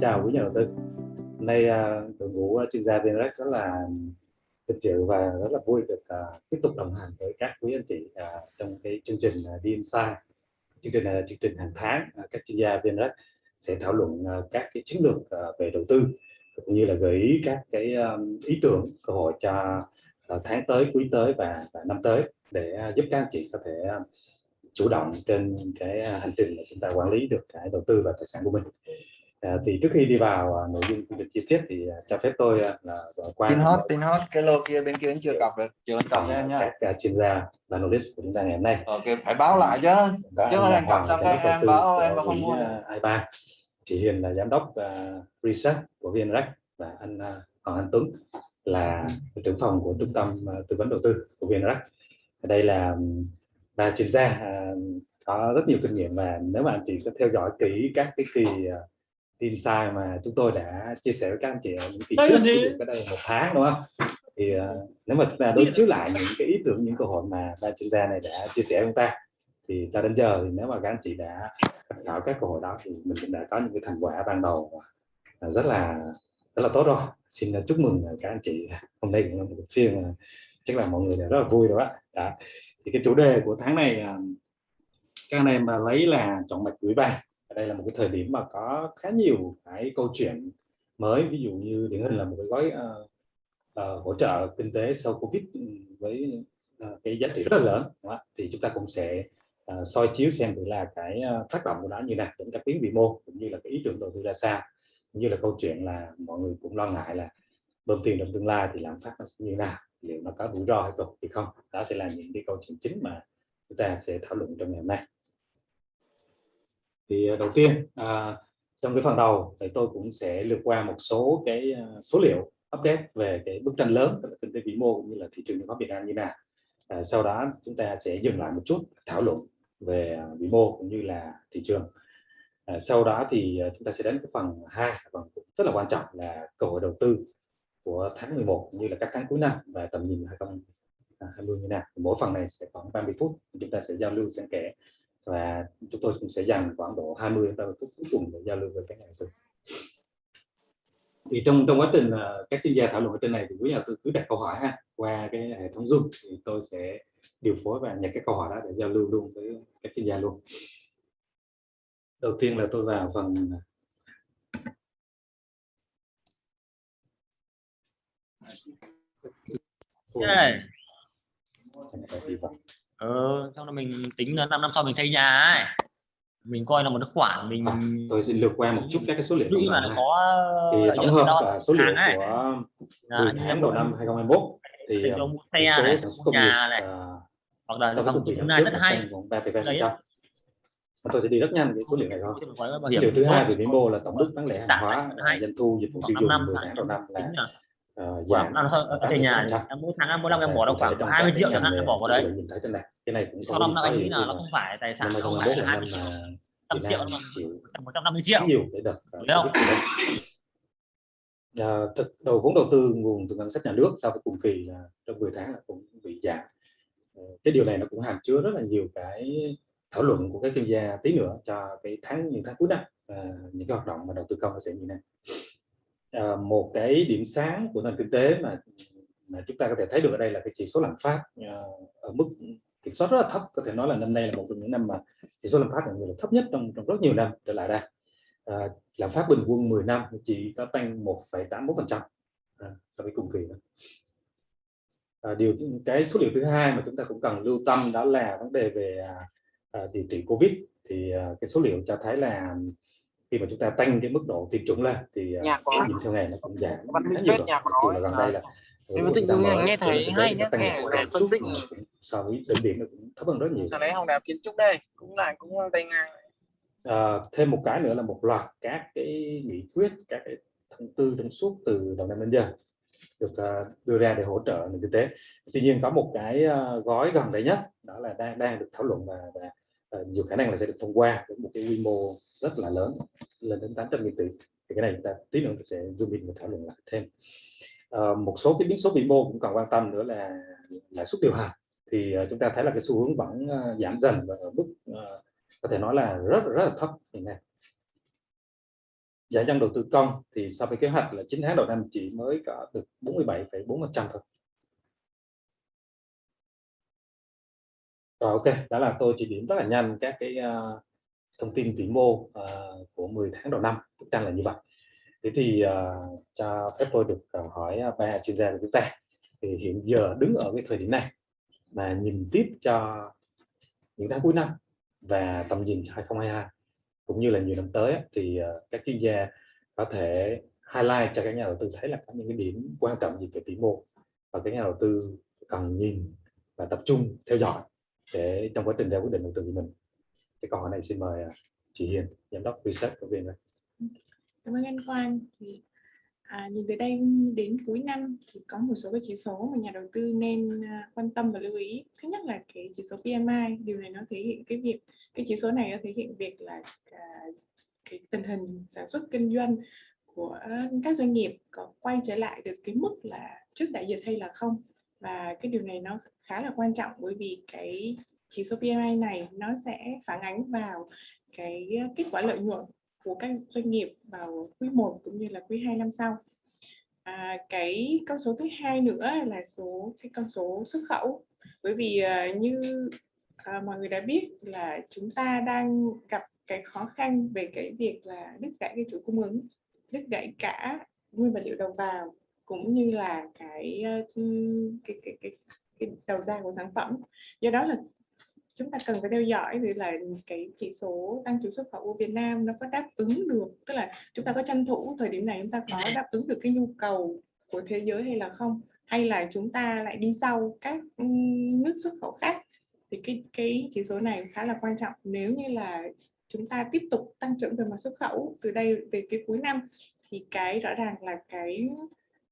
chào quý nhà đầu tư. Hôm nay à, đội ngũ à, chuyên gia VNREX rất là vinh dự và rất là vui được uh, tiếp tục đồng hành với các quý anh chị uh, trong cái chương trình uh, The Chương trình này là chương trình hàng tháng uh, các chuyên gia VNREX sẽ thảo luận uh, các cái chiến lược uh, về đầu tư cũng như là gợi ý các cái um, ý tưởng cơ hội cho uh, tháng tới, quý tới và, và năm tới để uh, giúp các anh chị có thể uh, chủ động trên cái hành trình mà chúng ta quản lý được cái đầu tư và tài sản của mình. À, thì trước khi đi vào uh, nội dung định chi tiết thì uh, cho phép tôi uh, là qua tin hot tin hot cái lô kia bên kia vẫn chưa cọc được chưa cọc nha. nhá các uh, chuyên gia và analyst của chúng ta ngày hôm nay. Ok phải báo lại chứ. Chứ mà thành cọc xong các em báo em không mua ai ba. Chị Hiền là giám đốc uh, research của VNREX và anh uh, Hoàng Anh Tuấn là trưởng phòng của trung tâm uh, tư vấn đầu tư của VNREX đây là ba chuyên gia uh, có rất nhiều kinh nghiệm và nếu mà anh chị có theo dõi kỹ các cái kỳ uh, tin sai mà chúng tôi đã chia sẻ với các anh chị ở những kỳ trước cái đây một tháng đúng không? Thì uh, nếu mà chúng ta đối chiếu lại những cái ý tưởng những câu hỏi mà ba chuyên gia này đã chia sẻ với chúng ta thì cho đến giờ thì nếu mà các anh chị đã thảo các câu hỏi đó thì mình cũng đã có những cái thành quả ban đầu rất là rất là tốt rồi. Xin chúc mừng các anh chị hôm nay cũng là một phiên chắc là mọi người đều rất là vui rồi đó. đó. Thì cái chủ đề của tháng này các anh em lấy là chọn mạch gửi bài đây là một cái thời điểm mà có khá nhiều cái câu chuyện mới. Ví dụ như điển hình là một cái gói uh, uh, hỗ trợ kinh tế sau covid ừ, với uh, cái giá trị rất là lớn. Đó. thì chúng ta cũng sẽ uh, soi chiếu xem thử là cái uh, tác động của nó như nào đến các tuyến vĩ mô cũng như là cái ý tưởng đầu tư ra sao. Cũng như là câu chuyện là mọi người cũng lo ngại là bơm tiền trong tương lai thì làm phát nó như nào liệu nó có rủi ro hay không thì không. Đó sẽ là những cái câu chuyện chính mà chúng ta sẽ thảo luận trong ngày hôm nay thì à, đầu tiên à, trong cái phần đầu thì tôi cũng sẽ lược qua một số cái à, số liệu update về cái bức tranh lớn tức là kinh tế vĩ mô cũng như là thị trường chứng khoán Việt Nam như nào. À, sau đó chúng ta sẽ dừng lại một chút thảo luận về à, vĩ mô cũng như là thị trường. À, sau đó thì chúng ta sẽ đến cái phần hai phần rất là quan trọng là cơ hội đầu tư của tháng 11 cũng như là các tháng cuối năm và tầm nhìn 2020 như nào. Mỗi phần này sẽ khoảng 30 phút chúng ta sẽ giao lưu xen kẽ và chúng tôi cũng sẽ dành khoảng độ 20 đến 30 phút cuối cùng để giao lưu với các nhà đầu tư thì trong trong quá trình các chuyên gia thảo luận ở trên này thì quý nhà tư cứ đặt câu hỏi ha qua cái hệ thống zoom thì tôi sẽ điều phối và nhận cái câu hỏi đó để giao lưu luôn với các chuyên gia luôn. Đầu tiên là tôi vào phần Yeah ờ xong là mình tính là 5 năm sau mình xây nhà ấy. Mình coi là một cái khoản mình à, tôi xin lược qua một chút các cái số liệu mà nó có thì tổng hợp và số liệu ấy. của 10 tháng đầu năm 2021 thì ông mua xe này, sản xuất công nghiệp này, uh, hoặc là dòng thứ này rất hay. tôi sẽ đi rất nhanh cái số liệu này thôi. Số liệu thứ hai về vĩ mô là tổng mức bán lẻ hàng hóa doanh thu dịch vụ tiêu dùng 10 tháng đầu năm là uh, giảm ở tại nhà em mỗi tháng mỗi năm em bỏ đâu khoảng 20 triệu chẳng hạn em bỏ vào đấy. nhìn thấy trên này cái này cũng sau năm là anh nghĩ là nó không phải tài sản không phải là 20 trăm triệu mà 150 triệu nhiều để được. không À, thực đầu vốn đầu tư nguồn từ ngân sách nhà nước sau cái cùng kỳ là trong 10 tháng là cũng bị giảm. Cái điều này nó cũng hàm chứa rất là nhiều cái thảo luận của các chuyên gia tí nữa cho cái tháng những tháng cuối năm à, những cái hoạt động mà đầu tư công nó sẽ như này à, một cái điểm sáng của nền kinh tế mà, mà chúng ta có thể thấy được ở đây là cái chỉ số lạm phát à, ở mức kiểm soát rất là thấp. Có thể nói là năm nay là một trong những năm mà chỉ số lạm phát là thấp nhất trong trong rất nhiều năm trở lại đây. À, lạm phát bình quân 10 năm chỉ có tăng 1,81 phần trăm à, so với cùng kỳ đó. À, điều cái số liệu thứ hai mà chúng ta cũng cần lưu tâm đó là vấn đề về à, à, điều trị covid. Thì à, cái số liệu cho thấy là khi mà chúng ta tăng cái mức độ tiêm chủng lên thì à, nhạc cái nhìn theo ngày nó cũng giảm khá nhiều rồi. là gần đây là em phân tích nghe, nghe thấy hay nhé nghe phân tích. So với đỉnh điểm nó cũng thấp hơn rất nhiều. Sau đấy hồng đẹp kiến trúc đây cũng là cũng tay ngang. À, thêm một cái nữa là một loạt các cái nghị quyết các cái thông tư trong suốt từ đầu năm đến giờ được uh, đưa ra để hỗ trợ nền kinh tế. Tuy nhiên có một cái uh, gói gần đây nhất đó là đang đang được thảo luận và, và Ờ, nhiều khả năng là sẽ được thông qua với một cái quy mô rất là lớn lên đến 800 nghìn tỷ. Thì cái này chúng ta tí nữa sẽ zoom in và thảo luận lại thêm. À, một số cái biến số vĩ mô cũng cần quan tâm nữa là lãi suất điều hành. Thì uh, chúng ta thấy là cái xu hướng vẫn uh, giảm dần và ở mức uh, có thể nói là rất rất là thấp hiện nay. Giải ngân đầu tư công thì so với kế hoạch là 9 tháng đầu năm chỉ mới có được 47,4% thôi. Rồi ok, đó là tôi chỉ điểm rất là nhanh các cái uh, thông tin vĩ mô uh, của 10 tháng đầu năm, bức tranh là như vậy. Thế thì uh, cho phép tôi được uh, hỏi ba chuyên gia của chúng ta. Thì hiện giờ đứng ở cái thời điểm này mà nhìn tiếp cho những tháng cuối năm và tầm nhìn 2022 cũng như là nhiều năm tới thì uh, các chuyên gia có thể highlight cho các nhà đầu tư thấy là có những cái điểm quan trọng gì về vĩ mô và các nhà đầu tư cần nhìn và tập trung theo dõi để trong quá trình ra quyết định đầu tư của mình. Cái câu hỏi này xin mời à, chị Hiền giám đốc research của viên cảm ơn anh Quang. Thì à, nhìn từ đây đến cuối năm thì có một số cái chỉ số mà nhà đầu tư nên à, quan tâm và lưu ý. Thứ nhất là cái chỉ số PMI điều này nó thể hiện cái việc cái chỉ số này nó thể hiện việc là à, cái tình hình sản xuất kinh doanh của các doanh nghiệp có quay trở lại được cái mức là trước đại dịch hay là không và cái điều này nó khá là quan trọng bởi vì cái chỉ số PMI này nó sẽ phản ánh vào cái ờ, kết quả lợi nhuận của các doanh nghiệp vào quý 1 cũng như là quý 2 năm sau. À, cái con số thứ hai nữa là số cái con số xuất khẩu bởi vì uh, như uh, mọi người đã biết là chúng ta đang gặp cái khó khăn về cái việc là đứt gãy cái chuỗi cung ứng đứt gãy cả nguyên vật liệu đầu vào cũng như là cái cái cái cái, cái đầu ra của sản phẩm. Do đó là chúng ta cần phải theo dõi thì là cái chỉ số tăng trưởng xuất khẩu của Việt Nam nó có đáp ứng được tức là chúng ta có tranh thủ thời điểm này chúng ta có đáp ứng được cái nhu cầu của thế giới hay là không? Hay là chúng ta lại đi sau các nước xuất khẩu khác? Thì cái cái chỉ số này khá là quan trọng. Nếu như là chúng ta tiếp tục tăng trưởng về mặt xuất khẩu từ đây về cái cuối năm thì cái rõ ràng là cái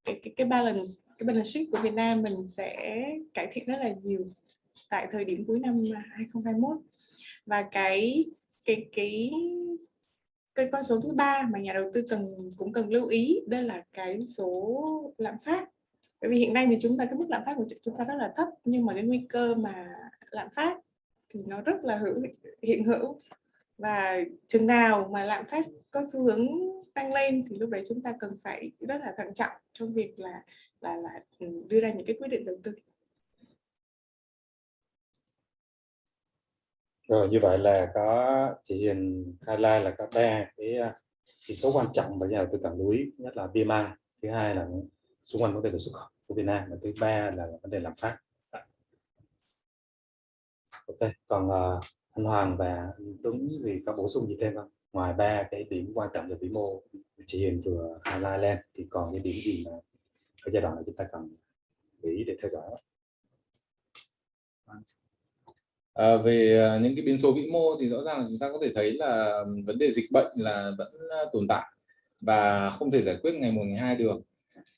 cái cái, cái balance cái balance sheet của Việt Nam mình sẽ cải thiện rất là nhiều tại thời điểm cuối năm 2021 và cái cái cái cái con số thứ ba mà nhà đầu tư cần cũng cần lưu ý đây là cái số lạm phát. Bởi vì hiện nay thì chúng ta cái mức lạm phát của chúng ta rất là thấp nhưng mà cái nguy cơ mà lạm phát thì nó rất là hữu hiện hữu và chừng nào mà lạm phát có xu hướng tăng lên thì lúc đấy chúng ta cần phải rất là thận trọng trong việc là là là ừ, đưa ra những cái quyết định đầu tư. Rồi như vậy là có chỉ hiền highlight là có ba cái à, chỉ số quan trọng mà nhà đầu tư cần lưu ý. Nhất là PMI thứ hai là xung quanh vấn đề về xuất khẩu của Việt Nam và thứ ba là vấn đề lạm phát. Ok còn uh, anh Hoàng và anh Tuấn thì có bổ sung gì thêm không? Ngoài ba cái điểm quan trọng về vĩ mô chị Hiền vừa highlight lên thì còn những điểm gì mà ở giai đoạn này chúng ta cần để ý để theo dõi? À, về à, những cái biến số vĩ mô thì rõ ràng là chúng ta có thể thấy là vấn đề dịch bệnh là vẫn à, tồn tại và không thể giải quyết ngày một ngày hai được.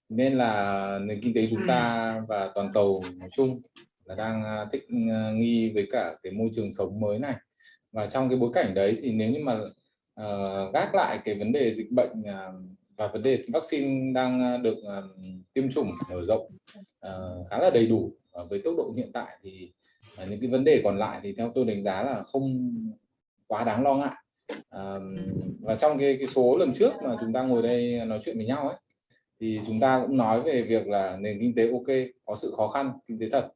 Nên là nền kinh tế chúng ta và toàn cầu nói chung là đang à, thích à, nghi với cả cái môi trường sống mới này. Và trong cái bối cảnh đấy thì nếu như mà uh, gác lại cái vấn đề dịch bệnh uh, và vấn đề vaccine đang được uh, tiêm chủng mở rộng uh, khá là đầy đủ uh, với tốc độ hiện tại thì uh, những cái vấn đề còn lại thì theo tôi đánh giá là không quá đáng lo ngại. Uh, và trong cái cái số lần trước mà chúng ta ngồi đây nói chuyện với nhau ấy thì chúng ta cũng nói về việc là nền kinh tế ok có sự khó khăn kinh tế thật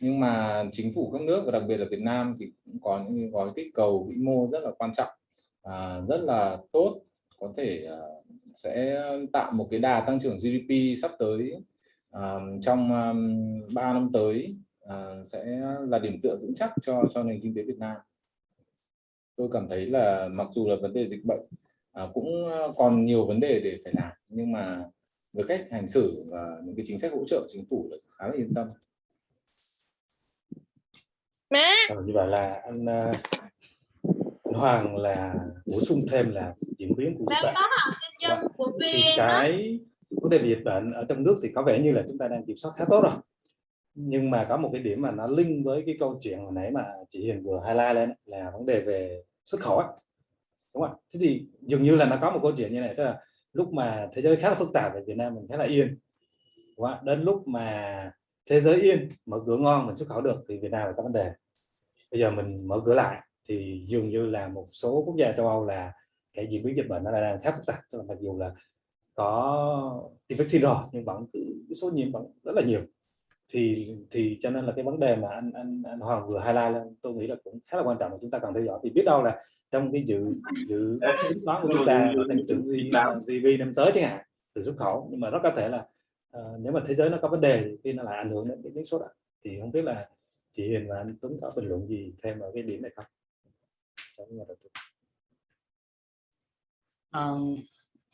nhưng mà chính phủ các nước và đặc biệt là Việt Nam thì cũng có những gói kích cầu vĩ mô rất là quan trọng à, rất là tốt. Có thể uh, sẽ tạo một cái đà tăng trưởng GDP sắp tới uh, trong ờ, um, 3 năm tới uh, sẽ là điểm tựa vững chắc cho cho nền kinh tế Việt Nam. Tôi cảm thấy là mặc dù là vấn đề dịch bệnh uh, cũng còn nhiều vấn đề để phải làm nhưng mà với cách hành xử và những cái chính sách hỗ trợ chính phủ là khá là yên tâm. Má. Ờ, như vậy là anh, uh, anh Hoàng là bổ sung thêm là diễn biến của dịch bệnh. Dạ. Thì cái vấn đề dịch bệnh ở trong nước thì có vẻ như là chúng ta đang kiểm soát khá tốt rồi. Nhưng mà có một cái điểm mà nó link với cái câu chuyện hồi nãy mà chị Hiền vừa highlight lên là vấn đề về xuất khẩu ấy. Đúng không? Thế thì dường như là nó có một câu chuyện như này tức là lúc mà thế giới khá là phức tạp ở Việt Nam mình khá là yên. Đúng không? Đến lúc mà thế giới yên mở cửa ngon mình xuất khẩu được thì Việt Nam là có vấn đề. Bây giờ mình mở cửa lại thì dường như là một số quốc gia châu Âu là cái diễn biến dịch bệnh nó đang khá phức tạp. Cho nên mặc dù là có tiêm vaccine rồi nhưng vẫn cứ số nhiễm vẫn rất là nhiều. Thì thì cho nên là cái vấn đề mà anh anh, anh Hoàng vừa highlight lên tôi nghĩ là cũng khá là quan trọng mà chúng ta cần theo dõi. Thì biết đâu là trong cái dự dự đoán của chúng ta là tăng trưởng GDP năm tới chẳng hạn từ xuất khẩu nhưng mà rất có thể là uh, nếu mà thế giới nó có vấn đề thì nó lại ảnh hưởng đến cái số đó thì không biết là chị Hiền và anh Tuấn có bình luận gì thêm ở cái điểm này không? Trong nhà đầu tư uh,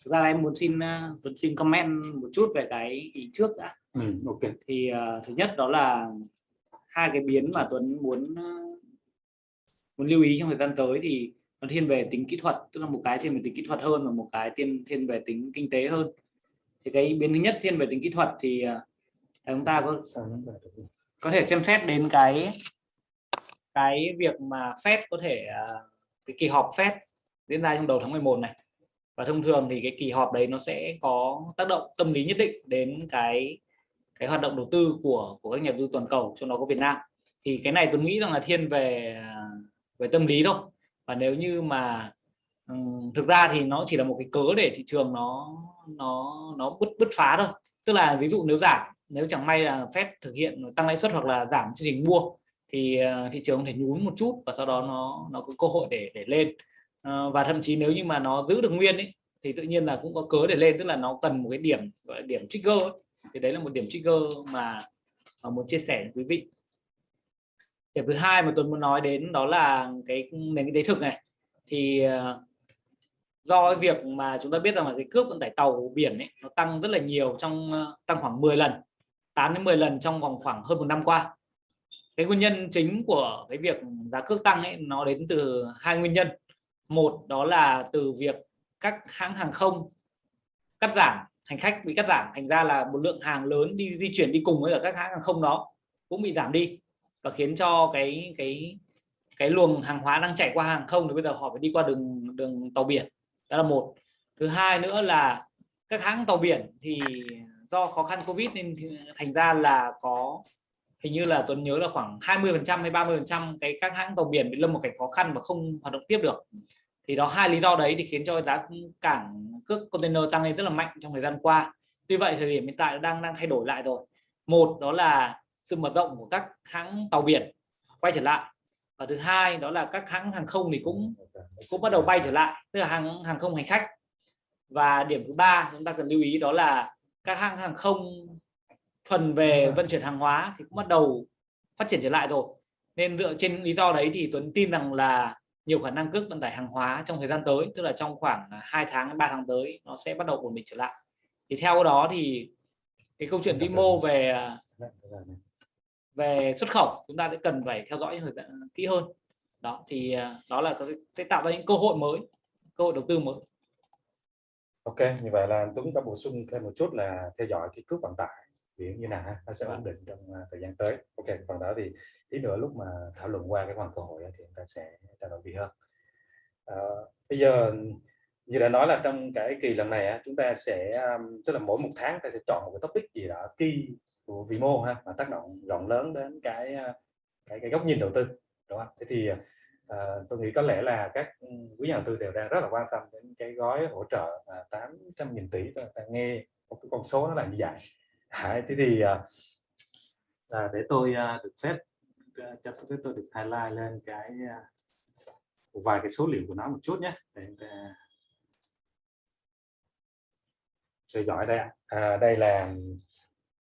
thực ra là em muốn xin uh, muốn xin comment một chút về cái ý trước đã. Ừ, ok. Thì uh, thứ nhất đó là hai cái biến mà Tuấn muốn muốn lưu ý trong thời gian tới thì nó thiên về tính kỹ thuật tức là một cái thiên về tính kỹ thuật hơn và một cái thiên thiên về tính kinh tế hơn thì cái biến thứ nhất thiên về tính kỹ thuật thì uh, chúng ta có có thể xem xét đến cái cái việc mà Fed có thể uh, cái kỳ họp Fed diễn ra trong đầu tháng 11 này. Và thông thường thì cái kỳ họp đấy nó sẽ có tác động tâm lý nhất định đến cái cái hoạt động đầu tư của của các nhà đầu tư toàn cầu trong đó có Việt Nam. Thì cái này tôi nghĩ rằng là thiên về về tâm lý thôi. Và nếu như mà thực ra thì nó chỉ là một cái cớ để thị trường nó nó nó bứt bứt phá thôi. Tức là ví dụ nếu giảm nếu chẳng may là phép thực hiện tăng lãi suất hoặc là giảm chương trình mua thì ờ, thị trường có thể nhún một chút và sau đó nó nó có cơ hội để để lên. Ờ, và thậm chí nếu như mà nó giữ được nguyên ấy, thì tự nhiên là cũng có cớ để lên. Tức là nó cần một cái điểm gọi là điểm trigger ấy. thì đấy là một điểm trigger mà, mà muốn chia sẻ với quý vị. Điểm thứ hai mà tôi muốn nói đến đó là cái nền kinh tế thực này. Thì uh, do cái việc mà chúng ta biết rằng là cái cước vận tải tàu biển ấy, nó tăng rất là nhiều trong ờ, tăng khoảng 10 lần 8 đến 10 lần trong vòng khoảng hơn một năm qua. Cái nguyên nhân chính của cái việc giá cước tăng ấy nó đến từ hai nguyên nhân. Một đó là từ việc các hãng hàng không cắt giảm hành khách bị cắt giảm thành ra là một lượng hàng lớn đi di chuyển đi cùng với các hãng hàng không đó cũng bị giảm đi và khiến cho cái cái cái luồng hàng hóa đang chạy qua hàng không thì bây giờ họ phải đi qua đường đường tàu biển đó là một. Thứ hai nữa là các hãng tàu biển thì do khó khăn covid nên thành ra là có, hình như là Tuấn nhớ là khoảng 20 phần trăm hay 30 phần trăm cái các hãng tàu biển bị lâm một cảnh khó khăn và không hoạt động tiếp được. Thì đó, hai lý do đấy thì khiến cho giá cảng cước container tăng lên rất là mạnh trong thời gian qua. Tuy vậy, thời điểm hiện tại đang đang thay đổi lại rồi. Một, đó là sự mở rộng của các hãng tàu biển quay trở lại và thứ hai đó là các hãng hàng không thì cũng cũng bắt đầu bay trở lại tức là hàng hàng không hành khách. Và điểm thứ ba chúng ta cần lưu ý đó là các hãng hàng không thuần về vận chuyển hàng hóa thì cũng bắt đầu phát triển trở lại rồi. Nên dựa trên lý do đấy thì Tuấn tin rằng là nhiều khả năng cước vận tải hàng hóa trong thời gian tới tức là trong khoảng 2 tháng 3 tháng tới nó sẽ bắt đầu ổn định trở lại. Thì theo đó thì cái câu chuyện vĩ mô về về xuất khẩu chúng ta sẽ cần phải theo dõi kỹ hơn. Đó thì à, đó là sẽ tạo ra những cơ hội mới cơ hội đầu tư mới. Ok như vậy là Tuấn có bổ sung thêm một chút là theo dõi cái cước vận tải biển như nào nó sẽ ổn định trong uh, thời gian tới. Ok phần đó thì tí nữa lúc mà thảo luận qua cái phần cơ hội thì chúng ta sẽ trao đổi kỹ hơn. Uh, bây giờ như đã nói là trong cái kỳ lần này chúng ta sẽ tức là mỗi một tháng ta sẽ chọn một cái topic gì đó key của vĩ mô ha mà tác động rộng lớn đến cái à, cái cái góc nhìn đầu tư đúng không thế thì à, tôi nghĩ có lẽ là các ừ, quý nhà đầu tư đều đang rất là quan tâm đến cái gói hỗ trợ à, 800 nghìn tỷ ta nghe một cái con số nó là như vậy. Đấy, thế thì à, à, để tôi à, được phép à, cho tôi, tôi được highlight lên cái à, một vài cái số liệu của nó một chút nhé để ta theo dõi đây à, đây là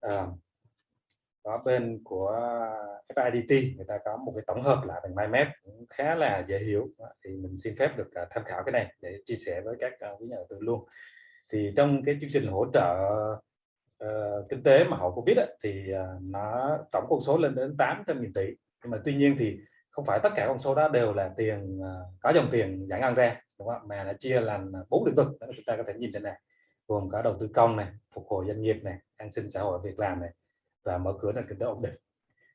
à, có bên của FIDT người ta có một cái tổng hợp lại bằng MyMap cũng khá là dễ hiểu. Thì mình xin phép được à, tham khảo cái này để chia sẻ với các à, quý nhà đầu tư luôn. Thì trong cái chương trình hỗ trợ uh, kinh tế mà hậu Covid ấy, thì uh, nó tổng con số lên đến 800.000 tỷ. Nhưng mà tuy nhiên thì không phải tất cả con số đó đều là tiền uh, có dòng tiền giải ngân ra đúng không? mà nó chia làm bốn lĩnh vực đó chúng ta có thể nhìn trên này gồm có đầu tư công này phục hồi doanh nghiệp này an sinh xã hội việc làm này và mở cửa nền kinh tế ổn định.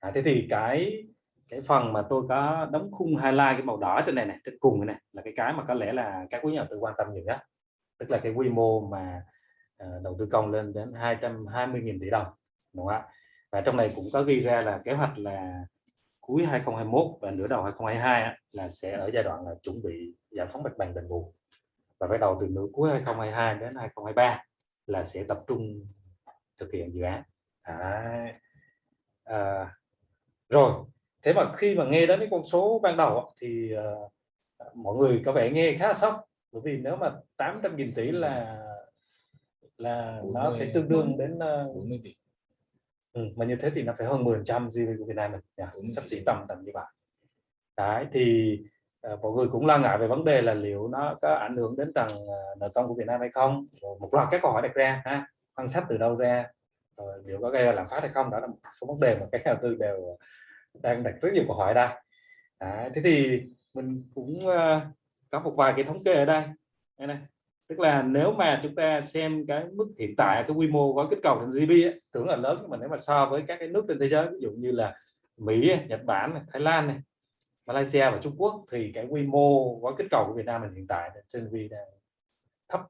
À, thế thì cái cái phần mà tôi có đóng khung highlight cái màu đỏ trên này này trên cùng này là cái cái mà có lẽ là các quý nhà đầu tư quan tâm nhiều nhất. Tức là cái quy mô mà uh, đầu tư công lên đến 220.000 tỷ đồng đúng không ạ? Và trong này cũng có ghi ra là kế hoạch là cuối 2021 và nửa đầu 2022 á, là sẽ ở giai đoạn là chuẩn bị giải phóng mặt bằng đền bù và bắt đầu từ nửa cuối 2022 đến 2023 là sẽ tập trung thực hiện dự án. Đấy. À, rồi thế mà khi mà nghe đến cái con số ban đầu thì uh, mọi người có vẻ nghe khá là sốc bởi vì nếu mà 800 nghìn tỷ là là 40, nó sẽ tương đương đến uh, 40 tỷ. Ừ, mà như thế thì nó phải hơn 10 trăm GDP của Việt Nam mình yeah, sắp xỉ tầm tầm như vậy. Đấy thì uh, mọi người cũng lo ngại về vấn đề là liệu nó có ảnh hưởng đến tầng ờ, nợ công của Việt Nam hay không. Một loạt các câu hỏi đặt ra ha ngân sách từ đâu ra rồi liệu có gây ra lạm phát hay không đó là một số vấn đề mà các nhà đầu tư đều ờ, đang đặt rất nhiều câu hỏi đây. À, thế thì mình cũng uh, có một vài cái thống kê ở đây. Đây này tức là nếu mà chúng ta xem cái mức hiện tại cái quy mô gói kích cầu thành GDP ấy, tưởng là lớn nhưng mà nếu mà so với các cái nước trên thế giới ví dụ như là Mỹ, Nhật Bản, Thái Lan này, Malaysia và Trung Quốc thì cái quy mô gói kích cầu của Việt Nam mình hiện tại trên GDP đang thấp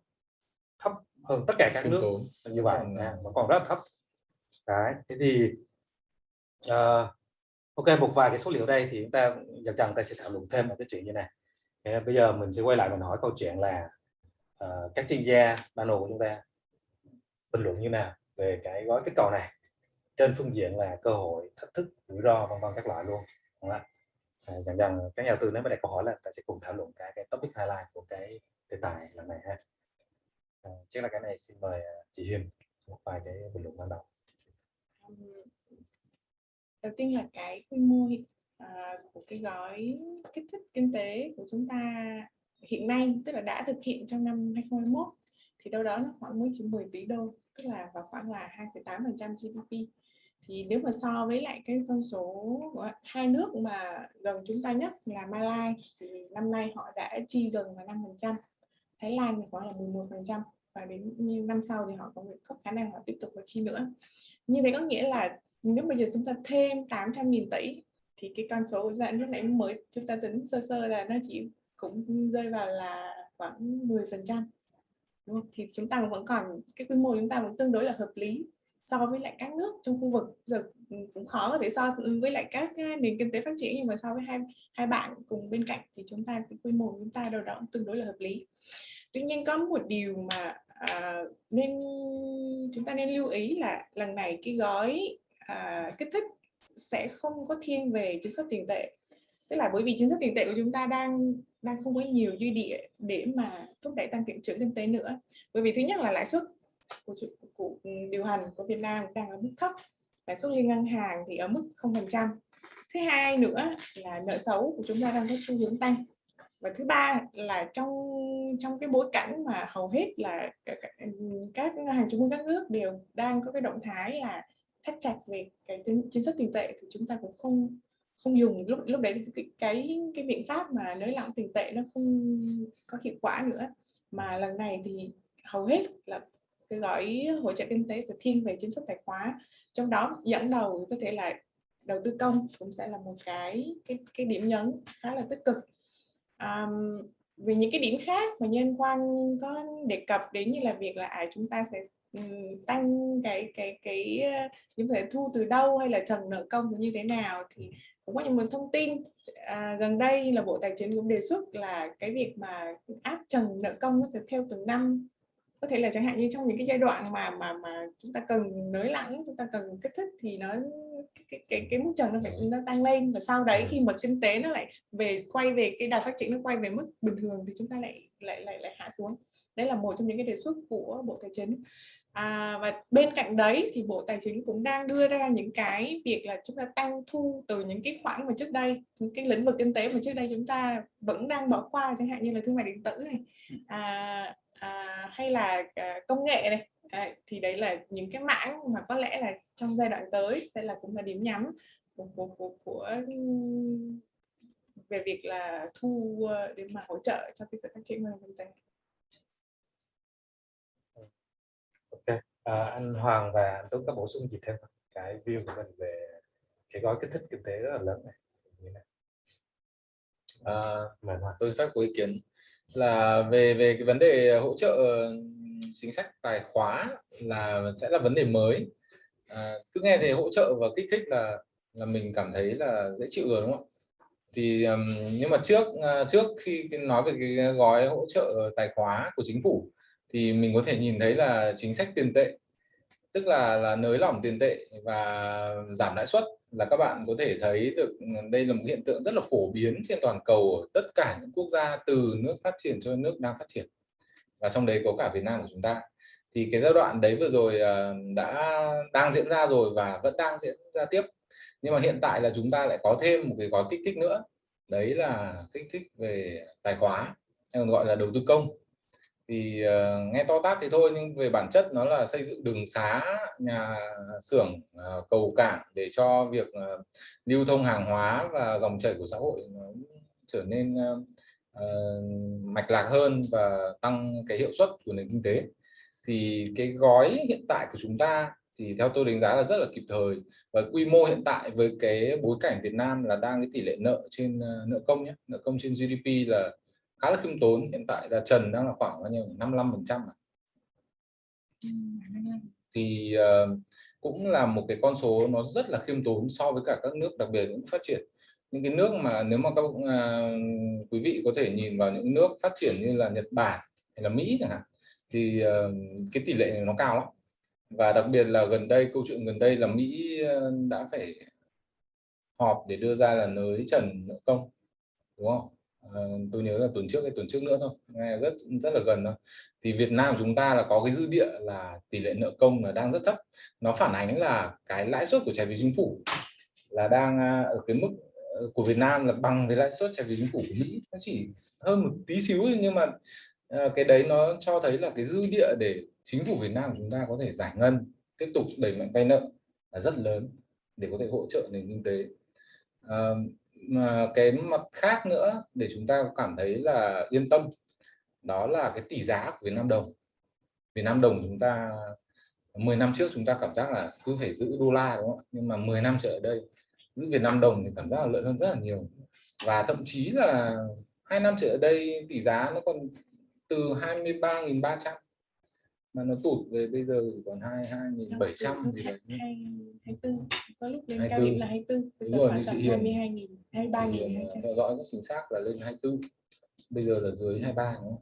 thấp hơn tất cả các nước như vậy à, mà còn rất thấp. Đấy thế thì uh, ok một vài cái số liệu đây thì chúng ta dần dần ta sẽ thảo luận thêm một cái chuyện như này. Bây giờ mình sẽ quay lại mình hỏi câu chuyện là uh, các chuyên gia panel của chúng ta bình luận như nào về cái gói kích cầu này trên phương diện là cơ hội thách thức rủi ro vân vân các loại luôn đúng không? À, dần dần các nhà đầu tư nếu mà đặt câu hỏi là ta sẽ cùng thảo luận cái, cái topic highlight của cái đề tài lần này ha. À, trước là cái này xin mời à, chị Hiền một vài cái bình luận ban đầu. Đầu tiên là cái quy mô à, của cái gói kích thích kinh tế của chúng ta hiện nay tức là đã thực hiện trong năm 2021 thì đâu đó nó khoảng mới chỉ 10 tỷ đô tức là vào khoảng là 2,8% GDP thì nếu mà so với lại cái con số của hai nước mà gần chúng ta nhất là Malai thì năm nay họ đã chi gần là 5% Thái Lan thì khoảng là 11% và đến như năm sau thì họ có có khả năng họ tiếp tục có chi nữa. Như thế có nghĩa là nếu bây giờ chúng ta thêm 800.000 tỷ thì cái con số dạng lúc nãy mới chúng ta tính sơ sơ là nó chỉ cũng rơi vào là khoảng 10 phần trăm thì chúng ta vẫn còn, cái quy mô chúng ta vẫn tương đối là hợp lý so với lại các nước trong khu vực giờ cũng khó có thể so với lại các à, nền kinh tế phát triển nhưng mà so với hai hai bạn cùng bên cạnh thì chúng ta cái quy mô chúng ta đâu đó tương đối là hợp lý. Tuy nhiên có một điều mà à, nên chúng ta nên lưu ý là lần này cái gói à, kích thích sẽ không có thiên về chính sách tiền tệ. Tức là bởi vì chính sách tiền tệ của chúng ta đang đang không có nhiều dư địa để mà thúc đẩy tăng trưởng kinh tế nữa. Bởi vì thứ nhất là lãi suất của, của điều hành của Việt Nam đang ở mức thấp lãi suất liên ngân hàng thì ở mức không phần trăm. Thứ hai nữa là nợ xấu của chúng ta đang có xu hướng tăng. Và thứ ba là trong trong cái bối cảnh mà hầu hết là các ngân hàng trung ương các nước đều đang có cái động thái là thắt chặt về cái chính sách tiền tệ thì chúng ta cũng không không dùng. Lúc lúc đấy cái cái cái biện pháp mà nới lỏng tiền tệ nó không có hiệu quả nữa. Mà lần này thì hầu hết là cái gói hỗ trợ kinh tế sẽ thiên về chính sách tài khoá. Trong đó dẫn đầu có thể là đầu tư công cũng sẽ là một cái cái cái điểm nhấn khá là tích cực. Um, vì những cái điểm khác mà nhân quan có đề cập đến như là việc là à, chúng ta sẽ tăng cái cái cái ờ, những thể thu từ đâu hay là trần nợ công như thế nào thì cũng có những nguồn thông tin. À, gần đây là bộ tài chính cũng đề xuất là cái việc mà áp trần nợ công nó sẽ theo từng năm có thể là chẳng hạn như trong những cái giai đoạn mà mà mà chúng ta cần nới lỏng chúng ta cần kích thích thì nó cái cái cái mức trần nó phải nó tăng lên. Và sau đấy khi mà kinh tế nó lại về quay về cái đà phát triển nó quay về mức bình thường thì chúng ta lại lại lại lại hạ xuống. Đấy là một trong những cái đề xuất của bộ tài chính. À, và bên cạnh đấy thì Bộ Tài chính cũng đang đưa ra những cái việc là chúng ta tăng thu từ những cái khoản mà trước đây những cái lĩnh vực kinh tế mà trước đây chúng ta vẫn đang bỏ qua chẳng hạn như là thương mại điện tử này. À, à, hay là à, công nghệ này à, thì đấy là những cái mảng mà có lẽ là trong giai đoạn tới sẽ là cũng là điểm nhắm của, của, của, của về việc là thu ờ, để mà hỗ trợ cho cái sự phát triển của kinh tế. Ok, à, anh Hoàng và anh Tuấn có bổ sung gì thêm cái view của mình về cái gói kích thích kinh tế rất là lớn này. À, tôi phát có ý kiến là về về cái vấn đề hỗ trợ chính sách tài khóa là sẽ là vấn đề mới. À, cứ nghe thì hỗ trợ và kích thích là là mình cảm thấy là dễ chịu rồi đúng không thì um, nhưng mà trước à, trước khi nói về cái gói hỗ trợ tài khóa của chính phủ thì mình có thể nhìn thấy là chính sách tiền tệ tức là là nới lỏng tiền tệ và giảm lãi suất là các bạn có thể thấy được ừ, đây là một hiện tượng rất là phổ biến trên toàn cầu ở tất cả những quốc gia từ nước phát triển cho nước đang phát triển. Và trong đấy có cả Việt Nam của chúng ta. Thì cái giai đoạn đấy vừa rồi ờ, đã đang diễn ra rồi và vẫn đang diễn ra tiếp. Nhưng mà hiện tại là chúng ta lại có thêm một cái gói kích thích nữa. Đấy là kích thích về tài khoá, hay còn gọi là đầu tư công thì uh, nghe to tát thì thôi nhưng về bản chất nó là xây dựng đường xá nhà xưởng uh, cầu cảng để cho việc uh, lưu thông hàng hóa và dòng chảy của xã hội nó trở nên uh, uh, mạch lạc hơn và tăng cái hiệu suất của nền kinh tế. Thì cái gói hiện tại của chúng ta thì theo tôi đánh giá là rất là kịp thời và quy mô hiện tại với cái bối cảnh Việt Nam là đang cái tỷ lệ nợ trên uh, nợ công nhé nợ công trên GDP là khá là khiêm tốn. Hiện tại là trần đang là khoảng bao nhiêu 55 phần trăm thì uh, cũng là một cái con số nó rất là khiêm tốn so với cả các nước đặc biệt những phát triển. Những cái nước mà nếu mà các uh, quý vị có thể nhìn vào những nước phát triển như là Nhật Bản hay là Mỹ chẳng hạn thì uh, cái tỷ lệ này nó cao lắm. Và đặc biệt là gần đây câu chuyện gần đây là Mỹ đã phải họp để đưa ra là nới trần nợ công đúng không? Ờ, tôi nhớ là tuần trước hay tuần trước nữa thôi, nghe rất rất là gần thôi. Thì Việt Nam chúng ta là có cái dư địa là tỷ lệ nợ công là đang rất thấp. Nó phản ánh là cái lãi suất của trái phiếu chính phủ là đang à, ở cái mức ờ, của Việt Nam là bằng với lãi suất trái phiếu chính phủ của Mỹ. Nó chỉ hơn một tí xíu nhưng mà ờ, cái đấy nó cho thấy là cái dư địa để chính phủ Việt Nam chúng ta có thể giải ngân, tiếp tục đẩy mạnh vay nợ là rất lớn để có thể hỗ trợ nền kinh tế cái mặt khác nữa để chúng ta cảm thấy là yên tâm đó là cái tỷ giá của Việt Nam đồng. Việt Nam đồng chúng ta 10 năm trước chúng ta cảm giác là cứ phải giữ đô la đúng không nhưng mà 10 năm trở ở đây giữ Việt Nam đồng thì cảm giác là lợi hơn rất là nhiều. Và thậm chí là hai năm trở ở đây tỷ giá nó còn từ 23.300 mà nó tụt về bây giờ còn hai hai nghìn bảy trăm gì đấy. hai tư có lúc lên cao điểm là hai tư đúng rồi như chị Hiền. hai mươi hai nghìn hai ba nghìn theo dõi rất chính xác là lên hai tư. Bây giờ là dưới hai ba đúng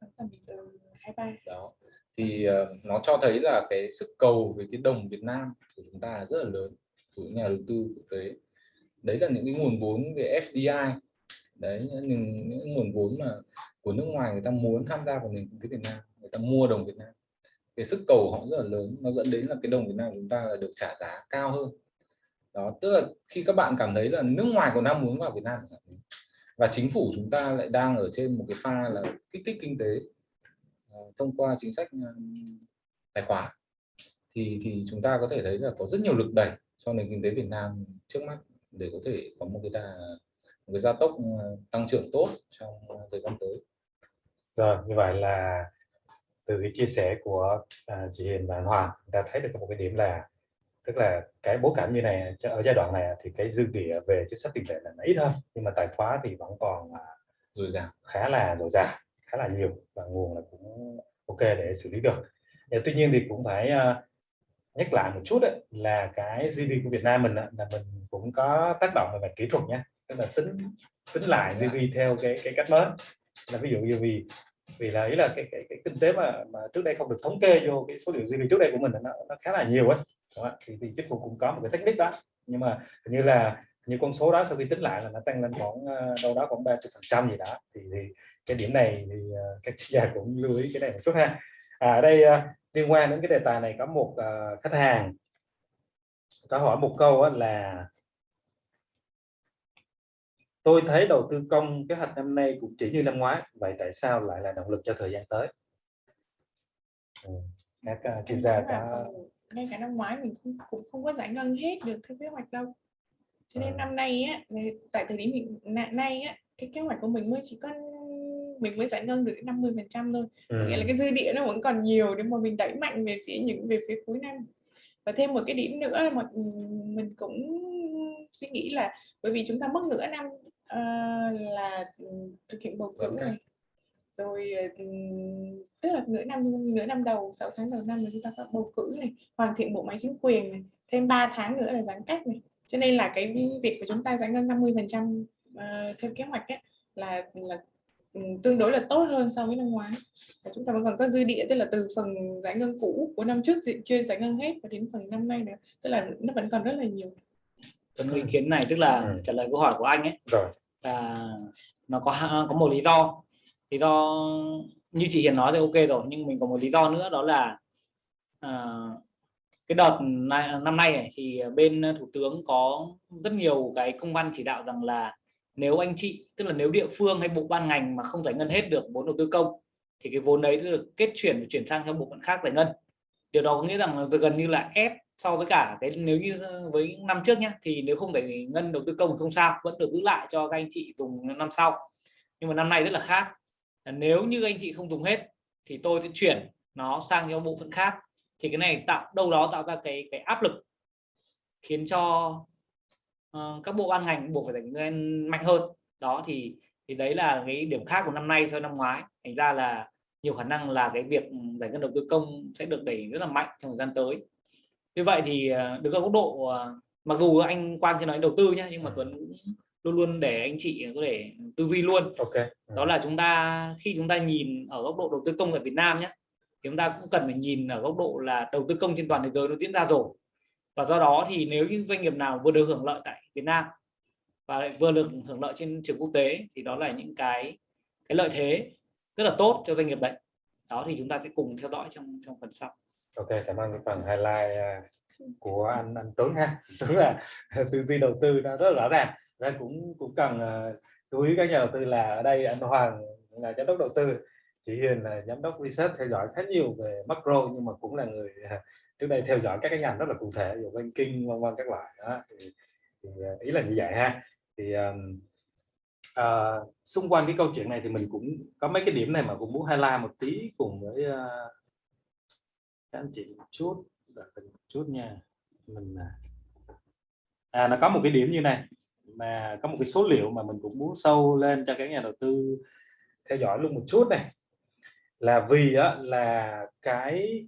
không? Tầm từ hai ba. Đó. Thì uh, nó cho thấy là cái sức cầu về cái đồng Việt Nam của chúng ta là rất là lớn của nhà đầu tư quốc tế. Đấy là những cái nguồn vốn về FDI đấy những, những nguồn vốn mà của nước ngoài người ta muốn tham gia vào nền kinh tế Việt Nam người ta mua đồng Việt Nam. Cái sức cầu họ rất là lớn nó dẫn đến là cái đồng Việt Nam chúng ta là được trả giá cao hơn đó, tức là khi các bạn cảm thấy là nước ngoài còn đang muốn vào Việt Nam và chính phủ chúng ta lại đang ở trên một cái pha là kích thích kinh tế ờ, thông qua chính sách ờ, tài khoá thì thì chúng ta có thể thấy là có rất nhiều lực đẩy cho nền kinh tế Việt Nam trước mắt để có thể có một cái đà, một cái gia tốc ờ, tăng trưởng tốt trong thời gian tới. Rồi, như vậy là từ cái chia sẻ của chị Hiền và Hoàng ta thấy được một cái điểm là tức là cái bối cảnh như này ở giai đoạn này thì cái dư địa về chính sách tiền tệ là ít hơn nhưng mà tài khoá thì vẫn còn à, dồi dào. khá là dồi dào khá là nhiều và nguồn là cũng ok để xử lý được. Tuy nhiên thì cũng phải uh, nhắc lại một chút đấy, là cái GDP của Việt Nam mình là mình cũng có tác động về mặt kỹ thuật nhé tức là tính tính lại GDP theo cái cái cách mới. Là ví dụ như vì vì là ý là cái, cái, cái kinh tế mà mà trước đây không được thống kê vô cái số liệu GDP trước đây của mình nó, nó khá là nhiều ấy thì, thì chính phủ cũng có một cái technique đó nhưng mà như là như con số đó sau khi tính lại là nó tăng lên khoảng ờ, đâu đó khoảng 30 phần trăm gì đó thì, thì cái điểm này thì uh, các chuyên gia cũng lưu ý cái này một chút ha à, ở đây uh, liên quan đến cái đề tài này có một uh, khách hàng có hỏi một câu là Tôi thấy đầu tư công kế hoạch năm nay cũng chỉ như năm ngoái, vậy tại sao lại là động lực cho thời gian tới? Ừ. Các chuyên gia có ngay cả năm ngoái mình cũng, cũng không có giải ngân hết được theo kế hoạch đâu. Cho nên à. năm nay á, tại thời điểm hiện nay á, cái kế hoạch của mình mới chỉ có mình mới giải ngân được 50 phần trăm thôi. Ừ. Nghĩa là cái dư địa nó vẫn còn nhiều để mà mình đẩy mạnh về phía những về phía cuối năm. Và thêm một cái điểm nữa mà mình cũng suy nghĩ là bởi vì chúng ta mất nửa năm uh, là thực hiện bầu cử này rồi tức là nửa năm nửa năm đầu 6 tháng đầu năm là chúng ta có bầu cử này hoàn thiện bộ máy chính quyền này thêm 3 tháng nữa là giãn cách này. Cho nên là cái việc của chúng ta giải ngân 50 phần trăm ờ, theo kế hoạch ấy, là là tương đối là tốt hơn so với năm ngoái. Và chúng ta vẫn còn có dư địa tức là từ phần giải ngân cũ của năm trước chưa giải ngân hết và đến phần năm nay nữa tức là nó vẫn còn rất là nhiều. Có ý kiến này tức là Ừ. trả lời câu hỏi của anh ấy rồi. là nó có có một lý do lý do như chị Hiền nói thì ok rồi nhưng mình có một lý do nữa đó là à, cái đợt này, năm nay này, thì bên thủ tướng có rất nhiều cái công văn chỉ đạo rằng là nếu anh chị tức là nếu địa phương hay bộ ban ngành mà không giải ngân hết được vốn đầu tư công thì cái vốn đấy được kết chuyển chuyển sang cho bộ phận khác giải ngân. Điều đó có nghĩa rằng gần như là ép so với cả cái nếu như với năm trước nhá thì nếu không giải ngân đầu tư công thì không sao vẫn được giữ lại cho các anh chị dùng năm sau. Nhưng mà năm nay rất là khác nếu như anh chị không dùng hết thì tôi sẽ chuyển nó sang cho bộ phận khác. Thì cái này tạo đâu đó tạo ra cái cái áp lực khiến cho ờ, các bộ ban ngành buộc phải giải ngân mạnh hơn. Đó thì thì đấy là cái điểm khác của năm nay so với năm ngoái. Thành ra là nhiều khả năng là cái việc giải ngân đầu tư công sẽ được đẩy rất là mạnh trong thời gian tới. Như vậy thì ờ, đứng ở góc độ ờ, mặc dù anh Quang chưa nói đầu tư nhé nhưng mà Ừ. Tuấn cũng luôn luôn để anh chị có thể tư duy luôn. Ok. Ừ. đó là chúng ta khi chúng ta nhìn ở góc độ đầu tư công ở Việt Nam nhé thì chúng ta cũng cần phải nhìn ở góc độ là đầu tư công trên toàn thế giới nó diễn ra rồi. Và do đó thì nếu như doanh nghiệp nào vừa được hưởng lợi tại Việt Nam và lại vừa được hưởng lợi trên trường quốc tế thì đó là những cái cái lợi thế rất là tốt cho doanh nghiệp đấy. Đó thì chúng ta sẽ cùng theo dõi trong trong phần sau. Ok cảm ơn cái phần highlight à, của anh anh Tuấn ha. Tuấn là tư duy đầu tư nó rất rõ ràng và cũng cũng cần ờ, chú ý các nhà đầu tư là ở đây anh Hoàng là giám đốc đầu tư chị Hiền là giám đốc research theo dõi khá nhiều về macro nhưng mà cũng là người ờ, trước đây theo dõi các cái ngành rất là cụ thể như banking vân vân các loại đó thì, thì ờ, ý là như vậy ha. Thì um, uh, xung quanh cái câu chuyện này thì mình cũng có mấy cái điểm này mà cũng muốn highlight một tí cùng với uh, các anh chị một chút đợi mình một chút nha. Mình à, à nó có một cái điểm như này mà có một cái số liệu mà mình cũng muốn sâu lên cho các nhà đầu tư theo dõi luôn một chút này. Là vì á, là cái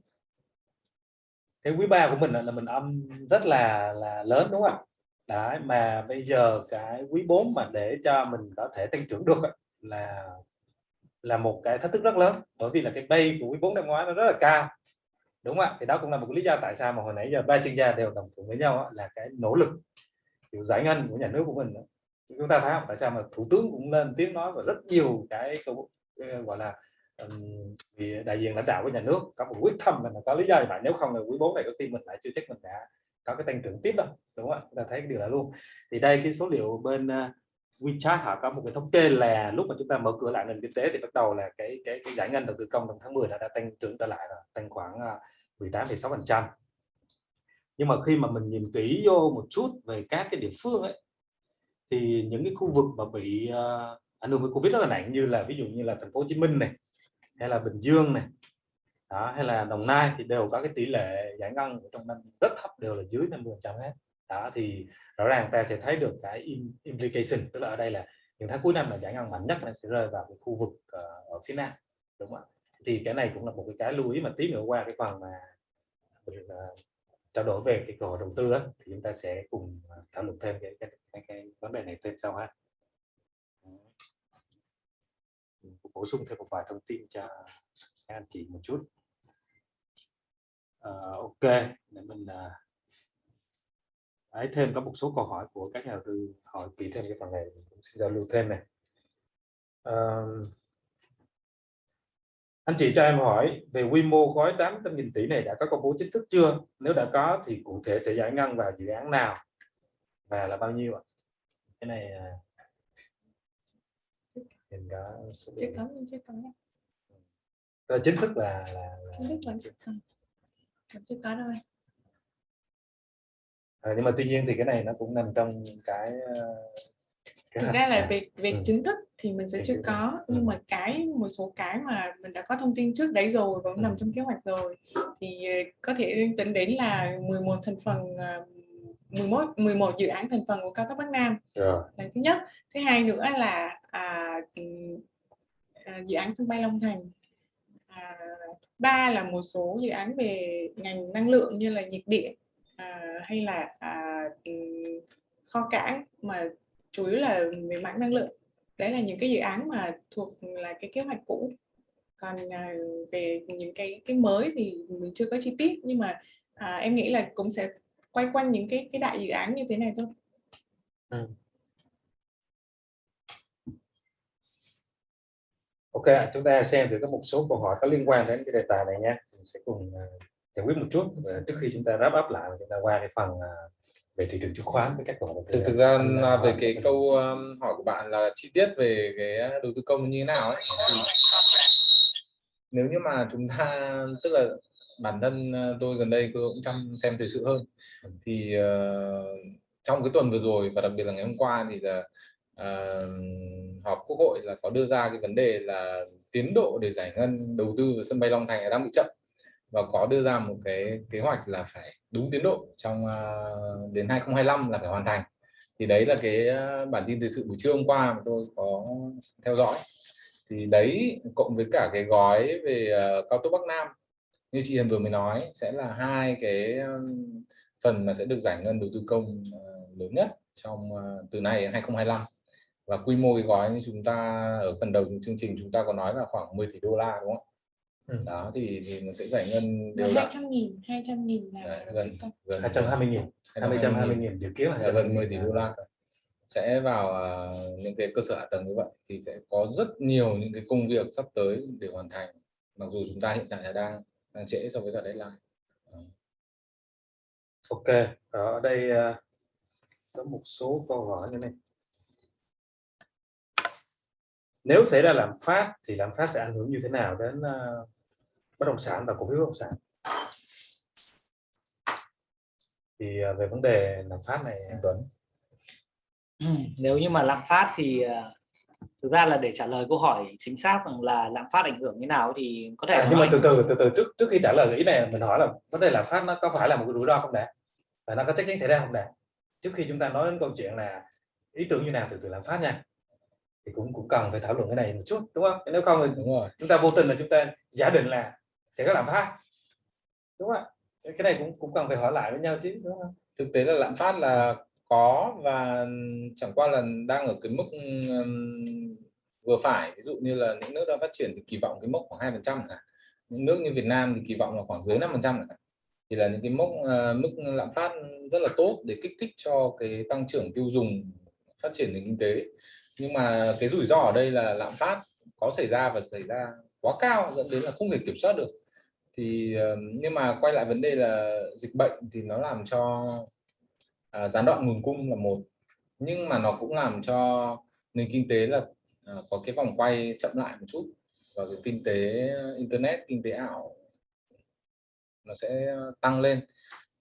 cái quý ba của mình là, là mình âm rất là là lớn đúng không Đấy, mà bây giờ cái quý 4 mà để cho mình có thể tăng trưởng được là là một cái thách thức rất lớn. Bởi vì là cái bay của quý 4 năm ngoái nó rất là cao đúng không ạ? Thì đó cũng là một lý do tại sao mà hồi nãy giờ ba chuyên gia đều đồng thuận với nhau là cái nỗ lực kiểu giải ngân của nhà nước của mình đó. chúng ta thấy không? Tại sao mà thủ tướng cũng lên tiếng nói và rất nhiều cái câu ờ, gọi là ừm, đại diện lãnh đạo của nhà nước có một quyết tâm là có lý do vậy nếu không là quý bốn này có khi mình lại chưa chắc mình đã có cái tăng trưởng tiếp đâu đúng không chúng ta thấy cái điều đó luôn. Thì đây cái số liệu bên ờ, WeChat họ có một cái thống kê là lúc mà chúng ta mở cửa lại nền kinh tế thì bắt đầu là cái cái, cái giải ngân đầu tư công trong tháng 10 đã, đã tăng trưởng trở lại rồi tăng khoảng ờ, 18,6 phần trăm nhưng mà khi mà mình nhìn kỹ vô một chút về các cái địa phương ấy thì những cái khu vực mà bị uh, ảnh hưởng với covid rất là nặng như là ví dụ như là thành phố Hồ Chí Minh này hay là Bình Dương này đó, hay là Đồng Nai thì đều có cái tỷ lệ giải ngân trong năm rất thấp đều là dưới 50 trăm hết. Đó thì rõ ràng ta sẽ thấy được cái implication tức là ở đây là những tháng cuối năm là giải ngân mạnh nhất là sẽ rơi vào cái khu vực uh, ở phía nam đúng không ạ? Thì cái này cũng là một cái cái lưu ý mà tí nữa qua cái phần mà ờ, trao đổi về cái cơ hội đầu tư á, thì chúng ta sẽ cùng à, thảo luận thêm cái, cái, cái, cái vấn đề này thêm sau ha. Bổ sung thêm một vài thông tin cho các anh chị một chút. À, ok để mình à, ấy thêm có một số câu hỏi của các nhà đầu tư hỏi kỹ thêm cái phần này mình cũng xin giao lưu thêm này. Ờ, anh chị cho em hỏi về quy mô gói 800.000 tỷ này đã có công bố chính thức chưa? Nếu đã có thì cụ thể sẽ giải ngân vào dự án nào và là bao nhiêu ạ? Cái này à, mình có số chưa có nhưng chưa có nhé. Chính thức là là, là chính thức vẫn chưa có vẫn chưa có đâu anh. Ờ, nhưng mà tuy nhiên thì cái này nó cũng nằm trong cái ờ, thực ra là à. về về Ừ. chính thức thì mình sẽ chưa có nhưng Ừ. mà cái một số cái mà mình đã có thông tin trước đấy rồi và cũng Ừ. nằm trong kế hoạch rồi thì ờ, có thể tính đến là 11 thành phần ờ, 11 11 dự án thành phần của cao tốc Bắc Nam là thứ nhất thứ hai nữa là à, à, dự án sân bay Long Thành à, ba là một số dự án về ngành năng lượng như là nhiệt điện à, hay là à, kho cảng mà chủ yếu là về mảng năng lượng đấy là những cái dự án mà thuộc là cái kế hoạch cũ còn à, về những cái cái mới thì mình chưa có chi tiết nhưng mà à, em nghĩ là cũng sẽ quay quanh những cái cái đại dự án như thế này thôi Ừ. Ok, chúng ta xem thì có một số câu hỏi có liên quan đến cái đề tài này nha. Mình sẽ cùng uh, giải quyết một chút Và trước khi chúng ta wrap up lại chúng ta qua cái phần uh, về thị trường chứng khoán với các hỏi. thực, thực ra là về cái câu um, hỏi của bạn là chi tiết về cái đầu tư công như thế nào ấy thì nếu như mà chúng ta tức là bản thân uh, tôi gần đây tôi cũng chăm xem thời sự hơn thì uh, trong cái tuần vừa rồi và đặc biệt là ngày hôm qua thì là uh, họp quốc hội là có đưa ra cái vấn đề là tiến độ để giải ngân đầu tư vào sân bay Long Thành đang bị chậm và có đưa ra một cái kế hoạch là phải đúng tiến độ trong uh, đến 2025 là phải hoàn thành. Thì đấy là cái à, bản tin thời sự buổi trưa hôm qua mà tôi có theo dõi. Thì đấy cộng với cả cái gói về uh, cao tốc Bắc Nam như chị Hiền vừa mới nói sẽ là hai cái um, phần mà sẽ được giải ngân đầu tư công uh, lớn nhất trong uh, từ nay đến 2025 và quy mô cái gói như chúng ta ở phần đầu chương trình chúng ta có nói là khoảng 10 tỷ đô la đúng không? Ừ. đó thì, thì nó sẽ giải ngân đều hai trăm nghìn hai trăm nghìn là Đấy, gần gần hai trăm hai mươi nghìn hai trăm hai mươi nghìn. dự kiến là gần 10 tỷ đô la. sẽ vào uh, những cái cơ sở hạ tầng như vậy thì sẽ có rất nhiều những cái công việc sắp tới để hoàn thành mặc dù chúng ta hiện tại là đang đang trễ so với cả deadline. Ok ở đây uh, có một số câu hỏi như này. Nếu xảy ra lạm phát thì lạm phát sẽ ảnh hưởng như thế nào đến uh, bất động sản và cổ phiếu bất động sản. Thì uh, về vấn đề lạm phát này anh Tuấn. Ừ, nếu như mà lạm phát thì uh, thực ra là để trả lời câu hỏi chính xác rằng là lạm phát ảnh hưởng như nào thì có thể à, nhưng mà từ từ từ từ trước trước khi trả lời ý này mình hỏi là vấn đề lạm phát nó có phải là một cái rủi ro không đã và nó có chắc chắn xảy ra không đã trước khi chúng ta nói đến câu chuyện là ý tưởng như nào từ từ lạm phát nha. Thì cũng cũng cần phải thảo luận cái này một chút đúng không? Nếu không thì đúng rồi. chúng ta vô tình là chúng ta giả định là sẽ có lạm phát. Đúng không cái này cũng cũng cần phải hỏi lại với nhau chứ đúng không thực tế là lạm phát là có và chẳng qua là đang ở cái mức um, vừa phải. Ví dụ như là những nước đang phát triển thì kỳ vọng cái mốc khoảng hai phần trăm những nước như Việt Nam thì kỳ vọng là khoảng dưới năm phần trăm thì là những cái mốc uh, mức lạm phát rất là tốt để kích thích cho cái tăng trưởng tiêu dùng phát triển nền kinh tế. Nhưng mà cái rủi ro ở đây là lạm phát có xảy ra và xảy ra quá cao dẫn đến là không thể kiểm soát được thì ờ, nhưng mà quay lại vấn đề là dịch bệnh thì nó làm cho uh, gián đoạn nguồn cung là một nhưng mà nó cũng làm cho nền kinh tế là uh, có cái vòng quay chậm lại một chút và cái kinh tế internet kinh tế ảo nó sẽ tăng lên.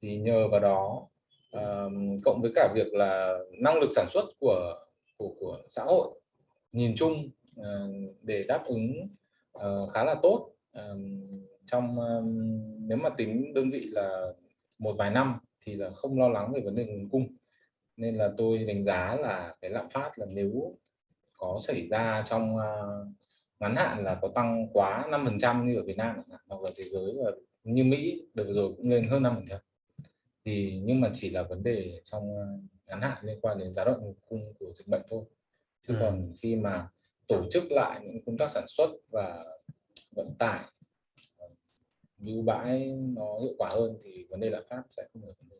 Thì nhờ vào đó uh, cộng với cả việc là năng lực sản xuất của của của xã hội nhìn chung uh, để đáp ứng uh, khá là tốt uh, trong uh, nếu mà tính đơn vị là một vài năm thì là không lo lắng về vấn đề nguồn cung. Nên là tôi đánh giá là cái lạm phát là nếu có xảy ra trong uh, ngắn hạn là có tăng quá 5 phần trăm như ở Việt Nam hoặc là thế giới và như Mỹ đợt rồi cũng lên hơn 5 phần trăm. Thì nhưng mà chỉ là vấn đề trong ngắn hạn liên quan đến giá nguồn cung của dịch bệnh thôi. Chứ ừ. còn khi mà tổ chức lại những công tác sản xuất và vận tải lưu bãi nó hiệu quả hơn thì vấn đề lạm phát sẽ không được vấn đề.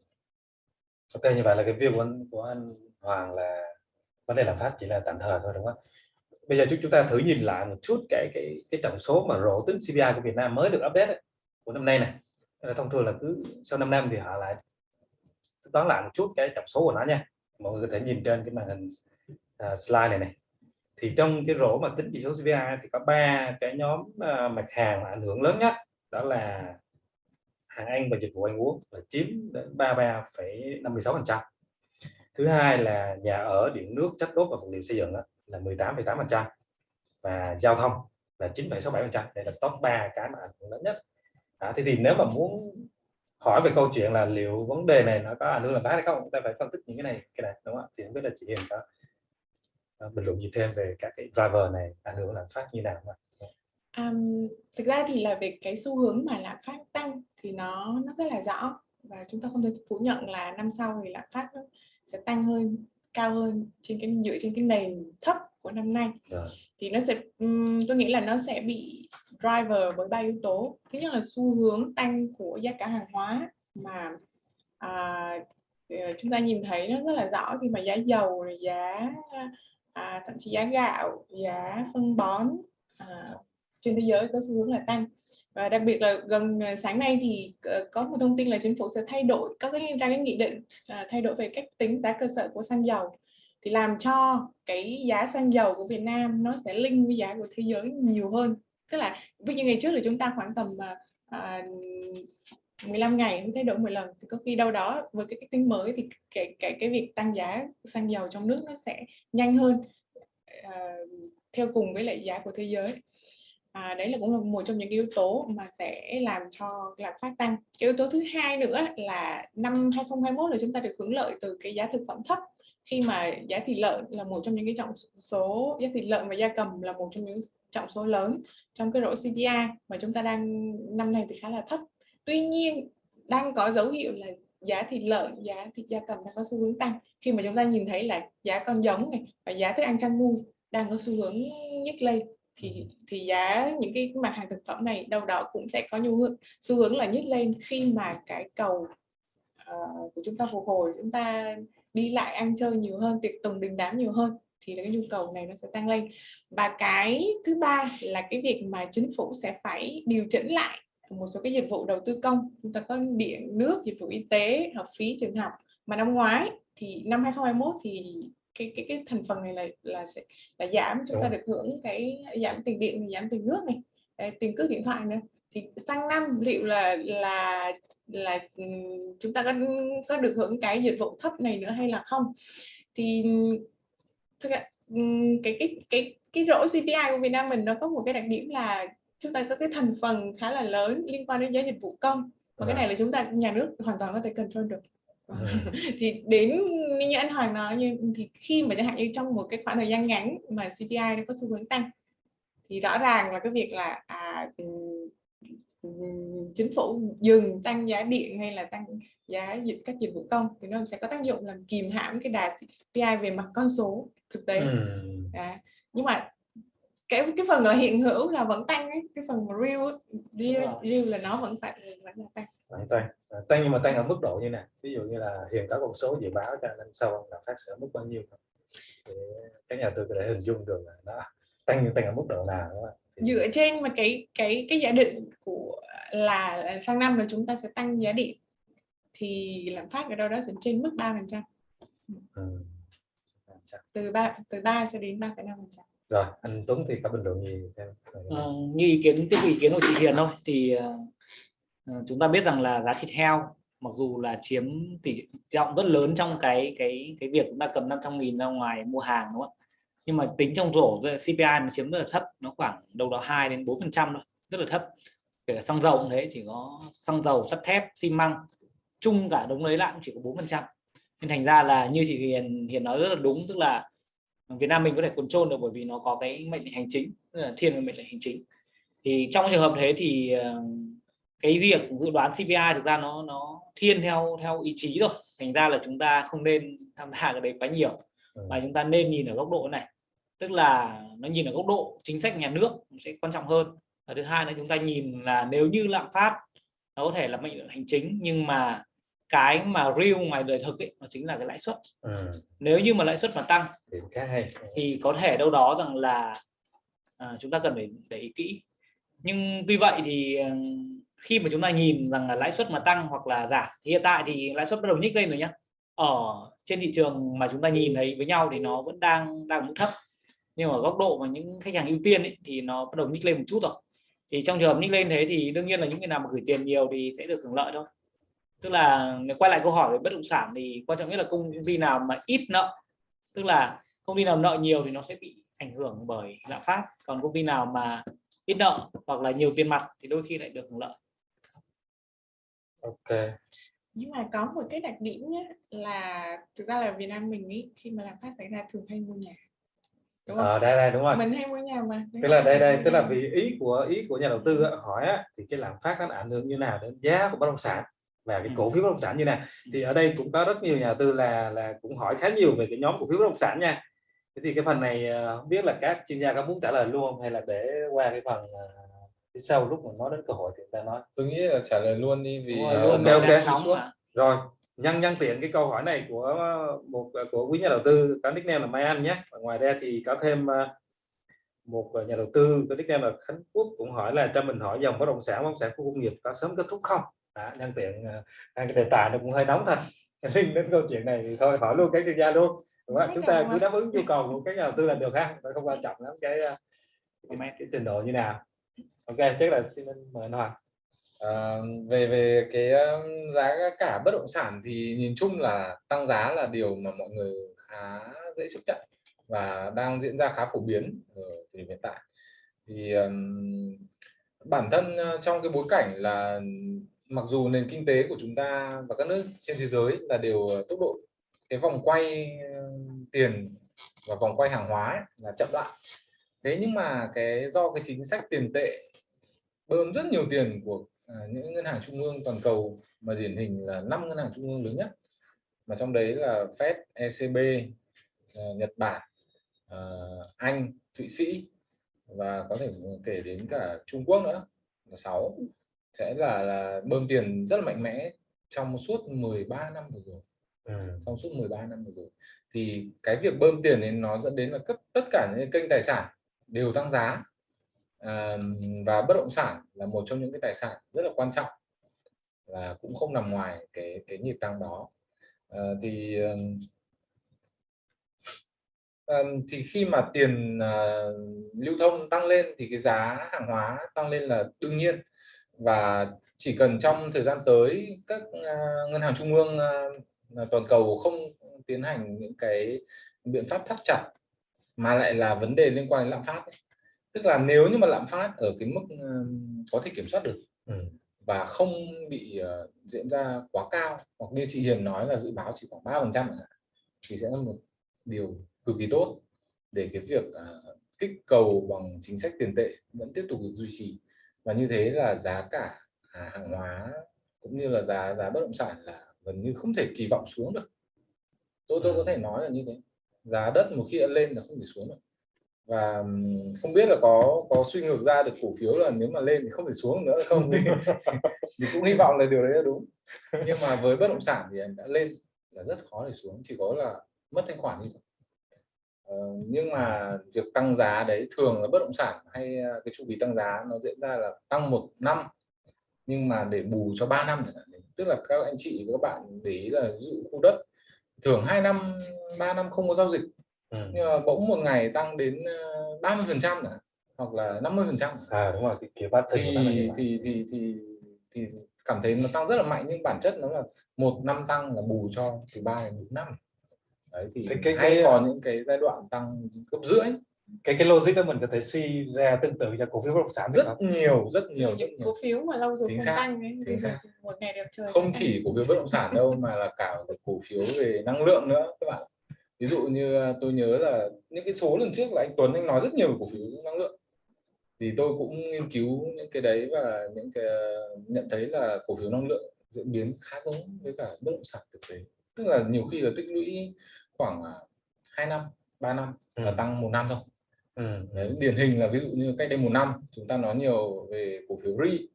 Ok như vậy là cái view của anh, của anh Hoàng là vấn đề lạm phát chỉ là tạm thời thôi đúng không bây giờ chúng ta thử nhìn lại một chút cái cái cái tổng số mà rổ tính CPI của Việt Nam mới được update ấy, của năm nay này thông thường là cứ sau 5 năm thì họ lại toán lại một chút cái tổng số của nó nha. Mọi người có thể nhìn trên cái màn hình uh, slide này này. Thì trong cái rổ mà tính chỉ số CPI thì có ba cái nhóm uh, mặt hàng ảnh hưởng lớn nhất đó là hàng ăn và dịch vụ ăn uống là chiếm đến 33,56 phần trăm. Thứ hai là nhà ở điện nước chất đốt và vật liệu xây dựng đó, là 18,8 phần trăm. Và giao thông là 9,67 phần trăm. Đây là top 3 cái mà ảnh hưởng lớn nhất. À, thế thì nếu mà muốn hỏi về câu chuyện là liệu vấn đề này nó có ảnh hưởng làm phát hay không chúng ta phải phân tích những cái này cái này đúng không thì không biết là chị Hiền có bình luận gì thêm về các cái driver này ảnh hưởng làm phát như nào không Um, thực ra thì là về cái xu hướng mà lạm phát tăng thì nó nó rất là rõ và chúng ta không thể phủ nhận là năm sau thì lạm phát nó sẽ tăng hơn cao hơn trên cái dựa trên cái nền thấp của năm nay Rồi. thì nó sẽ um, tôi nghĩ là nó sẽ bị driver bởi ba yếu tố thứ nhất là xu hướng tăng của giá cả hàng hóa mà à, ờ, chúng ta nhìn thấy nó rất là rõ khi mà giá dầu rồi giá à, thậm chí giá gạo giá phân bón à, trên thế giới có xu hướng là tăng. Và đặc biệt là gần ờ, sáng nay thì ờ, có một thông tin là chính phủ sẽ thay đổi có cái ra cái nghị định ờ, thay đổi về cách tính giá cơ sở của xăng dầu. Thì làm cho cái giá xăng dầu của Việt Nam nó sẽ linh với giá của thế giới nhiều hơn. Tức là ví dụ ngày trước là chúng ta khoảng tầm à, 15 ngày mới thay đổi 10 lần. Thì có khi đâu đó với cái cách tính mới thì cái cái cái việc tăng giá xăng dầu trong nước nó sẽ nhanh hơn à, theo cùng với lại giá của thế giới à, đấy là cũng là một trong những yếu tố mà sẽ làm cho lạm phát tăng. Cái yếu tố thứ hai nữa là năm 2021 là chúng ta được hưởng lợi từ cái giá thực phẩm thấp. Khi mà giá thịt lợn là một trong những cái trọng số giá thịt lợn và gia cầm là một trong những trọng số lớn trong cái rổ CPI mà chúng ta đang năm nay thì khá là thấp. Tuy nhiên đang có dấu hiệu là giá thịt lợn giá thịt gia cầm đang có xu hướng tăng. Khi mà chúng ta nhìn thấy là giá con giống này và giá thức ăn chăn nuôi đang có xu hướng nhích lên thì thì giá những cái mặt hàng thực phẩm này đâu đó cũng sẽ có nhu hướng xu hướng là nhích lên khi mà cái cầu uh, của chúng ta phục hồi chúng ta đi lại ăn chơi nhiều hơn tiệc tùng đình đám nhiều hơn thì cái nhu cầu này nó sẽ tăng lên. Và cái thứ ba là cái việc mà chính phủ sẽ phải điều chỉnh lại một số cái dịch vụ đầu tư công. Chúng ta có điện nước dịch vụ y tế học phí trường học. Mà năm ngoái thì năm 2021 thì cái cái cái thành phần này là là sẽ là giảm chúng ta được hưởng cái giảm tiền điện giảm tiền nước này tiền cước điện thoại nữa. Thì sang năm liệu là là là chúng ta có có được hưởng cái dịch vụ thấp này nữa hay là không? Thì cái cái cái cái rổ CPI của Việt Nam mình nó có một cái đặc điểm là chúng ta có cái thành phần khá là lớn liên quan đến giá dịch vụ công và cái này là chúng ta nhà nước hoàn toàn có thể control được thì đến như anh Hoàng nói như thì khi mà chẳng hạn như trong một cái khoảng thời gian ngắn mà CPI nó có xu hướng tăng thì rõ ràng là cái việc là à, chính phủ dừng tăng giá điện hay là tăng giá dịch các dịch vụ công thì nó sẽ có tác dụng làm kìm hãm cái đà CPI về mặt con số thực tế. Ừ. à, nhưng mà cái cái phần là hiện hữu là vẫn tăng ấy. cái phần real real, real là nó vẫn phải vẫn là tăng. Vẫn tăng. À, tăng nhưng mà tăng ở mức độ như nào? Ví dụ như là hiện có con số dự báo cho năm sau là phát sẽ mức bao nhiêu thì các nhà tư có thể hình dung được là nó tăng nhưng tăng ở mức độ nào đó dựa trên mà cái cái cái giả định của là sang năm là chúng ta sẽ tăng giá điện thì lạm phát ở đâu đó sẽ trên mức 3 phần trăm. Ừ. từ 3 từ 3 cho đến 3,5 phần trăm rồi anh Tuấn thì có bình luận gì à, như ý kiến tiếp ý kiến của chị Hiền thôi thì uh, chúng ta biết rằng là giá thịt heo mặc dù là chiếm tỷ trọng rất lớn trong cái cái cái việc chúng ta cầm 500 nghìn ra ngoài mua hàng đúng không nhưng mà tính trong rổ CPI nó chiếm rất là thấp nó khoảng đâu đó 2 đến 4 phần trăm thôi rất là thấp. Kể cả xăng dầu cũng thế chỉ có xăng dầu sắt thép xi măng chung cả đống lấy lại cũng chỉ có 4 phần trăm. Nên thành ra là như chị Hiền Hiền nói rất là đúng tức là Việt Nam mình có thể control được bởi vì nó có cái mệnh lệnh hành chính là thiên về mệnh lệnh hành chính. Thì trong trường hợp thế thì ờ, cái việc dự đoán CPI thực ra nó nó thiên theo theo ý chí rồi thành ra là chúng ta không nên tham gia cái đấy quá nhiều. Ừ. mà chúng ta nên nhìn ở góc độ này tức là nó nhìn ở góc độ chính sách nhà nước sẽ quan trọng hơn. Và thứ hai là chúng ta nhìn là nếu như lạm phát nó có thể là mệnh lệnh hành chính nhưng mà cái mà real ngoài đời thực ấy nó chính là cái lãi suất. Ừ. nếu như mà lãi suất mà tăng thì có thể đâu đó rằng là à, chúng ta cần phải để ý kỹ. Nhưng tuy vậy thì ờ, khi mà chúng ta nhìn rằng là lãi suất mà tăng hoặc là giảm thì hiện tại thì lãi suất bắt đầu nhích lên rồi nhé ở trên thị trường mà chúng ta nhìn thấy với nhau thì nó vẫn đang đang mức thấp. Nhưng ở góc độ mà những khách hàng ưu tiên ấy, thì nó bắt đầu nhích lên một chút rồi. Thì trong trường hợp nhích lên thế thì đương nhiên là những người nào mà gửi tiền nhiều thì sẽ được hưởng lợi thôi tức là nếu quay lại câu hỏi về bất động sản thì quan trọng nhất là công ty nào mà ít nợ. Tức là công ty nào nợ nhiều thì nó sẽ bị ảnh hưởng bởi lạm phát. Còn công ty nào mà ít nợ hoặc là nhiều tiền mặt thì đôi khi lại được hưởng lợi. Ok. Nhưng mà có một cái đặc điểm nhé là thực ra là Việt Nam mình ý, khi mà lạm phát xảy ra thường hay mua nhà đúng không? À, đây đây đúng rồi. Mình hay mua nhà mà. Tức là đây đây tức là vì ý của ý của nhà đầu tư hỏi á, thì cái lạm phát nó ảnh hưởng như nào đến giá của bất động sản và cái Ừ. cổ phiếu bất động sản như này thì ở đây cũng có rất nhiều nhà đầu tư là là cũng hỏi khá nhiều về cái nhóm cổ phiếu bất động sản nha. Thế thì cái phần này ờ, không biết là các chuyên gia có muốn trả lời luôn không? Hay là để qua cái phần ờ, phía sau lúc mà nói đến cơ hội thì chúng ta nói. Tôi nghĩ là trả lời luôn đi vì rồi, ờ, luôn ok, ok. rồi nhân nhân tiện cái câu hỏi này của một của quý nhà đầu tư có nickname là Mai Anh nhé. Và ngoài ra thì có thêm một nhà đầu tư có nickname là Khánh Quốc cũng hỏi là cho mình hỏi dòng bất động sản bất động sản khu công nghiệp có sớm kết thúc không à, nhân tiện hai cái đề tài nó cũng hơi nóng thật liên đến câu chuyện này thì thôi hỏi luôn cái chuyên gia luôn. Đúng không? Chúng ta cứ đáp ứng nhu cầu của các nhà đầu tư là được ha không quan trọng lắm cái, ờ, cái, cái trình độ như nào. Ok chắc là xin mời anh Hoàng. À, về về cái giá cả bất động sản thì nhìn chung là tăng giá là điều mà mọi người khá dễ chấp nhận và đang diễn ra khá phổ biến ở thời hiện tại. Thì um, bản thân trong cái bối cảnh là mặc dù nền kinh tế của chúng ta và các nước trên thế giới là đều tốc độ cái vòng quay ờ, tiền và vòng quay hàng hóa ấy, là chậm lại thế nhưng mà cái do cái chính sách tiền tệ bơm rất nhiều tiền của à, những ngân hàng trung ương toàn cầu mà điển hình là năm ngân hàng trung ương lớn nhất mà trong đấy là Fed, ECB, à, ờ, Nhật Bản, à, Anh, Thụy Sĩ và có thể kể đến cả Trung Quốc nữa là sáu sẽ là, là bơm tiền rất là mạnh mẽ trong suốt 13 năm vừa rồi. Ừ. trong suốt 13 năm vừa rồi. Thì cái việc bơm tiền ấy nó dẫn đến là tất tất cả những kênh tài sản đều tăng giá. À, và bất động sản là một trong những cái tài sản rất là quan trọng là cũng không nằm ngoài cái cái nhịp tăng đó. À, thì ừm, thì khi mà tiền à, lưu thông tăng lên thì cái giá hàng hóa tăng lên là đương nhiên và chỉ cần trong thời gian tới các à, ngân hàng trung ương à, toàn cầu không tiến hành những cái biện pháp thắt chặt mà lại là vấn đề liên quan đến lạm phát ấy. tức là nếu như mà lạm phát ở cái mức ừm, có thể kiểm soát được Ừ. và không bị diễn ra quá cao hoặc như chị Hiền nói là dự báo chỉ khoảng ba phần trăm thì sẽ là một điều cực kỳ tốt để cái việc kích cầu bằng chính sách tiền tệ vẫn tiếp tục được duy trì và như thế là giá cả à, hàng hóa cũng như là giá giá bất động sản là gần như không thể kỳ vọng xuống được. Tôi tôi có thể nói là như thế. Giá đất một khi đã lên là không thể xuống được. Và không biết là có có suy ngược ra được cổ phiếu là nếu mà lên thì không thể xuống nữa không? Thì, thì cũng hy vọng là điều đấy là đúng. Nhưng mà với bất động sản thì em đã lên là rất khó để xuống chỉ có là mất thanh khoản đi thôi. Ờ, nhưng mà việc tăng giá đấy thường là bất động sản hay à, cái chu kỳ tăng giá nó diễn ra là tăng một năm nhưng mà để bù cho 3 năm tức là các anh chị và các bạn để ý là ví dụ khu đất thường 2 năm 3 năm không có giao dịch. Ừ. nhưng mà bỗng một ngày tăng đến 30 phần trăm hoặc là 50 phần trăm à đúng rồi cái kiểu bát thì thì thì thì thì cảm thấy nó tăng rất là mạnh nhưng bản chất nó là một năm tăng là bù cho từ ba đến bốn năm đấy thì Cái- cái- hay cái- có những cái giai đoạn tăng gấp rưỡi. cái cái logic đó mình có thể suy ra tương tự cho cổ phiếu bất động sản được rất không? nhiều rất nhiều rất những nhiều. cổ phiếu mà lâu rồi Chính xác, tăng ấy, chính xác. một ngày đẹp trời không chỉ cổ phiếu bất động sản đâu mà là cả cổ phiếu về năng lượng nữa các bạn. Ví dụ như à, tôi nhớ là những cái số lần trước là anh Tuấn anh nói rất nhiều về cổ phiếu năng lượng. Thì tôi cũng nghiên cứu những cái đấy và những cái nhận thấy là cổ phiếu năng lượng diễn biến khá giống với cả bất động sản thực tế. Tức là nhiều khi là tích lũy khoảng à, 2 năm 3 năm là Ừ. tăng một năm thôi. Ừ. Đấy, điển hình là ví dụ như cách đây một năm chúng ta nói nhiều về cổ phiếu RI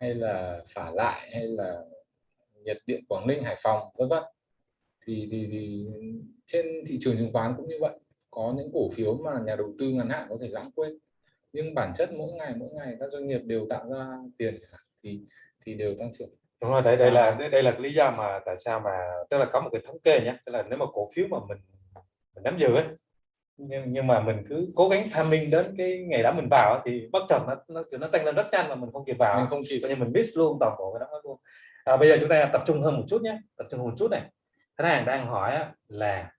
hay là phả lại hay là nhiệt điện Quảng Ninh Hải Phòng vân vân. Thì, thì thì trên thị trường chứng khoán cũng như vậy. Có những cổ phiếu mà nhà đầu tư ngắn hạn có thể lãng quên. Nhưng bản chất mỗi ngày mỗi ngày các doanh nghiệp đều tạo ra tiền thì thì đều tăng trưởng đúng rồi đây đây là đây, đây là lý do mà tại sao mà tức là có một cái thống kê nhé tức là nếu mà cổ phiếu mà mình, mình nắm giữ ấy, nhưng, nhưng mà mình cứ cố gắng tham minh đến cái ngày đó mình vào thì bất chợt nó nó nó tăng lên rất nhanh mà mình không kịp vào mình không kịp. Coi như mình miss luôn toàn bộ cái đó luôn. À, bây giờ chúng ta tập trung hơn một chút nhé tập trung hơn một chút này. Khách hàng đang hỏi là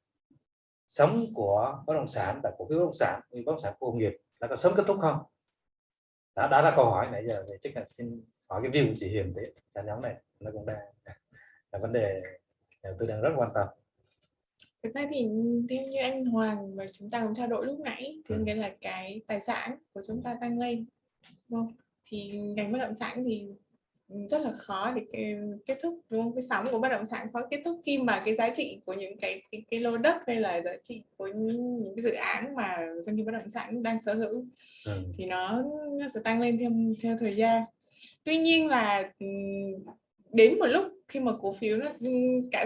sống của bất động sản tại cổ phiếu bất động sản bất động sản khu công nghiệp đã có sớm kết thúc không? Đó, đó là câu hỏi nãy giờ thì chắc là xin hỏi cái view chị Hiền thế cho nhóm này nó cũng đang là vấn đề nhà đầu tư đang rất quan tâm thực ra thì theo như anh Hoàng và chúng ta cũng trao đổi lúc nãy thì Ừ. nghĩa là cái tài sản của chúng ta tăng lên đúng không thì ngành bất động sản thì rất là khó để kết thúc đúng không? cái sóng của bất động sản khó kết thúc khi mà cái giá trị của những cái cái, cái lô đất hay là giá trị của những cái dự án mà doanh nghiệp bất động sản đang sở hữu ừ. thì nó, nó sẽ tăng lên theo theo thời gian tuy nhiên là đến một lúc khi mà cổ phiếu nó cả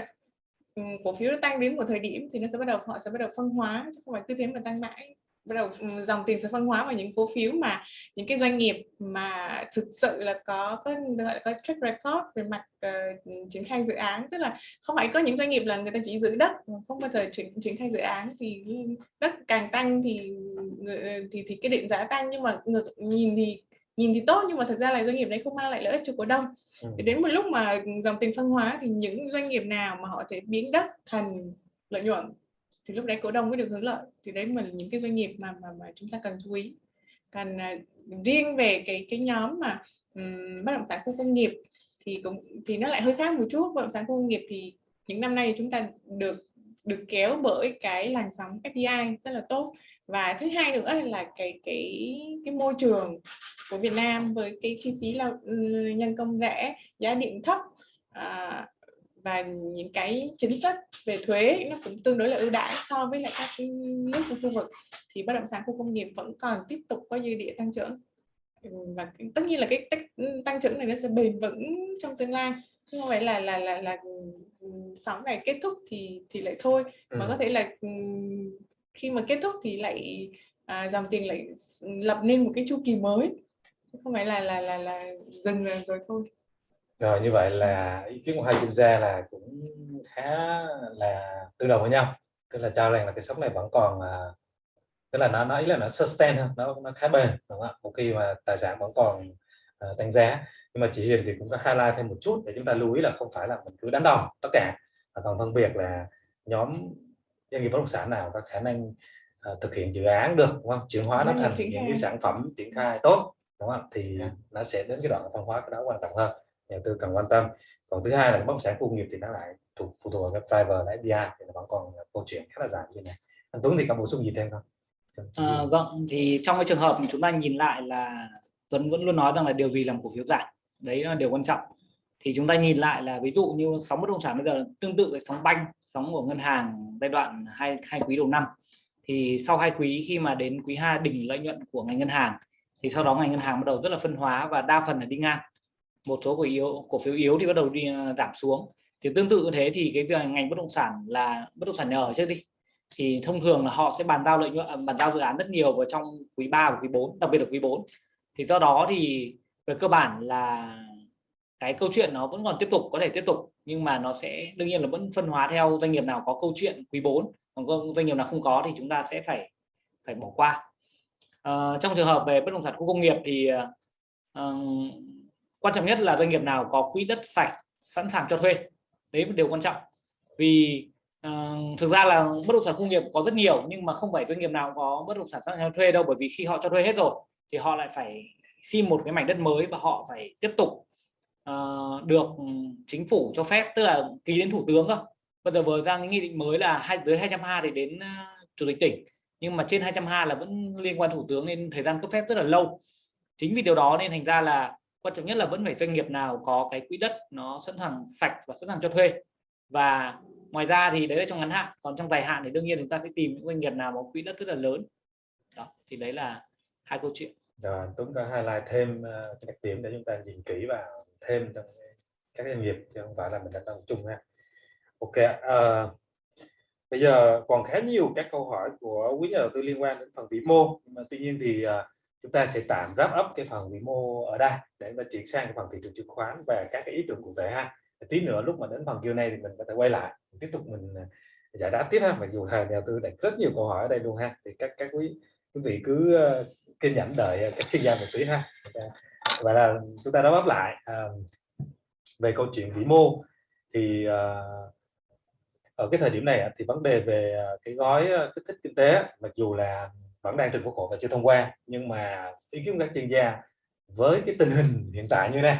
cổ phiếu nó tăng đến một thời điểm thì nó sẽ bắt đầu họ sẽ bắt đầu phân hóa chứ không phải cứ thế mà tăng mãi. Bắt đầu dòng tiền sẽ phân hóa vào những cổ phiếu mà những cái doanh nghiệp mà thực sự là có có gọi là có track record về mặt uh, triển khai dự án. Tức là không phải có những doanh nghiệp là người ta chỉ giữ đất không bao giờ triển triển khai dự án thì đất càng tăng thì ờ, thì thì cái định giá tăng. Nhưng mà ngược nhìn thì nhìn thì tốt nhưng mà thực ra là doanh nghiệp đấy không mang lại lợi ích cho cổ đông. Ừ. thì đến một lúc mà dòng tiền phân hóa thì những doanh nghiệp nào mà họ thể biến đất thành lợi nhuận thì lúc đấy cổ đông mới được hưởng lợi. Thì đấy là những cái doanh nghiệp mà mà, mà chúng ta cần chú ý. Còn uh, riêng về cái cái nhóm mà um, bất động sản khu công nghiệp thì cũng thì nó lại hơi khác một chút. Bất động sản khu công nghiệp thì những năm nay chúng ta được được kéo bởi cái làn sóng FDI rất là tốt. Và thứ hai nữa là cái cái cái môi trường của Việt Nam với cái chi phí lao ừ, nhân công rẻ giá điện thấp à, và những cái chính sách về thuế nó cũng tương đối là ưu đãi so với lại các cái nước trong khu vực thì bất động sản khu công nghiệp vẫn còn tiếp tục có dư địa tăng trưởng. Và tất nhiên là cái ừ, tăng trưởng này nó sẽ bền vững trong tương lai không phải là là là là sóng này kết thúc thì thì lại thôi. Ừ. mà có thể là khi mà kết thúc thì lại à, dòng tiền lại lập nên một cái chu kỳ mới. Không phải là là là là dừng rồi thôi. Rồi như vậy là ý kiến của hai chuyên gia là cũng khá là tương đồng với nhau. Tức là cho rằng là cái sóng này vẫn còn à, tức là nó nói là nó sustain nó nó khá bền đúng không ạ? Một khi mà tài sản vẫn còn uh, tăng giá nhưng mà chị Hiền thì cũng có highlight thêm một chút để chúng ta lưu ý là không phải là mình cứ đánh đồng tất cả mà còn phân biệt là nhóm doanh nghiệp bất động sản nào có khả năng uh, thực hiện dự án được đúng không? Chuyển hóa nó thành những cái sản phẩm triển khai tốt đúng không? Thì dạ. nó sẽ đến cái đoạn phân hóa cái đó quan trọng hơn nhà tư cần quan tâm. Còn thứ hai là bất động sản khu công nghiệp thì nó lại thuộc phụ thuộc vào cái driver là FDI thì nó vẫn còn câu chuyện khá là dài như này. Anh Tuấn thì có bổ sung gì thêm không? À, vâng thì trong cái trường hợp chúng ta nhìn lại là Tuấn vẫn luôn nói rằng là điều gì làm cổ phiếu giảm đấy là điều quan trọng. Thì chúng ta nhìn lại là ví dụ như sóng bất động sản bây giờ tương tự với sóng banh, sóng của ngân hàng giai đoạn hai hai quý đầu năm. Thì sau hai quý khi mà đến quý 2 đỉnh lợi nhuận của ngành ngân hàng, thì sau đó ngành ngân hàng bắt đầu rất là phân hóa và đa phần là đi ngang. Một số cổ yếu, cổ phiếu yếu thì bắt đầu đi à, giảm xuống. Thì tương tự như thế thì cái việc ngành bất động sản là bất động sản nhà ở trước đi. Thì thông thường là họ sẽ bàn giao lợi nhuận, bàn giao dự án rất nhiều vào trong quý 3 và quý 4 đặc biệt là quý 4 thì do đó thì về cơ bản là cái câu chuyện nó vẫn còn tiếp tục có thể tiếp tục nhưng mà nó sẽ đương nhiên là vẫn phân hóa theo doanh nghiệp nào có câu chuyện quý 4 còn doanh nghiệp nào không có thì chúng ta sẽ phải phải bỏ qua. À, trong trường hợp về bất động sản khu công nghiệp thì à, quan trọng nhất là doanh nghiệp nào có quỹ đất sạch sẵn sàng cho thuê. Đấy một điều quan trọng. Vì uh, thực ra là bất động sản công nghiệp có rất nhiều nhưng mà không phải doanh nghiệp nào có bất động sản sẵn sàng thuê đâu bởi vì khi họ cho thuê hết rồi thì họ lại phải xin một cái mảnh đất mới và họ phải tiếp tục uh, được chính phủ cho phép tức là ký đến thủ tướng cơ. Bây giờ vừa ra cái nghị định mới là hai tới 220 thì đến uh, chủ tịch tỉnh. Nhưng mà trên 220 là vẫn liên quan thủ tướng nên thời gian cấp phép rất là lâu. Chính vì điều đó nên thành ra là quan trọng nhất là vẫn phải doanh nghiệp nào có cái quỹ đất nó sẵn sàng sạch và sẵn sàng cho thuê. Và ngoài ra thì đấy là trong ngắn hạn còn trong dài hạn thì đương nhiên chúng ta sẽ tìm những doanh nghiệp nào có quỹ đất rất là lớn. Đó thì đấy là hai câu chuyện rồi Tuấn có highlight thêm uh, đặc điểm để chúng ta nhìn kỹ vào thêm trong các doanh nghiệp chứ không phải là mình đã tập trung ha. Ok uh, bây giờ còn khá nhiều các câu hỏi của quý nhà đầu tư liên quan đến phần vĩ mô. Nhưng mà tuy nhiên thì uh, chúng ta sẽ tạm wrap up cái phần vĩ mô ở đây để chúng ta chuyển sang cái phần thị trường chứng khoán và các cái ý tưởng cụ thể ha. Tí nữa lúc mà đến phần Q này thì mình có thể quay lại tiếp tục mình giải đáp tiếp ha. Mặc dù thầy nhà tư đặt rất nhiều câu hỏi ở đây luôn ha. Thì các các quý quý vị cứ uh, kiên nhẫn đợi ờ, các chuyên gia một tí ha. Dạ. Và là chúng ta đã bắp lại à, về câu chuyện vĩ mô thì à, ở cái thời điểm này thì vấn đề về cái gói kích thích kinh tế mặc dù là vẫn đang trình quốc hội và chưa thông qua nhưng mà ý kiến các chuyên gia với cái tình hình hiện tại như này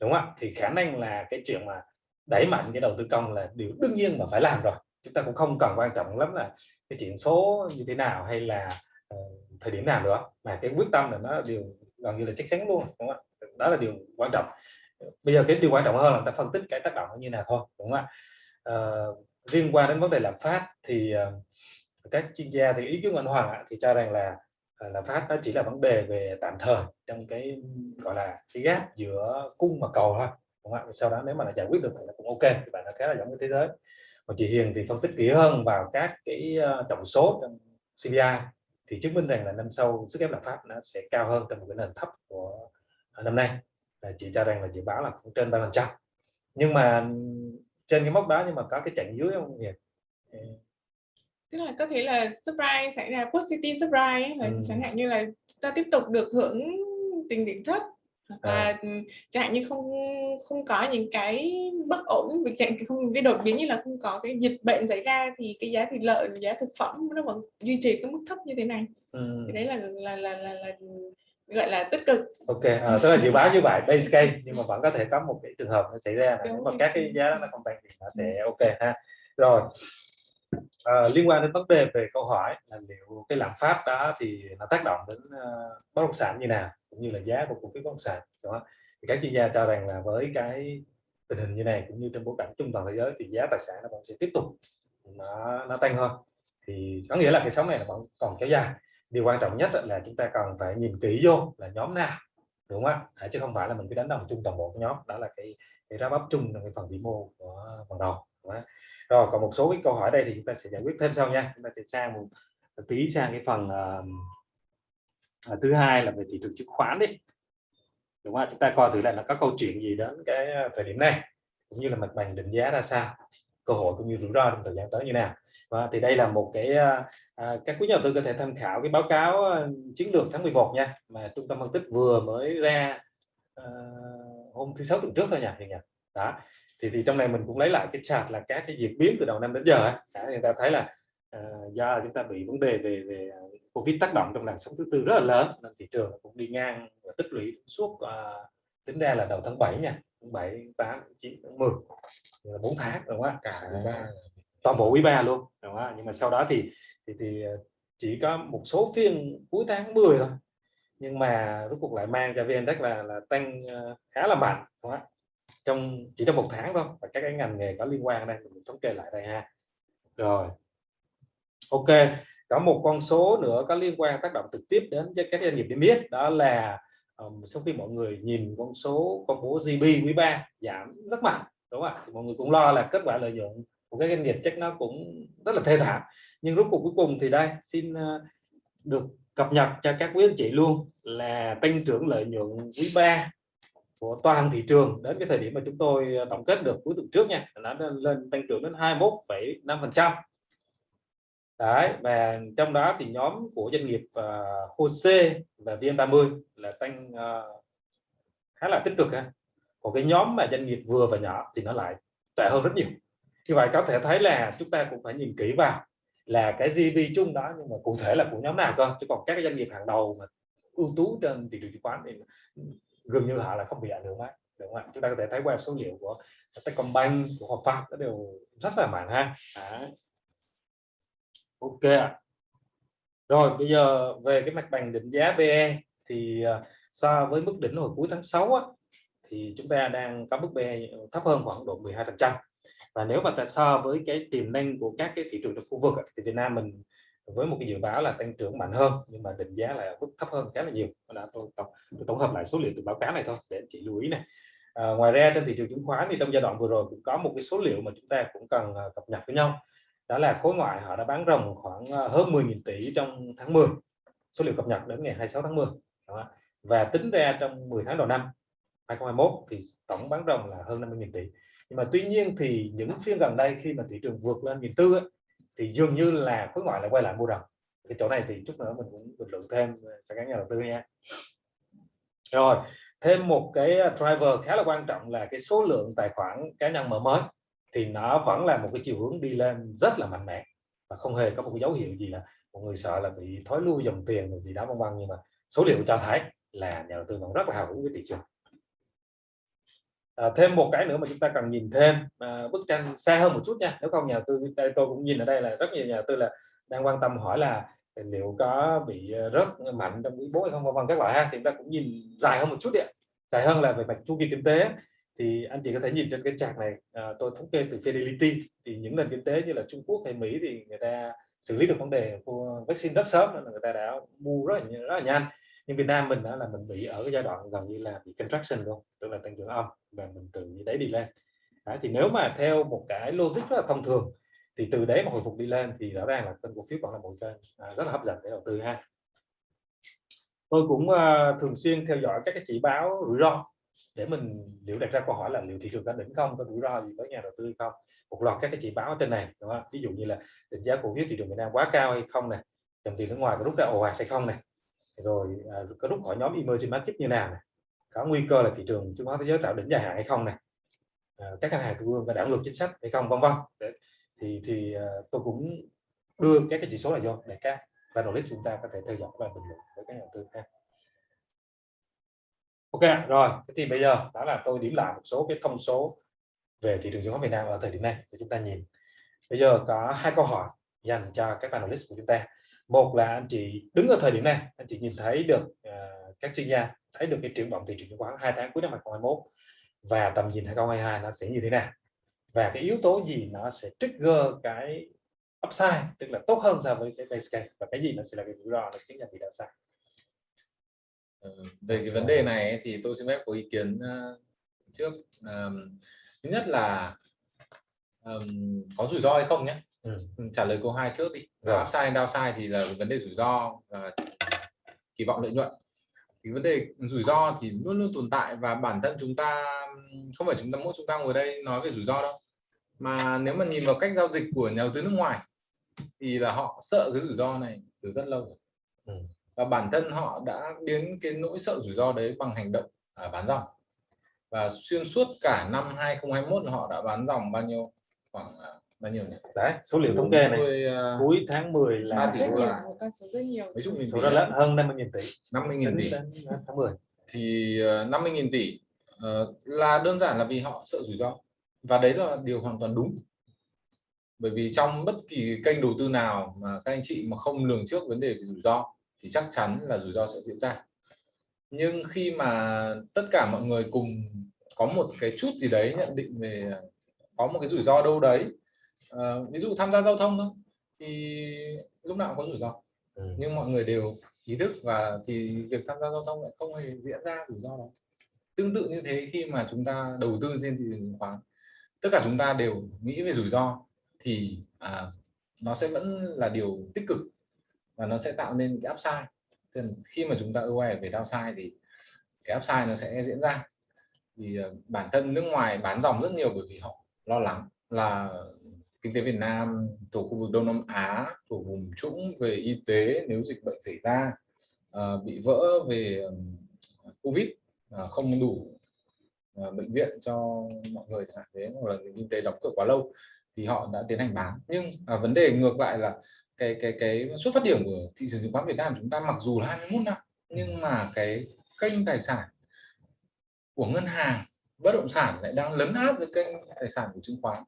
đúng không thì khả năng là cái chuyện mà đẩy mạnh cái đầu tư công là điều đương nhiên mà phải làm rồi. Chúng ta cũng không cần quan trọng lắm là cái chuyện số như thế nào hay là uh, Ờ, thời điểm nào nữa mà cái quyết tâm là nó điều gần như là chắc chắn luôn đúng không? đó là điều quan trọng. Bây giờ cái điều quan trọng hơn là ta phân tích cái tác động như nào thôi đúng không ạ? À, liên quan đến vấn đề lạm phát thì ờ, các chuyên gia thì ý kiến của anh Hoàng thì cho rằng là lạm phát nó chỉ là vấn đề về tạm thời trong cái gọi là cái gap giữa cung và cầu thôi đúng không ạ? Sau đó nếu mà nó giải quyết được thì nó cũng ok thì bạn nó khá là giống với thế giới. Còn chị Hiền thì phân tích kỹ hơn vào các cái trọng tổng số trong CPI thì chứng minh rằng là năm sau sức ép lạm phát nó sẽ cao hơn trong một cái nền thấp của năm nay. Và chị cho rằng là dự báo là cũng trên ba phần trăm. Nhưng mà trên cái mốc đó nhưng mà có cái chặng dưới không Hiền tức là có thể là surprise xảy ra positive surprise ấy, ừ. chẳng hạn như là ta tiếp tục được hưởng tình điểm thấp hoặc à. là chẳng hạn như không không có những cái bất ổn chẳng không cái đột biến như là không có cái dịch bệnh xảy ra thì cái giá thịt lợn giá thực phẩm nó vẫn duy trì cái mức thấp như thế này ừ. thì đấy là là là là, là gọi là tích cực ok à, tức là dự báo như vậy base case nhưng mà vẫn có thể có một cái trường hợp nó xảy ra mà nếu mà các cái giá đó nó không tăng thì nó sẽ ừ. ok ha rồi à, liên quan đến vấn đề về câu hỏi là liệu cái lạm phát đó thì nó tác động đến uh, bất động sản như nào cũng như là giá của cổ phiếu bất động sản đó thì các chuyên gia cho rằng là với cái tình hình như này cũng như trong bối cảnh chung toàn thế giới thì giá tài sản nó vẫn sẽ tiếp tục nó nó tăng hơn. Thì có nghĩa là cái sóng này nó vẫn còn kéo dài. Điều quan trọng nhất là chúng ta cần phải nhìn kỹ vô là nhóm nào đúng không ạ? Chứ không phải là mình cứ đánh đồng chung toàn bộ nhóm. Đó là cái cái ra bắp chung trong cái phần vĩ mô của phần đầu đúng không? Rồi còn một số cái câu hỏi đây thì chúng ta sẽ giải quyết thêm sau nha. Chúng ta sẽ sang một, một tí sang cái phần uh, thứ hai là về thị trường chứng khoán đi. Đúng không chúng ta coi thử là nó có câu chuyện gì đến cái thời điểm này cũng như là mặt bằng định giá ra sao cơ hội cũng như rủi ro trong thời gian tới như nào. Và thì đây là một cái à, các quý nhà đầu tư có thể tham khảo cái báo cáo chiến lược tháng 11 nha mà trung tâm phân tích vừa mới ra à, hôm thứ sáu tuần trước thôi nha, nhỉ đó thì thì trong này mình cũng lấy lại cái chart là các cái diễn biến từ đầu năm đến giờ ấy. Đã, người ta thấy là uh, do chúng ta bị vấn đề về về covid tác động trong làn sóng thứ tư rất là lớn nên thị trường cũng đi ngang và tích lũy suốt uh, tính ra là đầu tháng 7 nha tháng 7 8 9 tháng 10 là 4 tháng đúng không ạ cả toàn bộ quý ba luôn đúng không? nhưng mà sau đó thì thì thì chỉ có một số phiên cuối tháng 10 thôi nhưng mà rốt cuộc lại mang cho VN là là tăng khá là mạnh đúng không? Trong chỉ trong một tháng thôi và các cái ngành nghề có liên quan đây mình thống kê lại đây ha. Rồi. Ok có một con số nữa có liên quan tác động trực tiếp đến cho các doanh nghiệp niêm yết đó là um, sau khi mọi người nhìn con số công bố GDP quý 3 giảm rất mạnh đúng không ạ? Thì mọi người cũng lo là kết quả lợi nhuận của các doanh nghiệp chắc nó cũng rất là thê thảm. Nhưng rốt cuộc cuối cùng thì đây xin uh, được cập nhật cho các quý anh chị luôn là tăng trưởng lợi nhuận quý 3 của toàn thị trường đến cái thời điểm mà chúng tôi ờ, tổng kết được cuối tuần trước nha nó lên tăng trưởng đến 21,5 phần trăm. Đấy và trong đó thì nhóm của doanh nghiệp ờ, uh, HOSE và VN30 là tăng uh, khá là tích cực ha. Còn cái nhóm mà doanh nghiệp vừa và nhỏ thì nó lại tệ hơn rất nhiều. Như vậy có thể thấy là chúng ta cũng phải nhìn kỹ vào là cái GDP chung đó nhưng mà cụ thể là của nhóm nào cơ? Chứ còn các doanh nghiệp hàng đầu mà ưu tú trên thị trường chứng khoán thì gần như họ là không bị ảnh hưởng mấy đúng không chúng ta có thể thấy qua số liệu của Techcombank của Hòa Phát nó đều rất là mạnh ha. À. ok rồi bây giờ về cái mặt bằng định giá PE thì uh, so với mức đỉnh hồi cuối tháng 6 á, thì chúng ta đang có mức PE thấp hơn khoảng độ 12 phần trăm. Và nếu mà ta so với cái tiềm năng của các cái thị trường trong khu vực thì Việt Nam mình với một cái dự báo là tăng trưởng mạnh hơn nhưng mà định giá là mức thấp hơn khá là nhiều. Đã tôi tổng, tôi tổng hợp lại số liệu từ báo cáo này thôi để chị lưu ý này à, ngoài ra trên thị trường chứng khoán thì trong giai đoạn vừa rồi cũng có một cái số liệu mà chúng ta cũng cần à, cập nhật với nhau. Đó là khối ngoại họ đã bán ròng khoảng à, hơn 10.000 tỷ trong tháng 10 số liệu cập nhật đến ngày 26 tháng 10 đó. và tính ra trong 10 tháng đầu năm 2021 thì tổng bán ròng là hơn 50.000 tỷ. Nhưng mà tuy nhiên thì những phiên gần đây khi mà thị trường vượt lên nghìn tư thì dường như là khối ngoại lại quay lại mua đồng. cái chỗ này thì chút nữa mình cũng bình luận thêm ờ, cho các nhà đầu tư nha. Rồi, thêm một cái ờ, driver khá là quan trọng là cái số lượng tài khoản cá nhân mở mới thì nó vẫn là một cái chiều hướng đi lên rất là mạnh mẽ. Và không hề có một cái dấu hiệu gì là mọi người sợ là bị thói lui dòng tiền gì đó vân vân, nhưng mà số liệu cho thấy là nhà đầu tư vẫn rất là hào hứng với thị trường à, thêm một cái nữa mà chúng ta cần nhìn thêm à, bức tranh xa hơn một chút nha. Nếu không nhà tư đây tôi cũng nhìn ở đây là rất nhiều nhà tư là đang quan tâm hỏi là liệu có bị rất mạnh trong quý bốn hay không vân vân các loại ha. Thì chúng ta cũng nhìn dài hơn một chút đi dài hơn là về mặt chu kỳ kinh tế. Thì anh chị có thể nhìn trên cái chart này à, tôi thống kê từ Fidelity. Thì những nền kinh tế như là Trung Quốc hay Mỹ thì người ta xử lý được vấn đề của vaccine rất sớm nên là người ta đã mua rất là rất là nhanh nhưng Việt Nam mình đó là mình bị ở cái giai đoạn gần như là bị contraction luôn tức là tăng trưởng âm và mình từ đấy đi lên. Đấy, thì nếu mà theo một cái logic rất là thông thường thì từ đấy mà hồi phục đi lên thì rõ ràng là kênh cổ phiếu còn là một kênh à, rất là hấp dẫn để đầu tư ha. Tôi cũng uh, thường xuyên theo dõi các cái chỉ báo rủi ro để mình liệu đặt ra câu hỏi là liệu thị trường có đỉnh không có rủi ro gì với nhà đầu tư không. Một loạt các cái chỉ báo trên này đúng không? ví dụ như là định giá cổ phiếu thị trường Việt Nam quá cao hay không này dòng tiền nước ngoài có rút ra ồ ạt hay không này rồi à, có rút khỏi nhóm emerging market như nào này có nguy cơ là thị trường chứng khoán thế giới tạo đỉnh dài hạn hay không này à, các ngân hàng trung ương có đảo ngược chính sách hay không vân vân. Thì thì à, tôi cũng đưa các cái chỉ số này vô để các analyst chúng ta có thể theo dõi và bình luận với các nhà đầu tư ha. Ok rồi thì bây giờ đó là tôi điểm lại một số cái thông số về thị trường chứng khoán Việt Nam ở thời điểm này để chúng ta nhìn. Bây giờ có hai câu hỏi dành cho các analyst của chúng ta một là anh chị đứng ở thời điểm này anh chị nhìn thấy được uh, các chuyên gia thấy được cái triển vọng thị trường chứng khoán hai tháng cuối năm 2021 và tầm nhìn 2022 nó sẽ như thế nào. Và cái yếu tố gì nó sẽ trigger cái upside tức là tốt hơn so với cái base case và cái gì nó sẽ là cái rủi ro là khiến là bị downside ờ, về cái vấn đề này thì tôi xin phép có ý kiến ờ, trước. Um, thứ nhất là um, có rủi ro hay không nhé? Ừ. trả lời câu hai trước đi rồi. upside downside thì là vấn đề rủi ro và kỳ vọng lợi nhuận thì vấn đề rủi ro thì luôn luôn tồn tại và bản thân chúng ta không phải chúng ta mỗi chúng ta ngồi đây nói về rủi ro đâu mà nếu mà nhìn vào cách giao dịch của nhà đầu tư nước ngoài thì là họ sợ cái rủi ro này từ rất lâu rồi ừ. và bản thân họ đã biến cái nỗi sợ rủi ro đấy bằng hành động à, bán dòng và xuyên suốt cả năm 2021 họ đã bán dòng bao nhiêu khoảng à, bao nhiêu nhỉ? đấy số liệu thống kê này. uh, cuối tháng 10 là tỷ đô la con số rất nhiều. Mấy chục nghìn số rất lớn hơn 50 nghìn tỷ. 50 nghìn tỷ tháng 10 thì uh, 50 nghìn tỷ uh, là đơn giản là vì họ sợ rủi ro. Và đấy là điều hoàn toàn đúng. Bởi vì trong bất kỳ kênh đầu tư nào mà các anh chị mà không lường trước vấn đề về rủi ro thì chắc chắn là rủi ro sẽ diễn ra. Nhưng khi mà tất cả mọi người cùng có một cái chút gì đấy nhận định về có một cái rủi ro đâu đấy à, ví dụ tham gia giao thông thôi thì lúc nào cũng có rủi ro. Ừ. nhưng mọi người đều ý thức và thì việc tham gia giao thông lại không hề diễn ra rủi ro đó. Tương tự như thế khi mà chúng ta đầu tư trên thị trường chứng khoán tất cả chúng ta đều nghĩ về rủi ro thì à, nó sẽ vẫn là điều tích cực và nó sẽ tạo nên cái upside. Nên khi mà chúng ta aware về downside thì cái upside nó sẽ diễn ra. Thì uh, bản thân nước ngoài bán dòng rất nhiều bởi vì họ lo lắng là kinh tế Việt Nam thuộc khu vực Đông Nam Á thuộc vùng trũng về y tế nếu dịch bệnh xảy ra uh, bị vỡ về Covid uh, không đủ uh, bệnh viện cho mọi người chẳng hạn thế hoặc là kinh tế đóng cửa quá lâu thì họ đã tiến hành bán. Nhưng à, vấn đề ngược lại là cái cái cái xuất phát điểm của thị trường chứng khoán Việt Nam chúng ta mặc dù là 21 năm nhưng mà cái kênh tài sản của ngân hàng bất động sản lại đang lấn áp với kênh tài sản của chứng khoán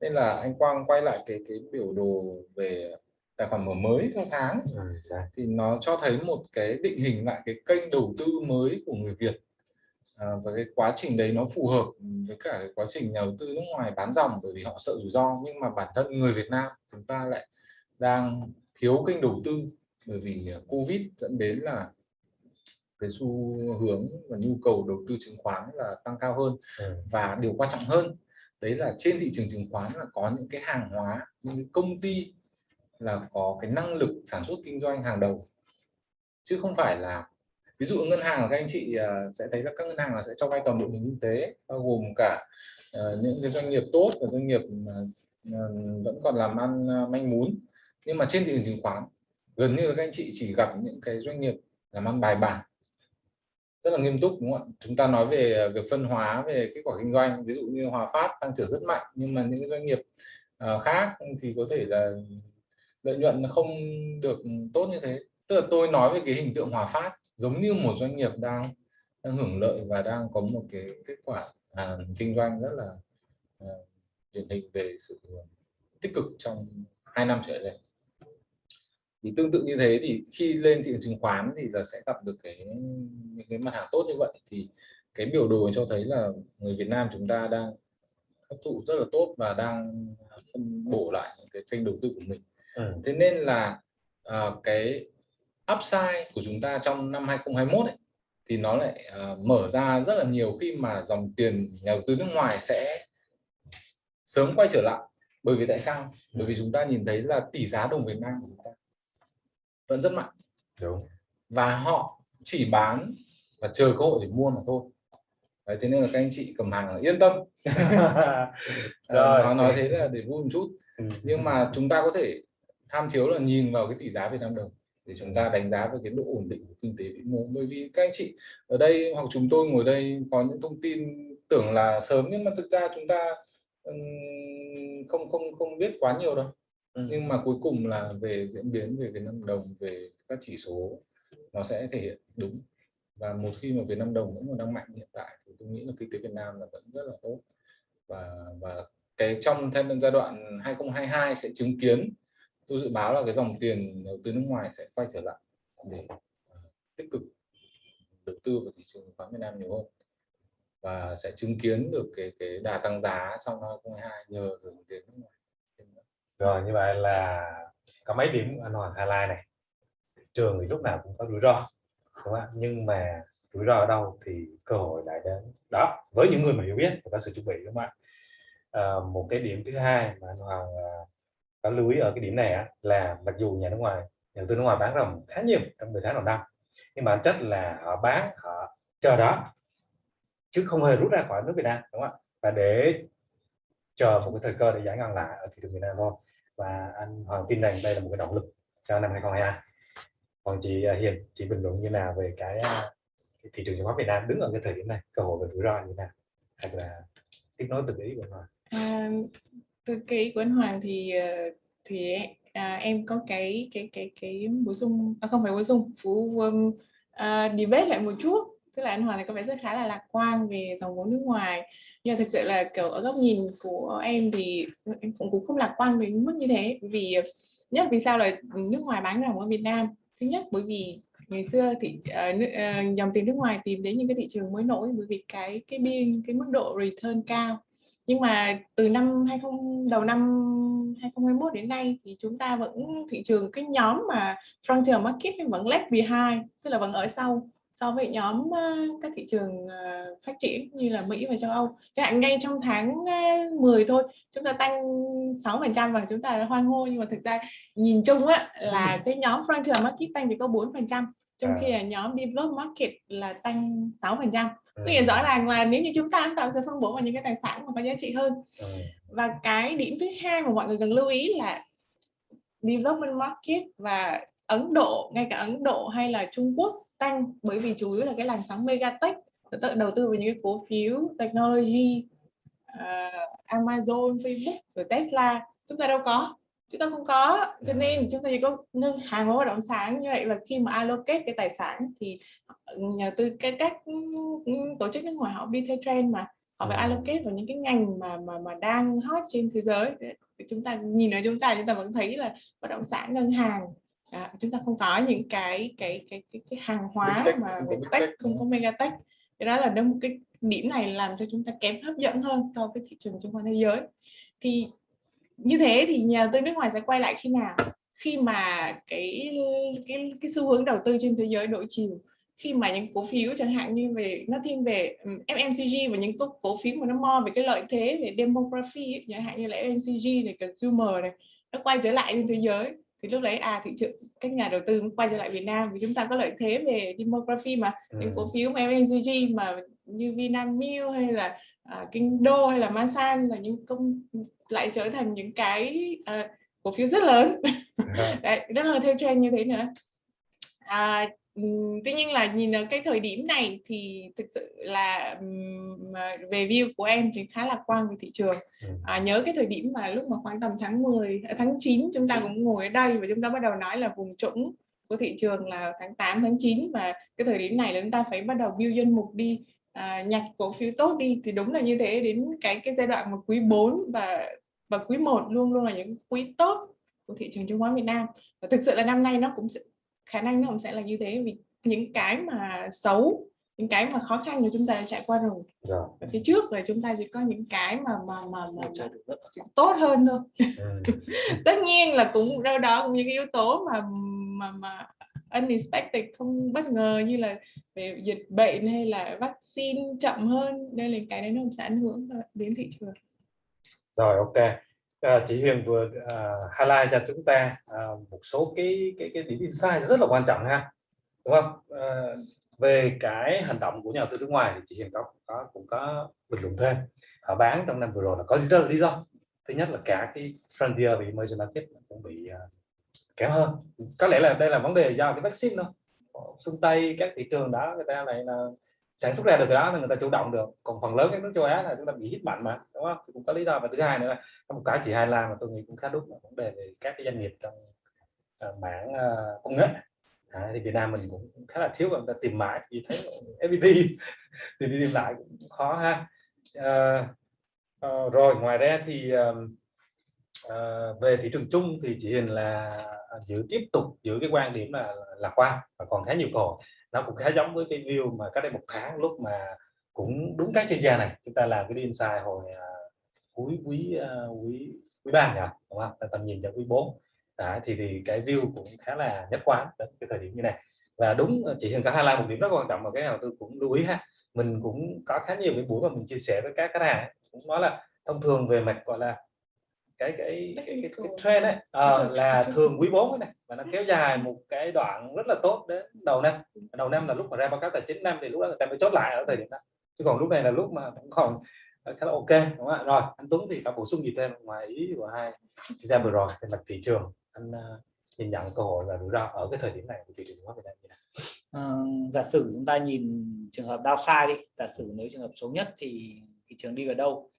nên là anh Quang quay lại cái cái biểu đồ về tài khoản mở mới theo tháng. Ừ, thì nó cho thấy một cái định hình lại cái kênh đầu tư mới của người Việt. À, và cái quá trình đấy nó phù hợp với cả cái quá trình nhà đầu tư nước ngoài bán dòng bởi vì họ sợ rủi ro. Nhưng mà bản thân người Việt Nam chúng ta lại đang thiếu kênh đầu tư bởi vì Covid dẫn đến là cái xu hướng và nhu cầu đầu tư chứng khoán là tăng cao hơn ừ. và điều quan trọng hơn đấy là trên thị trường chứng khoán là có những cái hàng hóa, những cái công ty là có cái năng lực sản xuất kinh doanh hàng đầu. Chứ không phải là, ví dụ ngân hàng các anh chị à, sẽ thấy là các ngân hàng là sẽ cho vay toàn bộ nền kinh tế, bao gồm cả à, những cái doanh nghiệp tốt và doanh nghiệp à, vẫn còn làm ăn manh mún. Nhưng mà trên thị trường chứng khoán, gần như các anh chị chỉ gặp những cái doanh nghiệp làm ăn bài bản rất là nghiêm túc đúng không ạ chúng ta nói về việc phân hóa về kết quả kinh doanh ví dụ như Hòa Phát tăng trưởng rất mạnh nhưng mà những cái doanh nghiệp uh, khác thì có thể là lợi nhuận không được tốt như thế tức là tôi nói về cái hình tượng Hòa Phát giống như một doanh nghiệp đang đang hưởng lợi và đang có một cái kết quả à, kinh doanh rất là à, điển hình về sự tích cực trong hai năm trở lại đây thì tương tự như thế thì khi lên thị trường chứng khoán thì là sẽ gặp được cái những cái mặt hàng tốt như vậy. Thì cái biểu đồ cho thấy là người Việt Nam chúng ta đang hấp thụ rất là tốt và đang phân bổ lại những cái kênh đầu tư của mình. Ừ. thế nên là uh, cái upside của chúng ta trong năm 2021 ấy, thì nó lại uh, mở ra rất là nhiều khi mà dòng tiền nhà đầu tư nước ngoài sẽ sớm quay trở lại. Bởi vì tại sao? Bởi vì chúng ta nhìn thấy là tỷ giá đồng Việt Nam của chúng ta vẫn rất mạnh. Đúng. Và họ chỉ bán và chờ cơ hội để mua mà thôi. Đấy, thế nên là các anh chị cầm hàng là yên tâm. Rồi. nói, nói thế là để vui một chút. Ừ. nhưng mà chúng ta có thể tham chiếu là nhìn vào cái tỷ giá Việt Nam đồng để chúng ta đánh giá về cái độ ổn định của kinh tế vĩ mô. Bởi vì các anh chị ở đây hoặc chúng tôi ngồi đây có những thông tin tưởng là sớm nhưng mà thực ra chúng ta không không không biết quá nhiều đâu Ừ. nhưng mà cuối cùng là về diễn biến về Việt Nam đồng, về các chỉ số, nó sẽ thể hiện đúng. Và một khi mà Việt Nam đồng vẫn còn đang mạnh hiện tại thì tôi nghĩ là kinh tế Việt Nam là vẫn rất là tốt. Và và cái trong thêm giai đoạn 2022 sẽ chứng kiến, tôi dự báo là cái dòng tiền đầu tư nước ngoài sẽ quay trở lại để ờ, tích cực đầu tư vào thị trường chứng khoán Việt Nam nhiều hơn. Và sẽ chứng kiến được cái cái đà tăng giá trong 2022 nhờ dòng tiền nước ngoài rồi như vậy là có mấy điểm anh Hoàng highlight này. Trường thì lúc nào cũng có rủi ro đúng không ạ? Nhưng mà rủi ro ở đâu thì cơ hội lại đến đó với những người mà hiểu biết và có sự chuẩn bị đúng không ạ? À, một cái điểm thứ hai mà anh Hoàng ờ, có lưu ý ở cái điểm này á, là mặc dù nhà nước ngoài nhà đầu tư nước ngoài bán rồng khá nhiều trong 10 tháng đầu năm nhưng mà bản chất là họ bán họ chờ đó chứ không hề rút ra khỏi nước Việt Nam đúng không ạ? Và để chờ một cái thời cơ để giải ngân lại ở thị trường Việt Nam thôi và anh Hoàng tin rằng đây là một cái động lực cho năm 2022 còn chị à, Hiền chị bình luận như nào về cái, à, cái thị trường chứng khoán Việt Nam đứng ở cái thời điểm này? Cơ hội và rủi ro như thế nào? Hay là tiếp nối từ ý của anh Hoàng? À, từ cái ý của anh Hoàng thì ờ, thì à, em có cái cái cái cái bổ sung à, không phải bổ sung phú um, à, debate lại một chút tức là anh Hoàng thì có vẻ rất khá là lạc quan về dòng vốn nước ngoài. Nhưng mà thực sự là kiểu ở góc nhìn của em thì em cũng cũng không lạc quan đến mức như thế. Vì nhất vì sao là nước ngoài bán ròng ở Việt Nam? Thứ nhất bởi vì ngày xưa thì uh, uh, dòng tiền nước ngoài tìm đến những cái thị trường mới nổi bởi vì cái cái biên cái mức độ return cao. Nhưng mà từ năm 20 đầu năm 2021 đến nay thì chúng ta vẫn thị trường cái nhóm mà frontier market vẫn left behind tức là vẫn ở sau so với nhóm uh, các thị trường uh, phát triển như là Mỹ và châu Âu chẳng hạn ngay trong tháng uh, 10 thôi chúng ta tăng 6 phần trăm và chúng ta đã hoan hô nhưng mà thực ra nhìn chung á là cái nhóm frontier market tăng chỉ có 4 phần trăm trong À. khi là nhóm developed market là tăng 6 phần trăm Ừ. có nghĩa rõ ràng là nếu như chúng ta tạo sẽ phân bổ vào những cái tài sản mà có giá trị hơn Ừ. và cái điểm thứ hai mà mọi người cần lưu ý là development market và Ấn Độ ngay cả Ấn Độ hay là Trung Quốc tăng bởi vì chủ yếu là cái làn sóng megatech tự đầu tư vào những cái cổ phiếu technology à, Amazon, Facebook rồi Tesla. Chúng ta đâu có chúng ta không có. Cho nên chúng ta chỉ có ngân hàng và bất động sản. Như vậy và khi mà allocate cái tài sản thì nhà tư cái các tổ chức nước ngoài họ đi theo trend mà họ phải Ừ. allocate vào những cái ngành mà mà mà đang hot trên thế giới. Thì chúng ta nhìn ở chúng ta chúng ta vẫn thấy là bất động sản ngân hàng à, chúng ta không có những cái cái cái cái, cái hàng hóa Big mà big tech không có mega tech. Cái đó là đâu một cái điểm này làm cho chúng ta kém hấp dẫn hơn so với thị trường chứng khoán thế giới. Thì như thế thì nhà đầu tư nước ngoài sẽ quay lại khi nào? Khi mà cái cái cái xu hướng đầu tư trên thế giới đổi chiều. Khi mà những cổ phiếu chẳng hạn như về nó thiên về FMCG và những cổ, cổ phiếu mà nó mo về cái lợi thế về demography chẳng hạn như là FMCG này consumer này nó quay trở lại trên thế giới thì lúc đấy à thị trường các nhà đầu tư quay trở lại Việt Nam vì chúng ta có lợi thế về demography mà. Những Ừ. cổ phiếu mà FMCG mà như Vinamilk hay là uh, Kinh Đô hay là Masan là những công lại trở thành những cái à, cổ phiếu rất lớn. Đấy, rất là theo trend như thế nữa. À, tuy nhiên là nhìn ở cái thời điểm này thì thực sự là mà về view của em thì khá lạc quan về thị trường. À, nhớ cái thời điểm mà lúc mà khoảng tầm tháng 10 à, tháng 9 chúng ta cũng ngồi ở đây và chúng ta bắt đầu nói là vùng trũng của thị trường là tháng 8 tháng 9 và cái thời điểm này là chúng ta phải bắt đầu build danh mục đi à, nhặt cổ phiếu tốt đi. Thì đúng là như thế đến cái cái giai đoạn mà quý 4 và và quý 1 luôn luôn là những quý tốt của thị trường chứng khoán Việt Nam. Và thực sự là năm nay nó cũng sẽ, khả năng nó cũng sẽ là như thế. Vì những cái mà xấu những cái mà khó khăn thì chúng ta đã trải qua rồi. Rồi ở phía trước là chúng ta chỉ có những cái mà mà mà, mà, tốt hơn thôi. Ừ. tất nhiên là cũng đâu đó cũng những cái yếu tố mà mà mà unexpected không bất ngờ như là về dịch bệnh hay là vaccine chậm hơn. Đây là cái đấy nó sẽ ảnh hưởng đến thị trường. Rồi ok à, chị Huyền vừa uh, highlight cho chúng ta uh, một số cái cái cái điểm insight rất là quan trọng ha đúng không? Uh, về cái hành động của nhà đầu tư nước ngoài thì chị Hiền có có cũng có bình luận thêm. Họ bán trong năm vừa rồi là có rất là lý do. Thứ nhất là cả cái frontier bị emerging market cũng bị uh, kém hơn. Có lẽ là đây là vấn đề do cái vaccine thôi. Phương tây các thị trường đó người ta lại là sản xuất ra được cái đó là người ta chủ động được. Còn phần lớn các nước châu Á là chúng ta bị hít mạnh mà đúng không? Thì cũng có lý do. Và thứ hai nữa là một cái chị hai la mà tôi nghĩ cũng khá đúng là vấn đề về các cái doanh nghiệp trong uh, mảng uh, công nghệ. À, thì Việt Nam mình cũng khá là thiếu và người ta tìm mãi vì thấy FPT thì đi tìm lại cũng khó ha. À, à, rồi ngoài ra thì à, về thị trường chung thì chị Hiền là giữ tiếp tục giữ cái quan điểm là lạc quan và còn khá nhiều cổ nó cũng khá giống với cái view mà cách đây một tháng lúc mà cũng đúng các chuyên gia này. Chúng ta làm cái insight hồi uh, cuối quý uh, quý quý ba nhỉ? Đúng không? Tầm nhìn cho quý 4 Đấy, thì thì cái view cũng khá là nhất quán đến cái thời điểm như này. Và đúng chị Hiền có highlight một điểm rất quan trọng mà cái nào tôi cũng lưu ý ha. Mình cũng có khá nhiều cái buổi mà mình chia sẻ với các khách hàng cũng nói là thông thường về mặt gọi là cái cái cái, cái, cái trend ấy à, là thường quý 4 này và nó kéo dài một cái đoạn rất là tốt đến đầu năm. Đầu năm là lúc mà ra báo cáo tài chính năm thì lúc đó người ta mới chốt lại ở thời điểm đó. Chứ còn lúc này là lúc mà cũng còn khá là ok đúng không ạ rồi anh Tuấn thì có bổ sung gì thêm ngoài ý của hai chị ra vừa rồi về mặt thị trường anh uh, nhìn nhận cơ hội và rủi ro ở cái thời điểm này của thị trường chứng khoán Việt Nam như nào? Uh, giả sử chúng ta nhìn trường hợp downside đi giả sử nếu trường hợp xấu nhất thì thị trường đi vào đâu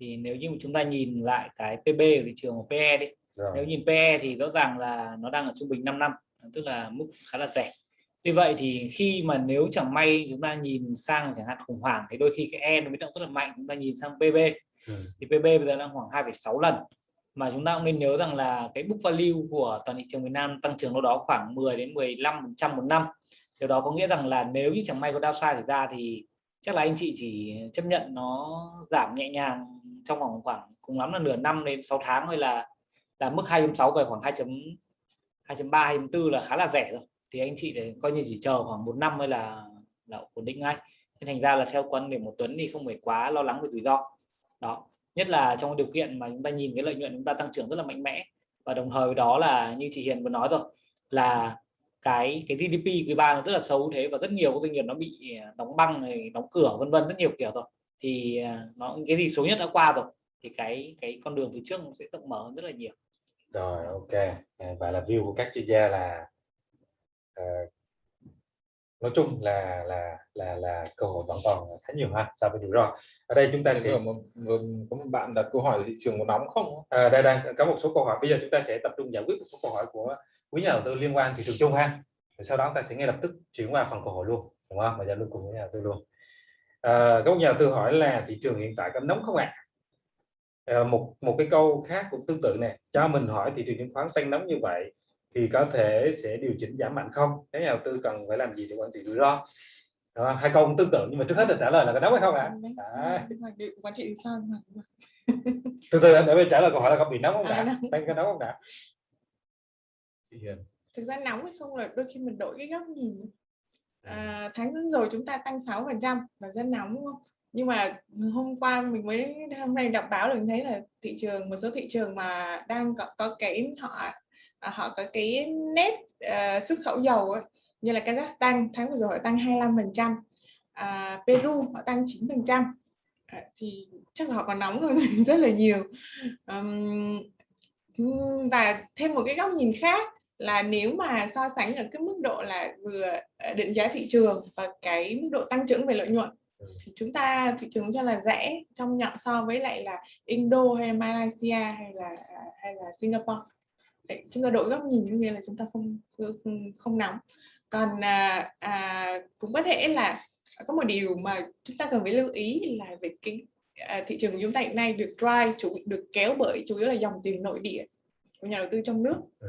thì nếu như chúng ta nhìn lại cái PB của thị trường của PE đi rồi. nếu nhìn PE thì rõ ràng là nó đang ở trung bình 5 năm tức là mức khá là rẻ vì vậy thì khi mà nếu chẳng may chúng ta nhìn sang chẳng hạn khủng hoảng thì đôi khi cái E nó biến động rất là mạnh chúng ta nhìn sang PB ừ. thì PB bây giờ đang khoảng 2,6 lần. Mà chúng ta cũng nên nhớ rằng là cái book value của toàn thị trường Việt Nam tăng trưởng đâu đó khoảng 10 đến 15 phần trăm một năm. Điều đó có nghĩa rằng là nếu như chẳng may có downside xảy ra thì chắc là anh chị chỉ chấp nhận nó giảm nhẹ nhàng trong vòng khoảng cùng lắm là nửa năm đến 6 tháng hay là là mức 2.6 về khoảng 2 2.3 2.4 là khá là rẻ rồi thì anh chị để coi như chỉ chờ khoảng một năm mới là là ổn định ngay. Nên thành ra là theo quan điểm một tuấn thì không phải quá lo lắng về rủi ro. Đó, nhất là trong điều kiện mà chúng ta nhìn cái lợi nhuận chúng ta tăng trưởng rất là mạnh mẽ. Và đồng thời đó là như chị Hiền vừa nói rồi, là cái cái GDP quý ba nó rất là xấu thế và rất nhiều doanh nghiệp nó bị à, đóng băng này, đóng cửa, vân vân, rất nhiều kiểu rồi. Thì à, nó cái gì xấu nhất đã qua rồi thì cái cái con đường phía trước nó sẽ rộng mở hơn rất là nhiều. Rồi, ok. Và là view của các chuyên gia là uh, nói chung là là là là cơ hội vẫn còn khá nhiều ha so với rủi ro. Ở đây chúng ta Thế sẽ một, vừa có một bạn đặt câu hỏi thị trường có nóng không? À, đây đang có một số câu hỏi. Bây giờ chúng ta sẽ tập trung giải quyết một số câu hỏi của quý nhà đầu tư liên quan thị trường chung ha. Rồi sau đó ta sẽ ngay lập tức chuyển qua phần câu hỏi luôn đúng không? Và giao lưu cùng với nhà đầu tư luôn. À, có một nhà đầu tư hỏi là thị trường hiện tại có nóng không ạ? À? à, một một cái câu khác cũng tương tự này cho mình hỏi thị trường chứng khoán tăng nóng như vậy thì có thể sẽ điều chỉnh giảm mạnh không? Các nhà đầu tư cần phải làm gì để quản trị rủi ro. Đó, hai câu cũng tương tự nhưng mà trước hết là trả lời là có nóng hay không ạ? À? quản trị sao? Từ từ để mình trả lời câu hỏi là có bị nóng không À, đã nóng. đang có nóng không đã thực ra nóng hay không là đôi khi mình đổi cái góc nhìn. À, tháng rồi chúng ta tăng 6 phần trăm là rất nóng đúng không? Nhưng mà hôm qua mình mới hôm nay đọc báo được thấy là thị trường một số thị trường mà đang có, có cái họ à, họ có cái nét uh, xuất khẩu dầu ấy, như là Kazakhstan tháng vừa rồi họ tăng 25 phần trăm. À, Peru họ tăng 9 phần trăm. À, thì chắc là họ còn nóng hơn mình rất là nhiều. Um, và thêm một cái góc nhìn khác là nếu mà so sánh ở cái mức độ là vừa định giá thị trường và cái mức độ tăng trưởng về lợi nhuận thì chúng ta thị trường cho là rẻ trong nhậm so với lại là Indo hay Malaysia hay là à, hay là Singapore. Chúng ta đổi góc nhìn như nghĩa là chúng ta không không, không nóng. Còn à, à, cũng có thể là có một điều mà chúng ta cần phải lưu ý là về cái à, thị trường của chúng ta hiện nay được drive chủ được kéo bởi chủ yếu là dòng tiền nội địa của nhà đầu tư trong nước. Ừ.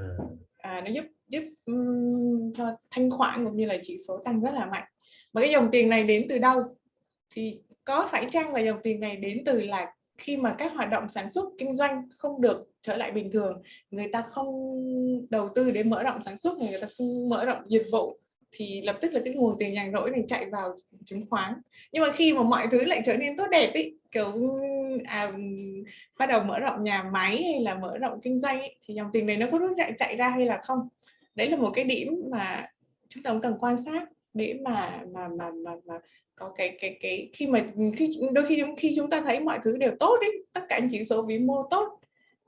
à, nó giúp giúp um, cho thanh khoản cũng như là chỉ số tăng rất là mạnh. Mà cái dòng tiền này đến từ đâu? Thì có phải chăng là dòng tiền này đến từ là khi mà các hoạt động sản xuất kinh doanh không được trở lại bình thường người ta không đầu tư để mở rộng sản xuất người ta không mở rộng dịch vụ thì lập tức là cái nguồn tiền nhàn rỗi này chạy vào chứng khoán. Nhưng mà khi mà mọi thứ lại trở nên tốt đẹp ý kiểu à, bắt đầu mở rộng nhà máy hay là mở rộng kinh doanh ý, thì dòng tiền này nó có rút chạy chạy ra hay là không? Đấy là một cái điểm mà chúng ta cũng cần quan sát để mà mà mà mà, mà có cái cái cái khi mà khi đôi khi khi chúng ta thấy mọi thứ đều tốt đấy tất cả những chỉ số vĩ mô tốt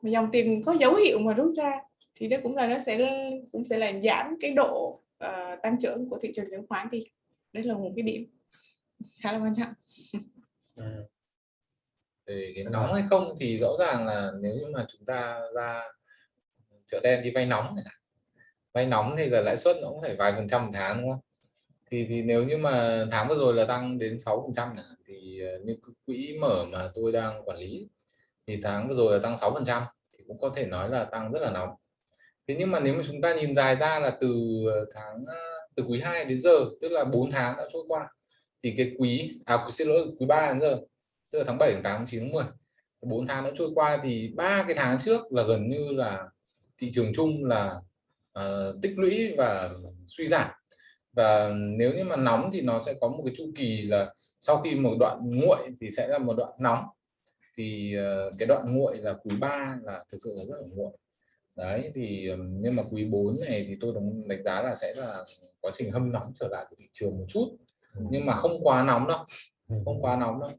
mà dòng tiền có dấu hiệu mà rút ra thì đó cũng là nó sẽ cũng sẽ làm giảm cái độ uh, tăng trưởng của thị trường chứng khoán đi. Đấy là một cái điểm khá là quan trọng. Ừ. về cái nóng hay không thì rõ ràng là nếu như mà chúng ta ra chợ đen đi vay nóng này. Vay nóng thì giờ lãi suất nó cũng phải vài phần trăm một tháng đúng không? Thì thì nếu như mà tháng vừa rồi là tăng đến 6 phần trăm thì ờ, như quỹ mở mà tôi đang quản lý thì tháng vừa rồi là tăng 6 phần trăm thì cũng có thể nói là tăng rất là nóng. Thế nhưng mà nếu mà chúng ta nhìn dài ra là từ ờ, tháng ờ, từ quý 2 đến giờ tức là 4 tháng đã trôi qua thì cái quý à xin lỗi quý 3 đến giờ tức là tháng 7 tháng 8 tháng 9 tháng 10 4 tháng đã trôi qua thì ba cái tháng trước là gần như là thị trường chung là uh, tích lũy và suy giảm và nếu như mà nóng thì nó sẽ có một cái chu kỳ là sau khi một đoạn nguội thì sẽ là một đoạn nóng. Thì uh, cái đoạn nguội là quý 3 là thực sự là rất là nguội. Đấy thì nhưng mà quý 4 này thì tôi đánh đánh giá là sẽ là quá trình hâm nóng trở lại của thị trường một chút. Nhưng mà không quá nóng đâu không quá nóng đâu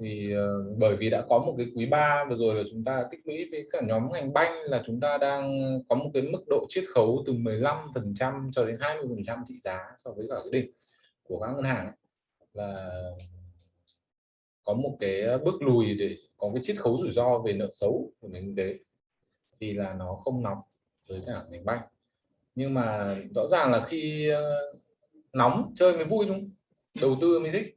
thì uh, bởi vì đã có một cái quý 3 vừa rồi là chúng ta tích lũy với cả nhóm ngành banh là chúng ta đang có một cái mức độ chiết khấu từ 15 phần trăm cho đến 20 phần trăm thị giá so với cả cái đỉnh của các ngân hàng. Ấy. là có một cái bước lùi để có cái chiết khấu rủi ro về nợ xấu của nền kinh tế thì là nó không nóng với cả ngành banh. Nhưng mà rõ ràng là khi uh, nóng chơi mới vui đúng đầu tư mới thích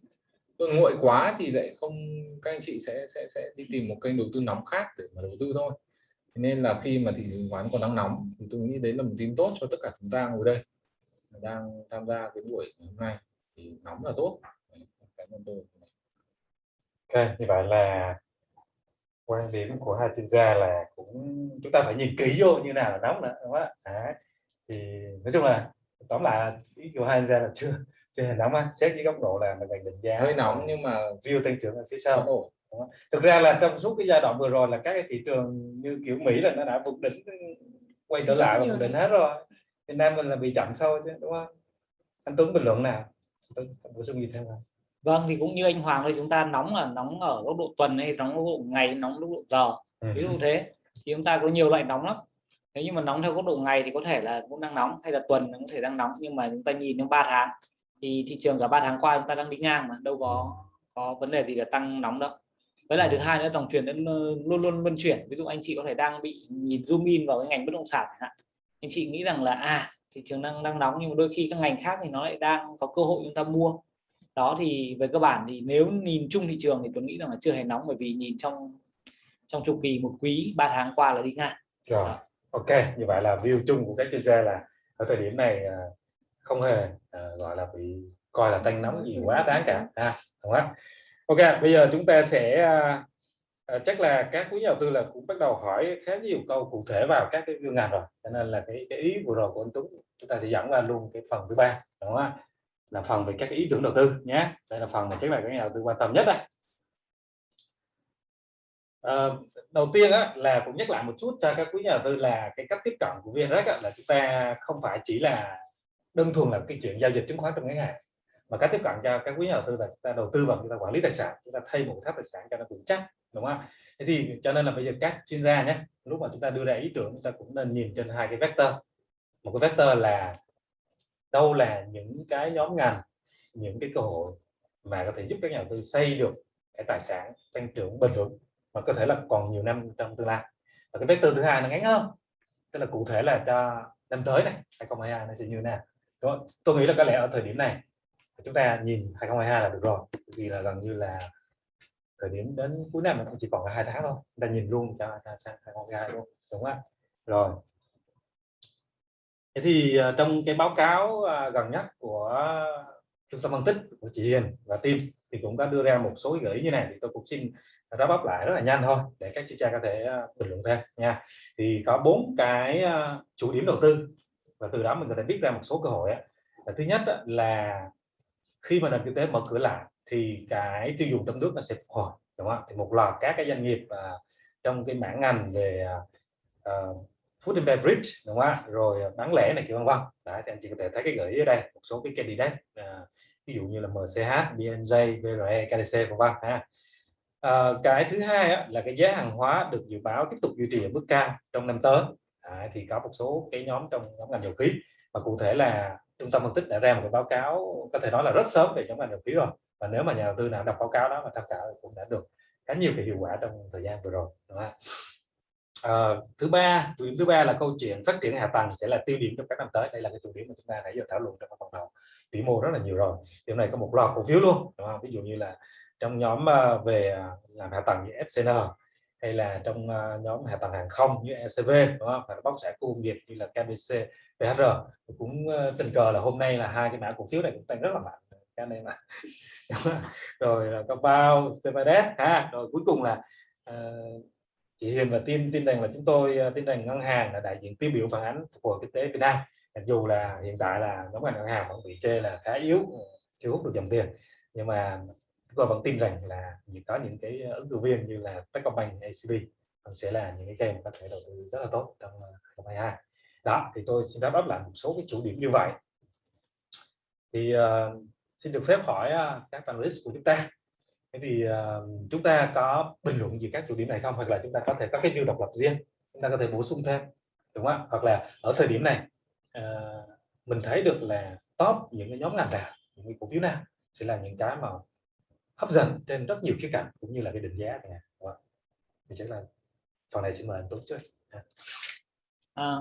tôi nguội quá thì lại không các anh chị sẽ sẽ sẽ đi tìm một kênh đầu tư nóng khác để mà đầu tư thôi. Nên là khi mà thị trường chứng khoán còn đang nóng thì tôi nghĩ đấy là một tin tốt cho tất cả chúng ta ngồi đây đang tham gia cái buổi hôm nay. Thì nóng là tốt. Cảm ơn tôi ok như vậy là quan điểm của hai chuyên gia là cũng chúng ta phải nhìn kỹ vô như nào là nóng nữa đúng không ạ? À, thì nói chung là tóm lại ý của hai chuyên gia là chưa chưa hề nóng xét dưới góc độ là mình định giá. Hơi nóng nhưng mà view tăng trưởng ở phía sau. ổn. Thực ra là trong suốt cái giai đoạn vừa rồi là các cái thị trường như kiểu Mỹ là nó đã vượt đỉnh quay trở lại và vượt đỉnh hết rồi. Việt Nam mình là bị chậm sâu chứ đúng không? Anh Tuấn bình luận nào? Bổ sung gì thêm không? Vâng thì cũng như anh Hoàng thôi chúng ta nóng là nóng ở góc độ tuần hay nóng góc độ ngày nóng góc độ giờ. Ừ. ví dụ thế thì chúng ta có nhiều loại nóng lắm. Nếu như mà nóng theo góc độ ngày thì có thể là cũng đang nóng hay là tuần cũng thể đang nóng nhưng mà chúng ta nhìn trong 3 tháng thì thị trường cả ba tháng qua chúng ta đang đi ngang mà, đâu có có vấn đề gì là tăng nóng đâu. Với lại thứ hai nữa, dòng tiền luôn luôn luân chuyển. Ví dụ anh chị có thể đang bị nhìn zoom in vào cái ngành bất động sản anh chị nghĩ rằng là à thị trường đang đang nóng nhưng mà đôi khi các ngành khác thì nó lại đang có cơ hội chúng ta mua. Đó thì về cơ bản thì nếu nhìn chung thị trường thì tôi nghĩ rằng là chưa hề nóng, bởi vì nhìn trong trong chu kỳ một quý 3 tháng qua là đi ngang. Rồi, ok. Như vậy là view chung của các chuyên gia là ở thời điểm này à, không hề uh, gọi là bị coi là tăng nóng gì quá đáng cả. À, đúng không? ok bây giờ chúng ta sẽ uh, chắc là các quý nhà đầu tư là cũng bắt đầu hỏi khá nhiều câu cụ thể vào các cái ngành rồi. Cho nên là cái, cái ý vừa rồi của anh Tuấn chúng ta sẽ dẫn qua luôn cái phần thứ ba đúng không là phần về các ý tưởng đầu tư nhé. Đây là phần mà chắc là các nhà đầu tư quan tâm nhất đây à, ờ, đầu tiên á, là cũng nhắc lại một chút cho các quý nhà đầu tư là cái cách tiếp cận của VNREX là chúng ta không phải chỉ là đơn thuần là cái chuyện giao dịch chứng khoán trong ngắn hạn. Mà cách tiếp cận cho các quý nhà đầu tư là chúng ta đầu tư vào chúng ta quản lý tài sản, chúng ta thay một tháp tài sản cho nó vững chắc, đúng không thế thì cho nên là bây giờ các chuyên gia nhé, lúc mà chúng ta đưa ra ý tưởng, chúng ta cũng nên nhìn trên hai cái vector. Một cái vector là đâu là những cái nhóm ngành, những cái cơ hội mà có thể giúp các nhà đầu tư xây được cái tài sản tăng trưởng bền vững mà có thể là còn nhiều năm trong tương lai. Và cái vector thứ hai nó ngắn hơn, tức là cụ thể là cho năm tới này 2022 nó sẽ như thế nào không? tôi nghĩ là có lẽ ở thời điểm này, chúng ta nhìn 2022 là được rồi. Vì là gần như là thời điểm đến cuối năm cũng chỉ còn là hai tháng thôi. Chúng ta nhìn luôn cho sang 2022 luôn, đúng không rồi. Thế thì ờ, trong cái báo cáo ờ, gần nhất của trung tâm phân tích của chị Hiền và team thì cũng có đưa ra một số gợi ý như này thì tôi cũng xin ráp bắp lại rất là nhanh thôi để các chuyên gia có thể ờ, bình luận thêm nha. Thì có bốn cái chủ điểm đầu tư và từ đó mình có thể biết ra một số cơ hội á. thứ nhất á, là khi mà nền kinh tế mở cửa lại thì cái tiêu dùng trong nước nó sẽ phục hồi đúng không thì một loạt các cái doanh nghiệp uh, trong cái mảng ngành về uh, food and beverage đúng không rồi bán lẻ này kiểu vân vân. Đấy thì anh chị có thể thấy cái gợi ý ở đây một số cái candidate uh, ví dụ như là MCH, BNJ, VRE, KDC vân vân ha. À, cái thứ hai á, là cái giá hàng hóa được dự báo tiếp tục duy trì ở mức cao trong năm tới. Đấy, thì có một số cái nhóm trong nhóm ngành dầu khí. Và cụ thể là trung tâm phân tích đã ra một cái báo cáo có thể nói là rất sớm về nhóm ngành dầu khí rồi. Và nếu mà nhà đầu tư nào đọc báo cáo đó mà tham khảo cũng đã được khá nhiều cái hiệu quả trong thời gian vừa rồi đúng không? À, thứ ba điểm thứ ba là câu chuyện phát triển hạ tầng sẽ là tiêu điểm trong các năm tới. Đây là cái chủ điểm mà chúng ta nãy giờ thảo luận trong phần đầu. Vĩ mô rất là nhiều rồi. Điều này có một loạt cổ phiếu luôn đúng không? ví dụ như là trong nhóm ờ, về ờ, làm hạ tầng như FCN hay là trong ờ, nhóm hạ tầng hàng không như ECV đúng không? và bóc sản khu công nghiệp như là KBC, PHR cũng ờ, tình cờ là hôm nay là hai cái mã cổ phiếu này cũng tăng rất là mạnh. Cái này mà. Rồi là có bao CVDS ha. Rồi cuối cùng là uh, chị Hiền và tin tin rằng là chúng tôi tin rằng ngân hàng là đại diện tiêu biểu phản ánh của kinh tế Việt Nam. Mặc dù là hiện tại là nhóm ngành ngân hàng vẫn bị chê là khá yếu chưa hút được dòng tiền. Nhưng mà chúng tôi vẫn tin rằng là có những cái ờ, ứng cử viên như là Techcombank, ACB sẽ là những cái game có thể đầu tư rất là tốt trong ờ, 2022 đó thì tôi xin đáp up lại một số cái chủ điểm như vậy. Thì uh, xin được phép hỏi uh, các panelist của chúng ta. Thế thì uh, chúng ta có bình luận gì các chủ điểm này không? Hoặc là chúng ta có thể có cái view độc lập riêng chúng ta có thể bổ sung thêm đúng không hoặc là ở thời điểm này uh, mình thấy được là top những cái nhóm ngành nào những cái cổ phiếu nào sẽ là những cái mà hấp dẫn trên rất nhiều khía cạnh cũng như là cái định giá này. Thì chắc là phần này xin mời anh Tuấn trước. À,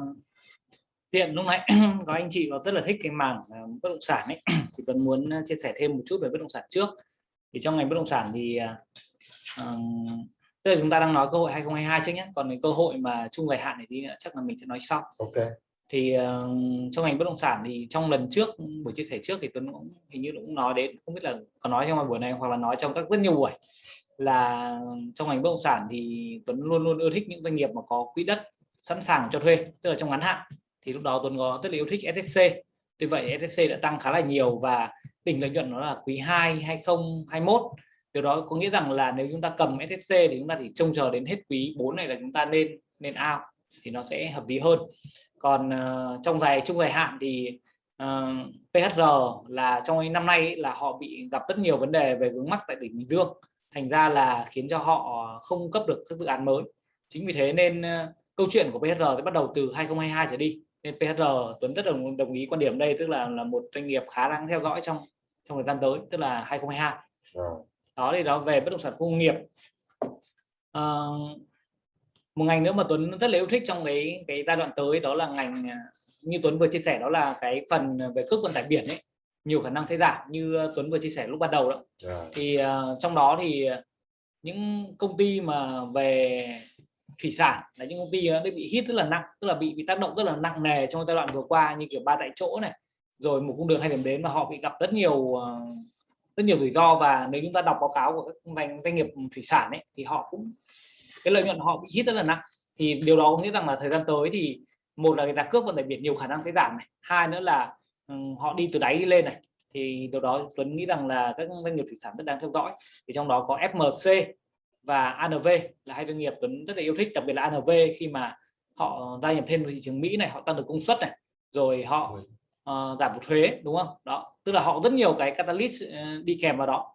tiện lúc nãy có anh chị có rất là thích cái mảng uh, bất động sản ấy. Thì cần muốn chia sẻ thêm một chút về bất động sản trước. Thì trong ngành bất động sản thì uh, tức là chúng ta đang nói cơ hội 2022 trước nhé. Còn cái cơ hội mà chung dài hạn này thì chắc là mình sẽ nói sau. Ok thì uh, trong ngành bất động sản thì trong lần trước buổi chia sẻ trước thì Tuấn cũng hình như cũng nói đến không biết là có nói trong buổi này hoặc là nói trong các rất nhiều buổi là trong ngành bất động sản thì Tuấn luôn luôn ưa thích những doanh nghiệp mà có quỹ đất sẵn sàng cho thuê tức là trong ngắn hạn. Thì lúc đó Tuấn có rất là yêu thích SSC tuy vậy SSC đã tăng khá là nhiều và đỉnh lợi nhuận nó là quý 2 2021 điều đó có nghĩa rằng là nếu chúng ta cầm SSC thì chúng ta chỉ trông chờ đến hết quý 4 này là chúng ta nên nên ao thì nó sẽ hợp lý hơn. Còn uh, trong dài trung dài hạn thì uh, ờ, PHR là trong năm nay là họ bị gặp rất nhiều vấn đề về vướng mắc tại tỉnh Bình Dương. Thành ra là khiến cho họ không cấp được các dự án mới. Chính vì thế nên uh, câu chuyện của PHR sẽ bắt đầu từ 2022 trở đi. Nên PHR Tuấn rất đồng đồng ý quan điểm đây tức là là một doanh nghiệp khá đáng theo dõi trong trong thời gian tới tức là 2022 Rồi. đó thì đó về bất động sản công nghiệp. Uh, một ngành nữa mà Tuấn rất là yêu thích trong cái cái giai đoạn tới đó là ngành à, như Tuấn vừa chia sẻ đó là cái phần về cước vận tải biển ấy. Nhiều khả năng sẽ giảm như Tuấn vừa chia sẻ lúc ban đầu đó. Rồi. thì uh, trong đó thì những công ty mà về thủy sản là những công ty nó bị hit rất là nặng tức là bị bị tác động rất là nặng nề trong giai đoạn vừa qua như kiểu ba tại chỗ này rồi một cung đường hai điểm đến mà họ bị gặp rất nhiều rất nhiều rủi ro. Và nếu chúng ta đọc báo cáo của các ngành doanh nghiệp thủy sản ấy thì họ cũng cái lợi nhuận họ bị hit rất là nặng. Thì điều đó có nghĩa rằng là thời gian tới thì một là cái giá cước vận tải biển nhiều khả năng sẽ giảm này hai nữa là um, họ đi từ đáy đi lên này. Thì điều đó Tuấn nghĩ rằng là các doanh nghiệp thủy sản rất đáng theo dõi. Thì trong đó có FMC và ANV là hai doanh nghiệp Tuấn rất là yêu thích đặc biệt là ANV khi mà họ gia nhập thêm thị trường Mỹ này họ tăng được công suất này rồi họ uh, giảm được thuế đúng không? Đó tức là họ rất nhiều cái catalyst uh, đi kèm vào đó.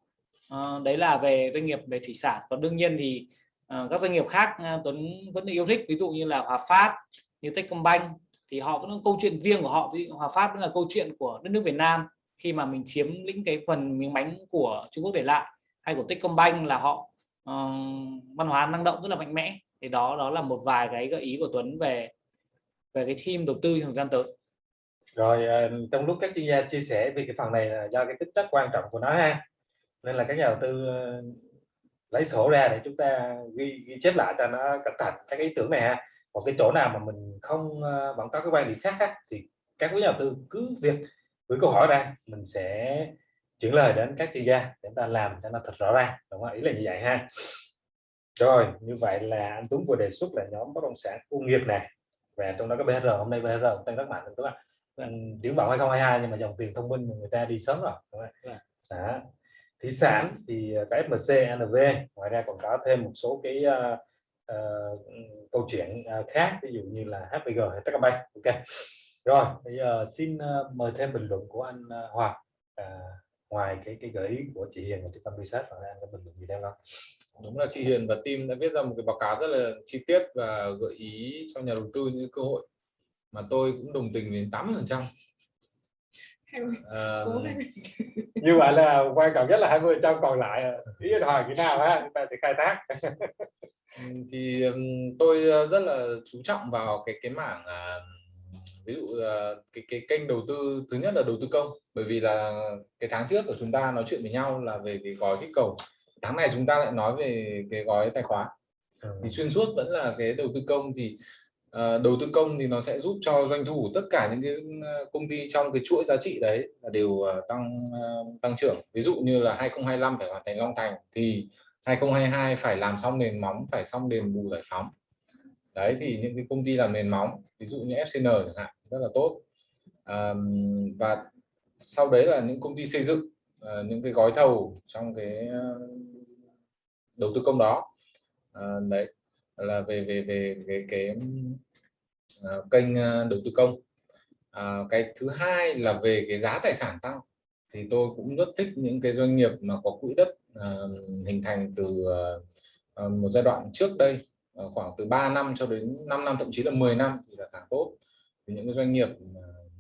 Uh, đấy là về doanh nghiệp về thủy sản. Còn đương nhiên thì Ờ, các doanh nghiệp khác ờ, Tuấn vẫn yêu thích ví dụ như là Hòa Phát như Techcombank thì họ vẫn có câu chuyện riêng của họ. Ví Hòa Phát vẫn là câu chuyện của đất nước Việt Nam khi mà mình chiếm lĩnh cái phần miếng bánh của Trung Quốc để lại hay của Techcombank là họ uh, văn hóa năng động rất là mạnh mẽ. Thì đó đó là một vài cái gợi ý của Tuấn về về cái team đầu tư trong thời gian tới. Rồi trong lúc các chuyên gia chia sẻ về cái phần này là do cái tính chất quan trọng của nó ha nên là các nhà đầu tư lấy sổ ra để chúng ta ghi, ghi chép lại cho nó cẩn thận các ý tưởng này ha. Còn cái chỗ nào mà mình không vẫn có cái quan điểm khác á, thì các quý nhà đầu tư cứ việc gửi câu hỏi ra mình sẽ chuyển lời đến các chuyên gia để chúng ta làm cho nó thật rõ ràng. Đúng không? Ý là như vậy ha. Rồi như vậy là anh Tuấn vừa đề xuất là nhóm bất động sản công nghiệp này. Và trong đó có BR hôm nay BR tăng rất mạnh đúng không anh triển vọng 2022 nhưng mà dòng tiền thông minh người ta đi sớm rồi đúng không? Đó thủy sản thì à, cái FMC NV ngoài ra còn có thêm một số cái uh, uh, câu chuyện uh, khác ví dụ như là HPG hay Techcombank ok. Rồi bây giờ xin uh, mời thêm bình luận của anh uh, Hoàng. Uh, ngoài cái cái gợi ý của chị Hiền và trung tâm research và anh có bình luận gì thêm không? Đúng là chị Hiền và team đã viết ra một cái báo cáo rất là chi tiết và gợi ý cho nhà đầu tư những cơ hội mà tôi cũng đồng tình đến 80 phần trăm à, như vậy là quan trọng nhất là 20 trăm còn lại ý hỏi cái nào á chúng ta sẽ khai thác. Thì tôi rất là chú trọng vào cái cái mảng à, ví dụ cái cái kênh đầu tư thứ nhất là đầu tư công. Bởi vì là cái tháng trước của chúng ta nói chuyện với nhau là về cái gói kích cầu. Tháng này chúng ta lại nói về cái gói tài khoá. Thì xuyên suốt vẫn là cái đầu tư công thì Ờ, đầu tư công thì nó sẽ giúp cho doanh thu tất cả những cái ờ, công ty trong cái chuỗi giá trị đấy là đều ờ, tăng tăng trưởng. Ví dụ như là 2025 phải hoàn thành Long Thành thì 2022 phải làm xong nền móng phải xong đền bù giải phóng. Đấy thì những cái công ty làm nền móng ví dụ như FCN chẳng hạn rất là tốt. À, và sau đấy là những công ty xây dựng những cái gói thầu trong cái đầu tư công đó. À, đấy là về về về về cái uh, kênh à, đầu tư công. Uh, cái thứ hai là về cái giá tài sản tăng. Thì tôi cũng rất thích những cái doanh nghiệp mà có quỹ đất uh, hình thành từ uh, một giai đoạn trước đây uh, khoảng từ 3 năm cho đến 5 năm thậm chí là 10 năm thì là càng tốt. Thì những cái doanh nghiệp uh,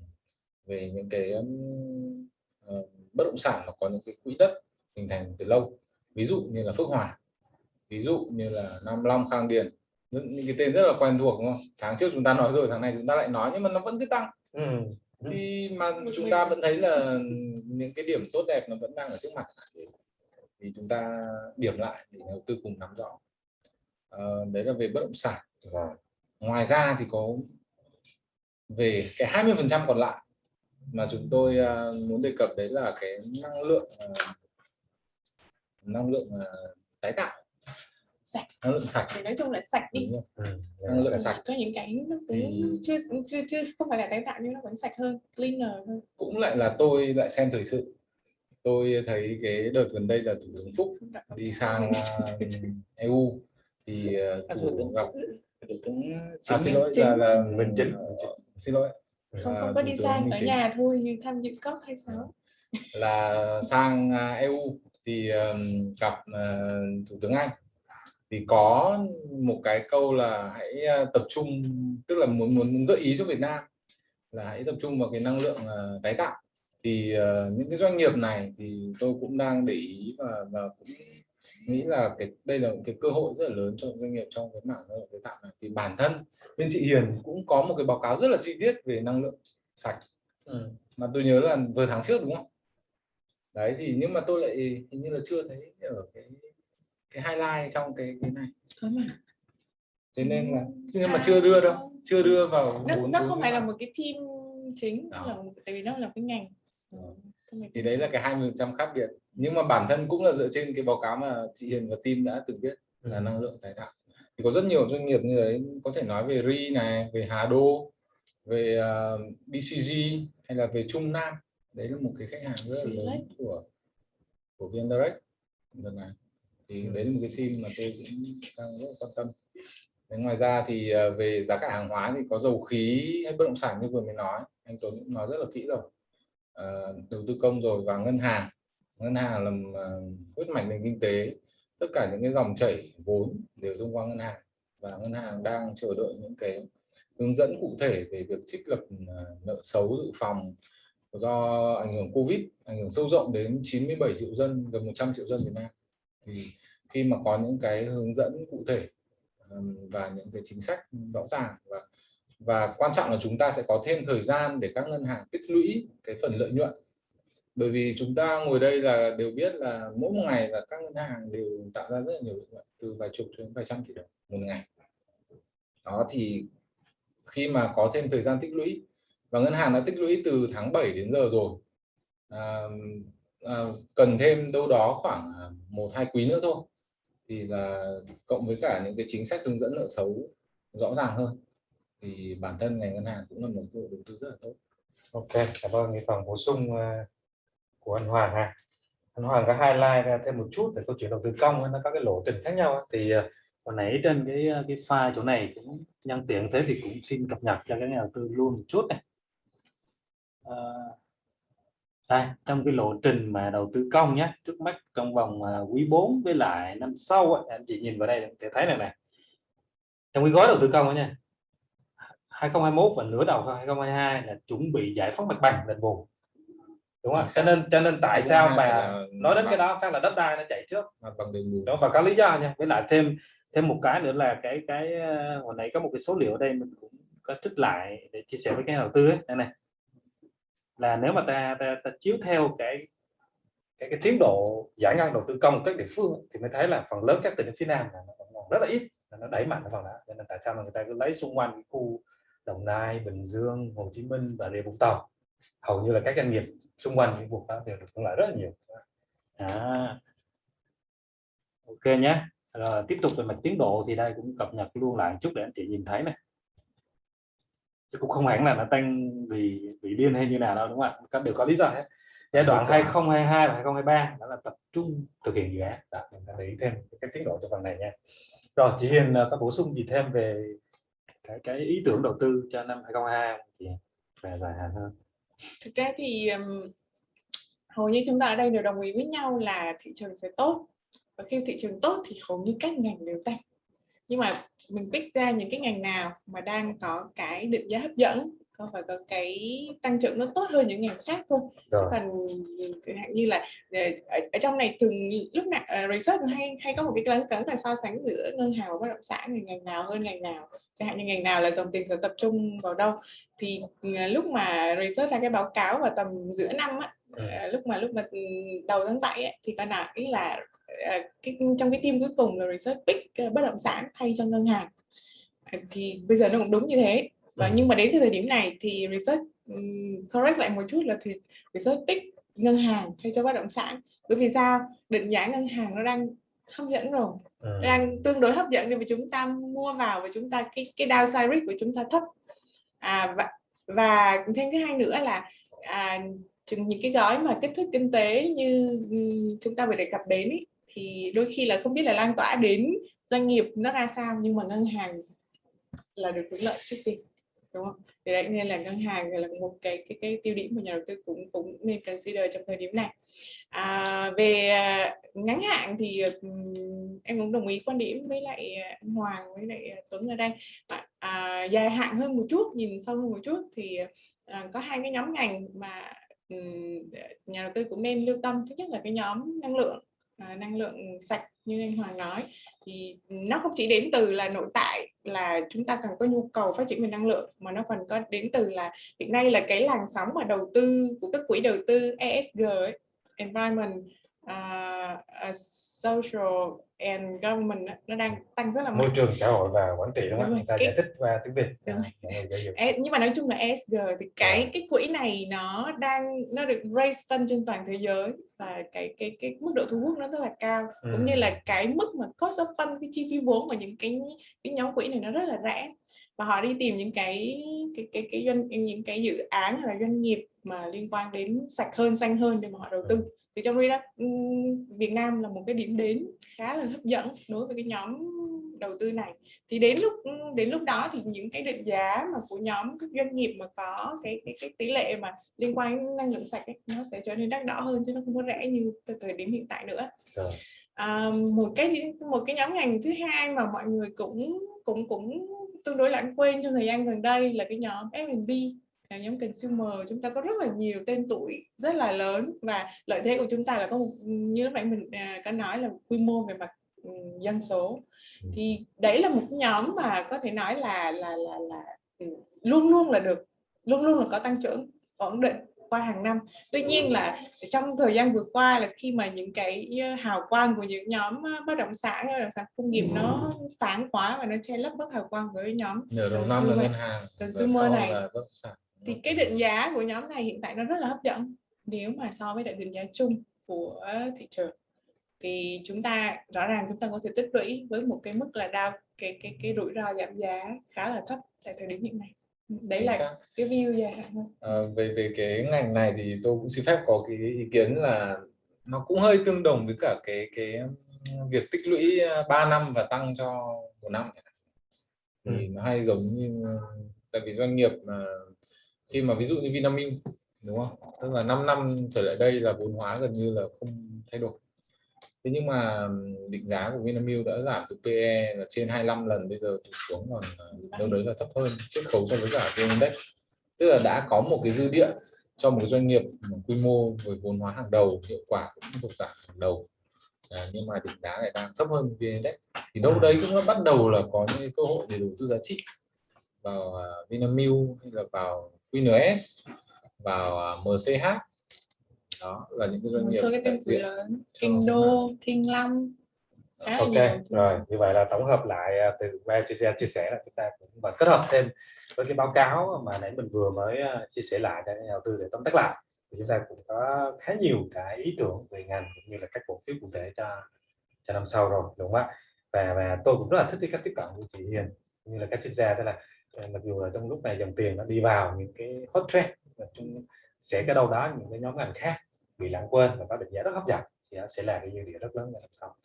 về những cái uh, bất động sản mà có những cái quỹ đất hình thành từ lâu ví dụ như là Phước Hòa ví dụ như là Nam Long Khang Điền những cái tên rất là quen thuộc đúng không? Tháng trước chúng ta nói rồi tháng này chúng ta lại nói nhưng mà nó vẫn cứ tăng. Ừ. thì mà chúng ta vẫn thấy là những cái điểm tốt đẹp nó vẫn đang ở trước mặt. Thì chúng ta điểm lại để đầu tư cùng nắm rõ. À, đấy là về bất động sản. Và ngoài ra thì có về cái 20 phần trăm còn lại mà chúng tôi uh, muốn đề cập đấy là cái năng lượng uh, năng lượng tái tạo sạch. Năng lượng sạch. Thì nói chung là sạch đi. Ừ, năng lượng sạch. có những cái nó cũng thì... chưa chưa chưa không phải là tái tạo nhưng nó vẫn sạch hơn cleaner hơn. Cũng lại là tôi lại xem thời sự. Tôi thấy cái đợt gần đây là thủ tướng phúc đi sang EU thì thủ tướng gặp. À, xin lỗi là, là mình chính. xin lỗi. Không không có đi sang ở nhà thôi như tham dự cop hay sao? Là sang EU thì um, gặp uh, thủ tướng Anh thì có một cái câu là hãy tập trung tức là muốn muốn gợi ý cho Việt Nam là hãy tập trung vào cái năng lượng uh, tái tạo. Thì uh, những cái doanh nghiệp này thì tôi cũng đang để ý và, và cũng nghĩ là cái đây là một cái cơ hội rất là lớn cho doanh nghiệp trong cái mảng năng lượng tái tạo này. Thì bản thân bên chị Hiền cũng có một cái báo cáo rất là chi tiết về năng lượng sạch. Ừ. mà tôi nhớ là vừa tháng trước đúng không? Đấy thì nhưng mà tôi lại hình như là chưa thấy ở cái cái highlight trong cái cái này. Có mà. Thế nên là nhưng mà chưa đưa đâu chưa đưa vào nó, nó không phải là một cái team chính là tại vì nó là cái ngành. Ừ. thì đấy là cái 20 trăm khác biệt. Nhưng mà bản thân cũng là dựa trên cái báo cáo mà chị Hiền và team đã từng viết là năng lượng tái tạo. Thì có rất nhiều doanh nghiệp như đấy có thể nói về RI này về Hà Đô về uh, BCG hay là về Trung Nam. Đấy là một cái khách hàng rất là lớn của của VN Direct. Lần này thì đấy là một cái sim mà tôi cũng đang rất quan tâm. Đấy, ngoài ra thì à, về giá cả hàng hóa thì có dầu khí hay bất động sản như vừa mới nói anh Tuấn cũng nói rất là kỹ rồi. À, đầu tư công rồi và ngân hàng. Ngân hàng là huyết à, mạch nền kinh tế. Tất cả những cái dòng chảy vốn đều thông qua ngân hàng và ngân hàng đang chờ đợi những cái hướng dẫn cụ thể về việc trích lập à, nợ xấu dự phòng do ảnh hưởng Covid ảnh hưởng sâu rộng đến 97 triệu dân gần 100 triệu dân Việt Nam thì khi mà có những cái hướng dẫn cụ thể và những cái chính sách rõ ràng và và quan trọng là chúng ta sẽ có thêm thời gian để các ngân hàng tích lũy cái phần lợi nhuận. Bởi vì chúng ta ngồi đây là đều biết là mỗi một ngày là các ngân hàng đều tạo ra rất là nhiều lợi nhuận từ vài chục đến vài trăm tỷ đồng một ngày. Đó thì khi mà có thêm thời gian tích lũy và ngân hàng đã tích lũy từ tháng 7 đến giờ rồi à, Ờ, cần thêm đâu đó khoảng à, một hai quý nữa thôi thì là cộng với cả những cái chính sách hướng dẫn nợ xấu rõ ràng hơn thì bản thân ngành ngân hàng cũng là một cơ hội đầu tư rất là tốt. Ok, cảm ơn cái phần bổ sung ờ, của anh Hoàng ha. Anh Hoàng có highlight ra thêm một chút về câu chuyện đầu tư công nó có cái lộ trình khác nhau thì ờ, hồi nãy trên cái cái file chỗ này cũng nhân tiện thế thì cũng xin cập nhật cho các nhà đầu tư luôn một chút này đây trong cái lộ trình mà đầu tư công nhé trước mắt trong vòng uh, quý 4 với lại năm sau ấy, anh chị nhìn vào đây để thấy này này trong cái gói đầu tư công nha 2021 và nửa đầu 2022 là chuẩn bị giải phóng mặt bằng đền bù đúng không? Cho nên cho nên tại sao mà nói đến cái đó chắc là đất đai nó chạy trước. đó và có lý do nha với lại thêm thêm một cái nữa là cái cái ờ, hồi nãy có một cái số liệu ở đây mình cũng có trích lại để chia sẻ với cái đầu tư ấy. này này là nếu mà ta, ta, ta chiếu theo cái cái, cái tiến độ giải ngân đầu tư công các địa phương thì mới thấy là phần lớn các tỉnh phía Nam là nó còn rất là ít là nó đẩy mạnh vào đó. Cho nên tại sao mà người ta cứ lấy xung quanh cái khu Đồng Nai Bình Dương Hồ Chí Minh và Rịa Vũng Tàu? Hầu như là các doanh nghiệp xung quanh những vùng đó đều được hưởng lợi rất là nhiều. À. ok nhé. Rồi tiếp tục về mặt tiến độ thì đây cũng cập nhật luôn lại một chút để anh chị nhìn thấy này chứ cũng không hẳn là nó tăng vì vì điên hay như nào đâu đúng không ạ? Các đều có lý do hết. Giai đoạn 2022 và 2023 đó là tập trung thực hiện dự án. Đó, mình để ý thêm cái tiến độ cho phần này nha. Rồi chị Hiền ờ, có bổ sung gì thêm về cái cái ý tưởng đầu tư cho năm 2022 chị? Về dài hạn hơn. Thực ra thì hầu như chúng ta ở đây đều đồng ý với nhau là thị trường sẽ tốt. Và khi thị trường tốt thì hầu như các ngành đều tăng nhưng mà mình pick ra những cái ngành nào mà đang có cái định giá hấp dẫn có phải có cái tăng trưởng nó tốt hơn những ngành khác thôi chứ còn hạn như là ờ, ở, ở trong này thường lúc nào uh, research hay hay có một cái lớn cấn là so sánh giữa ngân hàng và bất động sản thì ngành nào hơn ngành nào? Chẳng hạn như ngành nào là dòng tiền sẽ tập trung vào đâu? Thì uh, lúc mà research ra cái báo cáo vào tầm giữa năm á uh, lúc mà lúc mà ừ, đầu tháng bảy á, thì có nào ý là cái, trong cái team cuối cùng là research pick uh, bất động sản thay cho ngân hàng. Uh, thì bây giờ nó cũng đúng như thế. Và nhưng mà đến thời điểm này thì research um, correct lại một chút là thì research pick ngân hàng thay cho bất động sản. Bởi vì sao? Định giá ngân hàng nó đang hấp dẫn rồi. Ừ. đang tương đối hấp dẫn nên mà chúng ta mua vào và chúng ta cái cái downside risk của chúng ta thấp. À, và và thêm cái hai nữa là à, những cái gói mà kích thích kinh tế như chúng ta vừa đề cập đến ý, thì đôi khi là không biết là lan tỏa đến doanh nghiệp nó ra sao nhưng mà ngân hàng là được hưởng lợi trước tiên đúng không? Thì đấy nên là ngân hàng là một cái cái cái tiêu điểm mà nhà đầu tư cũng cũng nên consider trong thời điểm này. À, về à, ngắn hạn thì em cũng đồng ý quan điểm với lại à, anh Hoàng với lại à, Tuấn ở đây. À, à, dài hạn hơn một chút nhìn sâu hơn một chút thì à, có hai cái nhóm ngành mà um, nhà đầu tư cũng nên lưu tâm. Thứ nhất là cái nhóm năng lượng năng lượng sạch như anh Hoàng nói thì nó không chỉ đến từ là nội tại là chúng ta cần có nhu cầu phát triển về năng lượng mà nó còn có đến từ là hiện nay là cái làn sóng mà đầu tư của các quỹ đầu tư ESG ấy, environment uh, uh, social and government nó đang tăng rất là mạnh. môi trường xã hội và quản trị đúng không? Người ta cái... giải thích qua tiếng Việt. Đúng rồi. nhưng mà nói chung là ESG thì cái yeah. cái quỹ này nó đang nó được raise fund trên toàn thế giới và cái cái cái mức độ thu hút nó rất là cao ừ. cũng như là cái mức mà cost of fund cái chi phí vốn của những cái cái nhóm quỹ này nó rất là rẻ và họ đi tìm những cái cái cái cái doanh những cái dự án hay là doanh nghiệp mà liên quan đến sạch hơn xanh hơn để mà họ đầu tư thì trong khi đó Việt Nam là một cái điểm đến khá là hấp dẫn đối với cái nhóm đầu tư này. Thì đến lúc đến lúc đó thì những cái định giá mà của nhóm các doanh nghiệp mà có cái cái, cái tỷ lệ mà liên quan đến năng lượng sạch ấy, nó sẽ trở nên đắt đỏ hơn chứ nó không có rẻ như từ thời điểm hiện tại nữa. À, một cái một cái nhóm ngành thứ hai mà mọi người cũng cũng cũng tương đối lãng quên trong thời gian gần đây là cái nhóm F&B là nhóm consumer chúng ta có rất là nhiều tên tuổi rất là lớn và lợi thế của chúng ta là có một như lúc nãy mình à, có nói là quy mô về mặt ừ, dân số. Ừ. thì đấy là một nhóm mà có thể nói là là là là ừ, luôn luôn là được luôn luôn là có tăng trưởng ổn định qua hàng năm. Tuy nhiên là trong thời gian vừa qua là khi mà những cái hào quang của những nhóm bất động sản bất động sản công nghiệp nó sáng quá và nó che lấp bớt hào quang với nhóm nửa đầu năm là ngân hàng consumer này thì cái định giá của nhóm này hiện tại nó rất là hấp dẫn. Nếu mà so với lại định giá chung của thị trường thì chúng ta rõ ràng chúng ta có thể tích lũy với một cái mức là đau cái cái cái rủi ro giảm giá khá là thấp tại thời điểm hiện nay. Đấy Chính là xác. cái view dài hạn À, về về cái ngành này thì tôi cũng xin phép có cái ý kiến là nó cũng hơi tương đồng với cả cái cái việc tích lũy 3 năm và tăng cho một năm thì nó hay giống như tại vì doanh nghiệp mà khi mà ví dụ như Vinamilk đúng không? Tức là 5 năm trở lại đây là vốn hóa gần như là không thay đổi. Thế nhưng mà định giá của Vinamilk đã giảm từ PE là trên 25 lần bây giờ xuống còn à, đâu đấy là thấp hơn chiết khấu so với cả VN Index. Tức là đã có một cái dư địa cho một doanh nghiệp quy mô với vốn hóa hàng đầu hiệu quả cũng thuộc dạng hàng đầu. À, nhưng mà định giá lại đang thấp hơn VN Index. Thì đâu đấy cũng bắt đầu là có những cơ hội để đầu tư giá trị vào à, Vinamilk hay là vào QNS vào uh, MCH đó là những cái doanh nghiệp số cái tên diện lớn. Đô Kinh Long ok nhiều. rồi như vậy là tổng hợp lại à, từ ba chia sẻ chia sẻ là chúng ta cũng và kết hợp thêm với cái báo cáo mà nãy mình vừa mới à, chia sẻ lại cho nhà đầu tư để tóm tắt lại. Thì chúng ta cũng có khá nhiều cái ý tưởng về ngành cũng như là các cổ phiếu cụ thể cho cho năm sau rồi đúng không ạ? Và và tôi cũng rất là thích cái cách tiếp cận của chị Hiền như là các chuyên gia tức là à, Ờ, mặc dù là trong lúc này dòng tiền nó đi vào những cái hot trend và chúng sẽ cái đâu đó những cái nhóm ngành khác bị lãng quên và có định giá rất hấp dẫn thì nó sẽ là cái dư địa rất lớn làm sao sau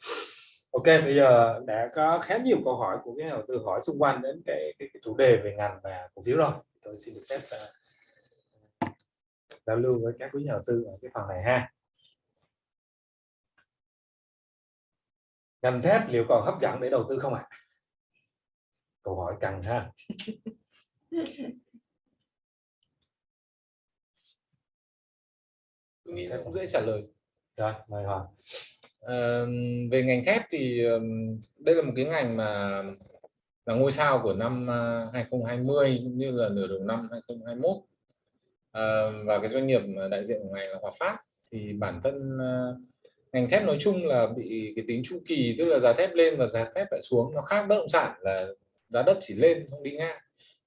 Ok, bây giờ đã có khá nhiều câu hỏi của cái nhà đầu tư hỏi xung quanh đến cái, cái, cái chủ đề về ngành và cổ phiếu rồi. Tôi xin được phép uh, giao lưu với các quý nhà đầu tư ở cái phần này ha. Ngành thép liệu còn hấp dẫn để đầu tư không ạ? À? Câu hỏi cần ha. tôi nghĩ là cũng dễ trả lời Rồi, mời Hoàng. Ờ, về ngành thép thì đây là một cái ngành mà là ngôi sao của năm à, 2020 cũng như là nửa đầu năm 2021 Ờ, và cái doanh nghiệp đại diện của ngành là Hòa Phát thì bản thân à, ngành thép nói chung là bị cái tính chu kỳ tức là giá thép lên và giá thép lại xuống nó khác bất động sản là giá đất chỉ lên không đi ngang.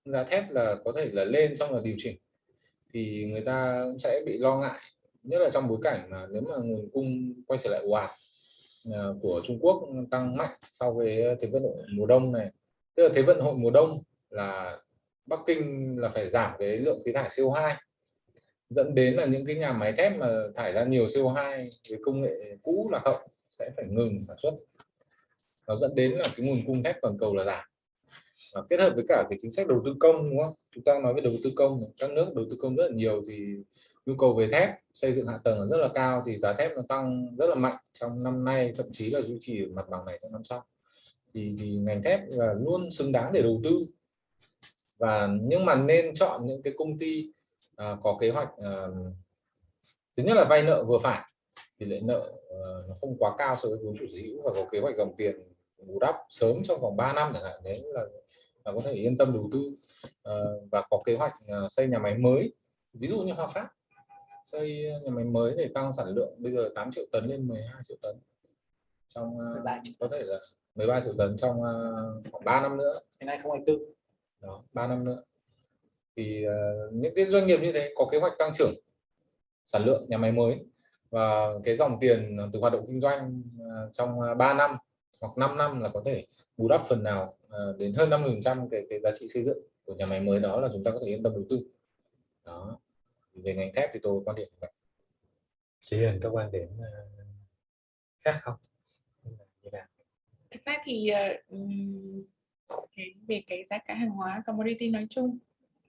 Giá thép là có thể là lên xong là điều chỉnh. Thì người ta cũng sẽ bị lo ngại, nhất là trong bối cảnh mà nếu mà nguồn cung quay trở lại ồ ạt à, của Trung Quốc tăng mạnh sau cái thế vận hội mùa đông này. Tức là thế vận hội mùa đông là Bắc Kinh là phải giảm cái lượng khí thải CO2 dẫn đến là những cái nhà máy thép mà thải ra nhiều CO2 với công nghệ cũ là hậu sẽ phải ngừng sản xuất. Nó dẫn đến là cái nguồn cung thép toàn cầu là giảm và kết hợp với cả cái chính sách đầu tư công đúng không? Chúng ta nói về đầu tư công các nước đầu tư công rất là nhiều thì nhu cầu về thép xây dựng hạ tầng rất là cao thì giá thép nó tăng rất là mạnh trong năm nay thậm chí là duy trì mặt bằng này trong năm sau. Thì, thì ngành thép là luôn xứng đáng để đầu tư. Và nhưng mà nên chọn những cái công ty à, có kế hoạch à, thứ nhất là vay nợ vừa phải tỷ lệ nợ à, nó không quá cao so với vốn chủ sở hữu và có kế hoạch dòng tiền bù đắp sớm trong vòng 3 năm chẳng hạn đấy là, là có thể yên tâm đầu tư. À, và có kế hoạch à, xây nhà máy mới. Ví dụ như Hòa Phát xây nhà máy mới để tăng sản lượng bây giờ 8 triệu tấn lên 12 triệu tấn. Trong uh, 13 triệu. có thể là 13 triệu tấn trong uh, khoảng 3 năm nữa. Đến 2024 đó 3 năm nữa. Thì uh, những cái doanh nghiệp như thế có kế hoạch tăng trưởng sản lượng nhà máy mới và cái dòng tiền từ hoạt động kinh doanh uh, trong uh, 3 năm hoặc 5 năm là có thể bù đắp phần nào uh, đến hơn 50 trăm cái, cái giá trị xây dựng của nhà máy mới đó là chúng ta có thể yên tâm đầu tư đó về ngành thép thì tôi quan điểm như vậy Chị Hiền có quan điểm ờ, khác không? Như nào? thực ra thì ờ, cái về cái giá cả hàng hóa commodity nói chung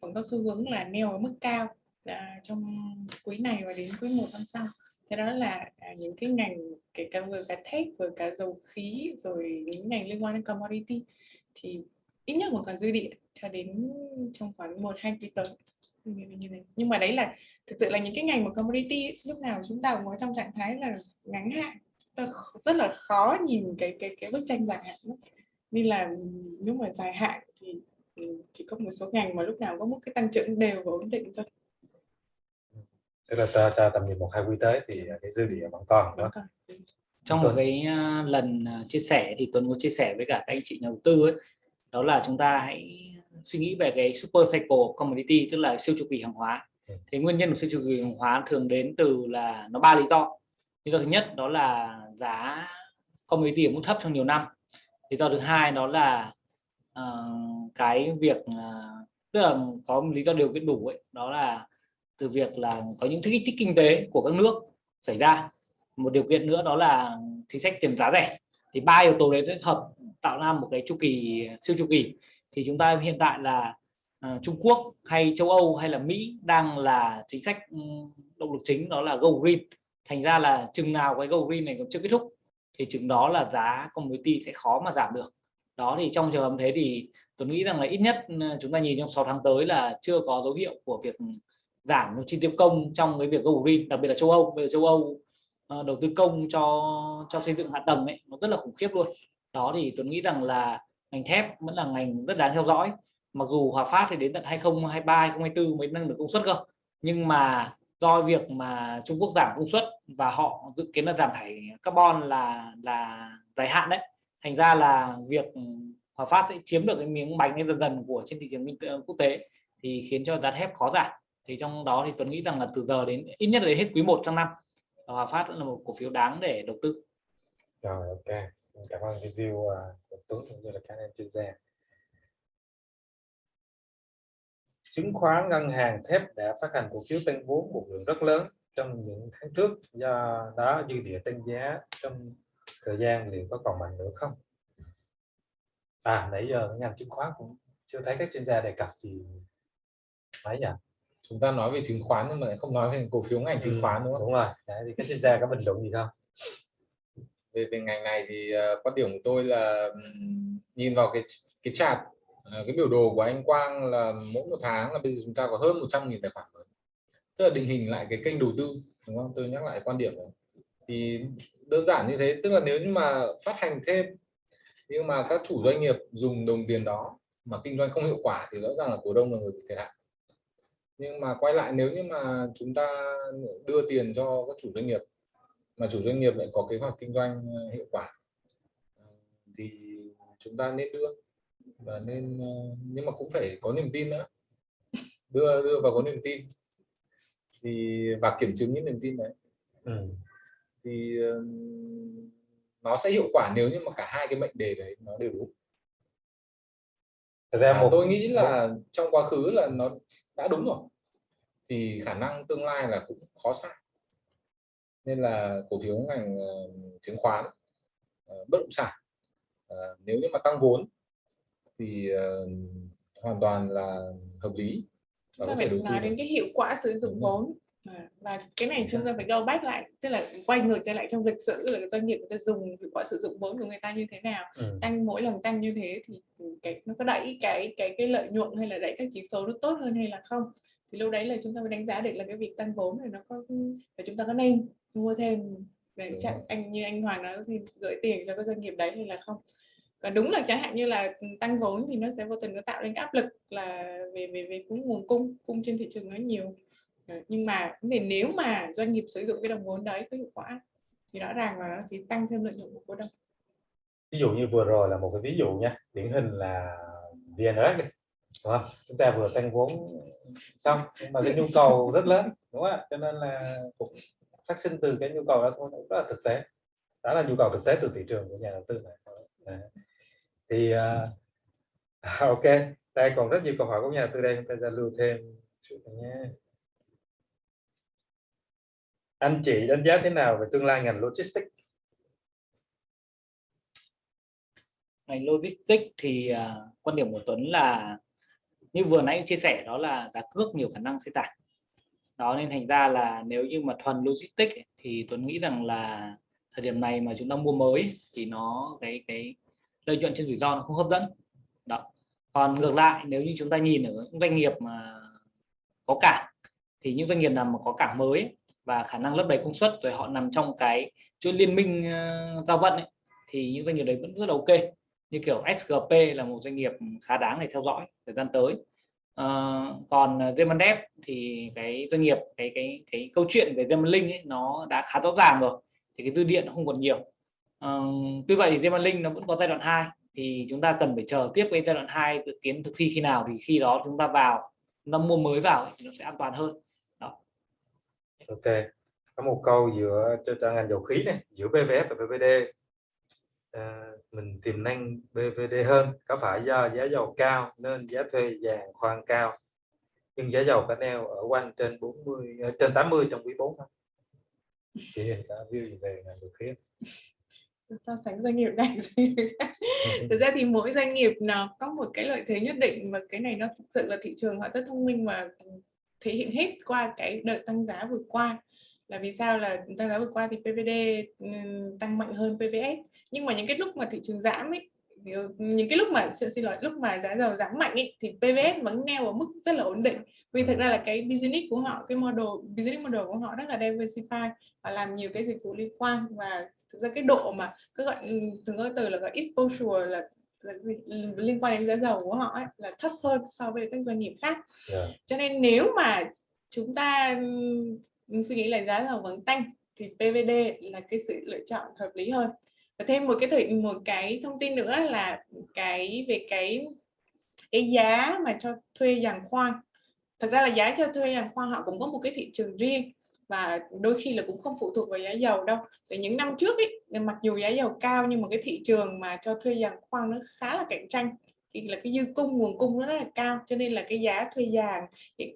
cũng có xu hướng là neo ở mức cao à, trong quý này và đến quý một năm sau thế đó là à, những cái ngành kể cả vừa cả thép, vừa cả dầu khí, rồi những ngành liên quan đến commodity thì ít nhất còn còn dư địa cho đến trong khoảng một, hai quý tới như thế. Nhưng mà đấy là, thực sự là những cái ngành mà commodity lúc nào chúng ta cũng có trong trạng thái là ngắn hạn. Ta rất là khó nhìn cái cái cái bức tranh dài hạn lắm. nên là nếu mà dài hạn thì ừ, chỉ có một số ngành mà lúc nào có một cái tăng trưởng đều và ổn định thôi. Tức là ta, ta tầm nhìn một hai quý tới thì cái dư địa vẫn còn đó. Trong một cái à, lần à, chia sẻ thì Tuấn có chia sẻ với cả các anh chị nhà đầu tư ấy. Đó là chúng ta hãy suy nghĩ về cái super cycle commodity tức là siêu chu kỳ hàng hóa. Thì nguyên nhân của sự chu kỳ hàng hóa thường đến từ là nó ba lý do. Lý do thứ nhất đó là giá commodity ở mức thấp trong nhiều năm. Lý do thứ hai đó là uh, cái việc uh, tức là có lý do điều kiện đủ ấy. Đó là từ việc là có những kích thích kinh tế của các nước xảy ra. Một điều kiện nữa đó là chính sách tiền giá rẻ. Thì ba yếu tố đấy kết hợp tạo ra một cái chu kỳ siêu chu kỳ. Thì chúng ta hiện tại là uh, Trung Quốc hay châu Âu hay là Mỹ đang là chính sách ừ, động lực chính đó là go green. Thành ra là chừng nào cái go green này còn chưa kết thúc thì chừng đó là giá commodity sẽ khó mà giảm được. Đó thì trong trường hợp thế thì tôi nghĩ rằng là ít nhất ừ, chúng ta nhìn trong 6 tháng tới là chưa có dấu hiệu của việc giảm chi tiêu công trong cái việc go green, đặc biệt là châu Âu. Bây giờ châu Âu ờ, đầu tư công cho cho xây dựng hạ tầng ấy, nó rất là khủng khiếp luôn. Đó thì tôi nghĩ rằng là ngành thép vẫn là ngành rất đáng theo dõi. Mặc dù Hòa Phát thì đến tận 2023 2024 mới nâng được công suất cơ. Nhưng mà do việc mà Trung Quốc giảm công suất và họ dự kiến là giảm thải carbon là là dài hạn đấy, thành ra là việc Hòa Phát sẽ chiếm được cái miếng bánh dần dần của trên thị trường quốc tế thì khiến cho giá thép khó giảm thì trong đó thì Tuấn nghĩ rằng là từ giờ đến ít nhất là đến hết quý 1 trong năm Hòa Phát là một cổ phiếu đáng để đầu tư. Rồi ok. Cảm ơn review uh, của Tuấn cũng như là các anh chuyên gia. Chứng khoán ngân hàng thép đã phát hành cổ phiếu tăng vốn một lượng rất lớn trong những tháng trước. Do đó dư địa tăng giá trong thời gian liệu có còn mạnh nữa không? À nãy giờ ngành chứng khoán cũng chưa thấy các chuyên gia đề cập gì. Mấy nhỉ chúng ta nói về chứng khoán nhưng mà không nói về cổ phiếu ngành chứng ừ, khoán đúng không? đúng rồi. Đấy, thì các chuyên gia có bình luận gì không? Về về ngành này thì uh, quan điểm của tôi là um, nhìn vào cái cái chart uh, cái biểu đồ của anh Quang là mỗi một tháng là bây giờ chúng ta có hơn 100.000 tài khoản mới. Tức là định hình lại cái kênh đầu tư đúng không? Tôi nhắc lại quan điểm này. Thì đơn giản như thế tức là nếu như mà phát hành thêm nhưng mà các chủ doanh nghiệp dùng đồng tiền đó mà kinh doanh không hiệu quả thì rõ ràng là cổ đông là người bị thiệt hại nhưng mà quay lại nếu như mà chúng ta đưa tiền cho các chủ doanh nghiệp mà chủ doanh nghiệp lại có kế hoạch kinh doanh ờ, hiệu quả ờ, thì chúng ta nên đưa. Và nên ờ, nhưng mà cũng phải có niềm tin nữa. Đưa đưa vào có niềm tin. Thì và kiểm chứng những niềm tin đấy. Ừ. thì nó sẽ hiệu quả nếu như mà cả hai cái mệnh đề đấy nó đều đúng. Thật ra một tôi nghĩ là trong quá khứ là nó đã đúng rồi. Thì khả năng tương lai là cũng khó sai nên là cổ phiếu ngành uh, chứng khoán uh, bất động sản uh, nếu như mà tăng vốn thì hoàn toàn là hợp lý và có thể đầu tư nói đến cái hiệu quả sử dụng vốn và cái này chúng ta phải go back lại tức là quay ngược trở lại trong lịch sử là doanh nghiệp người ta dùng hiệu quả sử dụng vốn của người ta như thế nào. Ừ. tăng mỗi lần tăng như thế thì cái nó có đẩy cái cái cái lợi nhuận hay là đẩy các chỉ số nó tốt hơn hay là không? Thì lúc đấy là chúng ta mới đánh giá được là cái việc tăng vốn này nó có và chúng ta có nên mua thêm để chẳng anh như anh Hoàng nói thì gửi tiền cho các doanh nghiệp đấy hay là không? Còn đúng là chẳng hạn như là tăng vốn thì nó sẽ vô tình nó tạo nên cái áp lực là về về về cũng nguồn cung cung trên thị trường nó nhiều Ờ, nhưng mà vấn nếu mà doanh nghiệp sử dụng cái đồng vốn đấy có hiệu quả thì rõ ràng là nó chỉ tăng thêm lợi nhuận của cổ đông. Ví dụ như vừa rồi là một cái ví dụ nha điển hình là VNRX đi đúng không? chúng ta vừa tăng vốn xong nhưng mà cái nhu cầu rất lớn đúng không cho nên là cũng phát sinh từ cái nhu cầu đó thôi rất là thực tế. Đó là nhu cầu thực tế từ thị trường của nhà đầu tư này Đấy. thì uh, ok đây còn rất nhiều câu hỏi của nhà đầu tư đây chúng ta giao lưu thêm chút nhé anh chị đánh giá thế nào về tương lai ngành logistics? Ngành logistics thì uh, quan điểm của Tuấn là như vừa nãy chia sẻ đó là giá cước nhiều khả năng sẽ giảm. Đó nên thành ra là nếu như mà thuần logistics ấy, thì Tuấn nghĩ rằng là thời điểm này mà chúng ta mua mới thì nó cái cái lợi nhuận trên rủi ro nó không hấp dẫn. Đó. Còn ngược lại nếu như chúng ta nhìn ở những doanh nghiệp mà có cảng thì những doanh nghiệp nào mà có cảng mới và khả năng lấp đầy công suất rồi họ nằm trong cái chuỗi liên minh ờ, giao vận ấy, thì những doanh nghiệp đấy vẫn rất là ok. Như kiểu SGP là một doanh nghiệp khá đáng để theo dõi thời gian tới. Uh, còn Zemandev thì cái doanh nghiệp cái cái cái câu chuyện về Zemanlink ấy nó đã khá rõ ràng rồi thì cái dư điện nó không còn nhiều. Uh, tuy vậy thì Zemanlink nó vẫn có giai đoạn 2 thì chúng ta cần phải chờ tiếp cái giai đoạn 2 dự kiến thực thi khi nào thì khi đó chúng ta vào chúng ta mua mới vào thì nó sẽ an toàn hơn ok. Có một câu giữa cho, cho ngành dầu khí này giữa PVF và PVD à, mình tiềm năng PVD hơn có phải do giá dầu cao nên giá thuê vàng khoan cao? Nhưng giá dầu cả neo ở quanh trên 40 ờ, à, trên 80 trong quý 4 không? Chị Hiền đã view về ngành dầu khí so sánh doanh nghiệp này thực ra thì mỗi doanh nghiệp nó có một cái lợi thế nhất định và cái này nó thực sự là thị trường họ rất thông minh mà thể hiện hết qua cái đợt tăng giá vừa qua. Là vì sao? Là tăng giá vừa qua thì PVD ừ, tăng mạnh hơn PVS nhưng mà những cái lúc mà thị trường giảm ấy ừ, những cái lúc mà xin lỗi lúc mà giá dầu giảm mạnh ấy, thì PVS vẫn neo ở mức rất là ổn định. Vì thực ra là cái business của họ cái model business model của họ rất là diversify và làm nhiều cái dịch vụ liên quan. Và thực ra cái độ mà cứ gọi ừ, thường có từ là gọi exposure là, là liên quan đến giá dầu của họ ấy, là thấp hơn so với các doanh nghiệp khác. Yeah. cho nên nếu mà chúng ta suy nghĩ là giá dầu vẫn tăng thì PVD là cái sự lựa chọn hợp lý hơn. Và thêm một cái thời một cái thông tin nữa là cái về cái cái giá mà cho thuê giàn khoan. Thật ra là giá cho thuê giàn khoan họ cũng có một cái thị trường riêng và đôi khi là cũng không phụ thuộc vào giá dầu đâu. Thì những năm trước ấy mặc dù giá dầu cao nhưng mà cái thị trường mà cho thuê giàn khoan nó khá là cạnh tranh. Thì là cái dư cung, nguồn cung nó rất là cao, cho nên là cái giá thuê giàn ừ,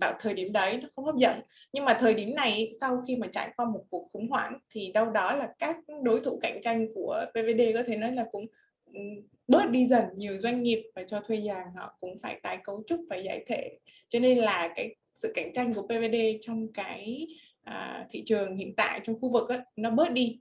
vào thời điểm đấy nó không hấp dẫn. Nhưng mà thời điểm này, sau khi mà trải qua một cuộc khủng hoảng, thì đâu đó là các đối thủ cạnh tranh của PVD có thể nói là cũng ừ, bớt đi dần. Nhiều doanh nghiệp và cho thuê giàn họ cũng phải tái cấu trúc phải giải thể. Cho nên là cái sự cạnh tranh của PVD trong cái à, thị trường hiện tại trong khu vực ấy, nó bớt đi.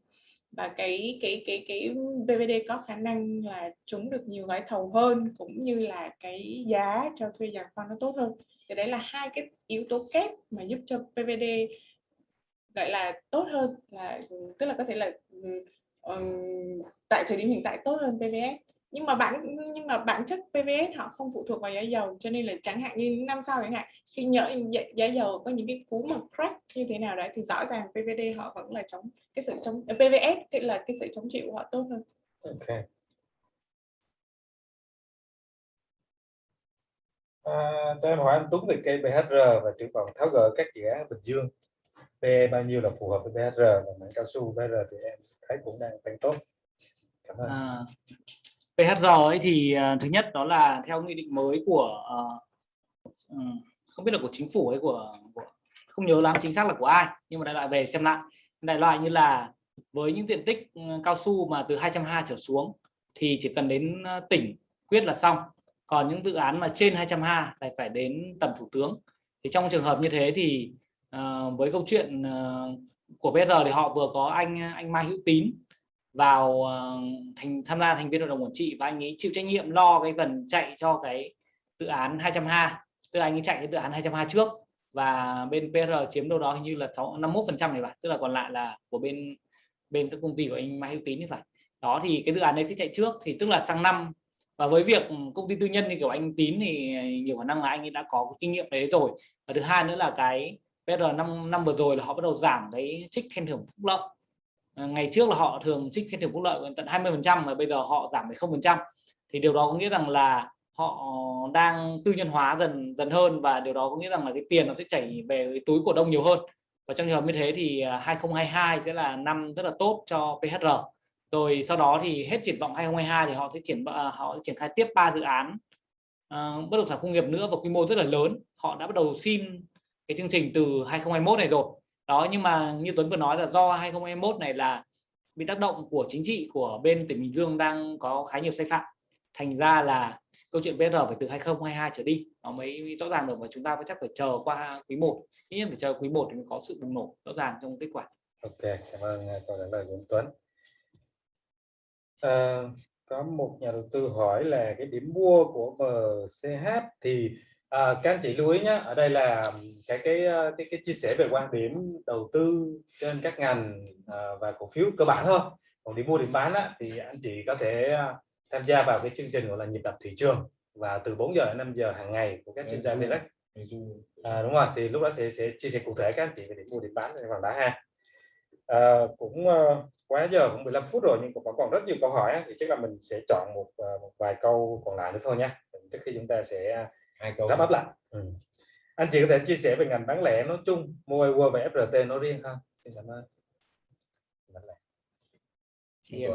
Và cái cái cái cái PVD có khả năng là trúng được nhiều gói thầu hơn cũng như là cái giá cho thuê giàn khoan nó tốt hơn. Thì đấy là hai cái yếu tố kép mà giúp cho PVD gọi là tốt hơn là tức là có thể là um, tại thời điểm hiện tại tốt hơn PVS nhưng mà bản nhưng mà bản chất PVS họ không phụ thuộc vào giá dầu cho nên là chẳng hạn như năm sau chẳng hạn khi nhỡ giá, giá dầu có những cái cú mà crack như thế nào đấy thì rõ ràng PVD họ vẫn là chống cái sự chống PVS thì là cái sự chống chịu của họ tốt hơn. Ok. À, cho em hỏi anh Tuấn về cây BHR và triển vọng tháo gỡ các dự án Bình Dương. PE bao nhiêu là phù hợp với BHR và mảng cao su BHR thì em thấy cũng đang tăng tốt. Cảm ơn. À, PHR ấy thì uh, thứ nhất đó là theo nghị định mới của uh, không biết là của chính phủ hay của, của không nhớ lắm chính xác là của ai nhưng mà đại loại về xem lại. Đại loại như là với những diện tích ừ, cao su mà từ 220 trở xuống thì chỉ cần đến ờ, tỉnh quyết là xong. Còn những dự án mà trên 220 lại phải đến tầm thủ tướng. Thì trong trường hợp như thế thì uh, với câu chuyện uh, của BR thì họ vừa có anh anh Mai Hữu Tín vào ờ, thành, tham gia thành viên hội đồng quản trị và anh ấy chịu trách nhiệm lo cái phần chạy cho cái dự án 220 tức là anh ấy chạy cái dự án 220 trước và bên PR chiếm đâu đó hình như là 6 51 phần trăm này bạn, tức là còn lại là của bên bên các công ty của anh Mai Hữu Tín như vậy đó thì cái dự án đấy sẽ chạy trước thì tức là sang năm và với việc công ty tư nhân như kiểu anh Tín thì nhiều khả năng là anh ấy đã có cái kinh nghiệm đấy rồi. Và thứ hai nữa là cái PR năm năm vừa rồi là họ bắt đầu giảm cái trích khen thưởng phúc lợi. Ờ, ngày trước là họ thường trích khen thưởng phúc lợi tận 20 phần trăm mà bây giờ họ giảm về không phần trăm. Thì điều đó có nghĩa rằng là họ đang tư nhân hóa dần dần hơn và điều đó có nghĩa rằng là cái tiền nó sẽ chảy về cái túi cổ đông nhiều hơn. Và trong trường hợp như thế thì à, 2022 sẽ là năm rất là tốt cho PHR rồi sau đó thì hết triển vọng 2022 thì họ sẽ triển à, họ sẽ triển khai tiếp ba dự án uh, bất động sản công nghiệp nữa và quy mô rất là lớn. Họ đã bắt đầu xin cái chương trình từ 2021 này rồi đó nhưng mà như Tuấn vừa nói là do 2021 này là bị tác động của chính trị của bên tỉnh Bình Dương đang có khá nhiều sai phạm. Thành ra là câu chuyện BR phải từ 2022 trở đi nó mới rõ ràng được và chúng ta phải chắc phải chờ qua quý 1 ít nhất phải chờ quý 1 thì mới có sự bùng nổ rõ ràng trong kết quả. Ok cảm ơn à, câu trả lời của Tuấn. À, có một nhà đầu tư hỏi là cái điểm mua của MCH thì à, các anh chị lưu ý nhé ở đây là cái cái cái, cái chia sẻ về quan điểm đầu tư trên các ngành à, và cổ phiếu cơ bản thôi. Còn điểm mua điểm bán á, thì anh chị có thể tham gia vào cái chương trình gọi là nhịp đập thị trường và từ 4 giờ đến 5 giờ hàng ngày của các chuyên gia direct à, đúng rồi thì lúc đó sẽ sẽ chia sẻ cụ thể các anh chị về điểm mua điểm bán trên vàng đá ha. À, cũng uh, quá giờ cũng 15 phút rồi nhưng cũng còn rất nhiều câu hỏi thì chắc là mình sẽ chọn một, uh, một vài câu còn lại nữa thôi nha. Trước khi chúng ta sẽ hai câu đáp ấp lại ừ. anh chị có thể chia sẻ về ngành bán lẻ nói chung mua Word và FRT nói riêng không xin cảm ơn. Bán lẻ. thì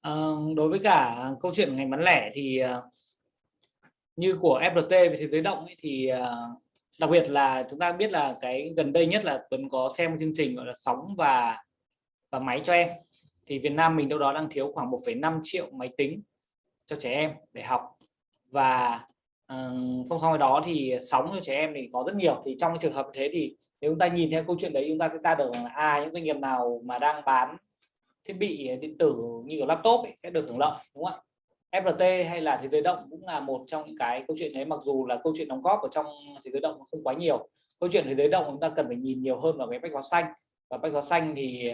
ờ, đối với cả câu chuyện ngành bán lẻ thì ờ, như của FRT về thế giới động ấy, thì ờ, đặc biệt là chúng ta biết là cái gần đây nhất là Tuấn có xem một chương trình gọi là sóng và và máy cho em. Thì Việt Nam mình đâu đó đang thiếu khoảng 1,5 triệu máy tính cho trẻ em để học. Và uh, song song với đó thì sóng cho trẻ em thì có rất nhiều. Thì trong trường hợp thế thì nếu chúng ta nhìn theo câu chuyện đấy chúng ta sẽ ra được là à những doanh nghiệp nào mà đang bán thiết bị ờ, điện tử như kiểu laptop ấy, sẽ được hưởng lợi đúng không ạ? FRT hay là thế giới động cũng là một trong những cái câu chuyện đấy mặc dù là câu chuyện đóng góp ở trong thế giới động không quá nhiều. Câu chuyện thế giới động chúng ta cần phải nhìn nhiều hơn vào cái bách hóa xanh. Và bách hóa xanh thì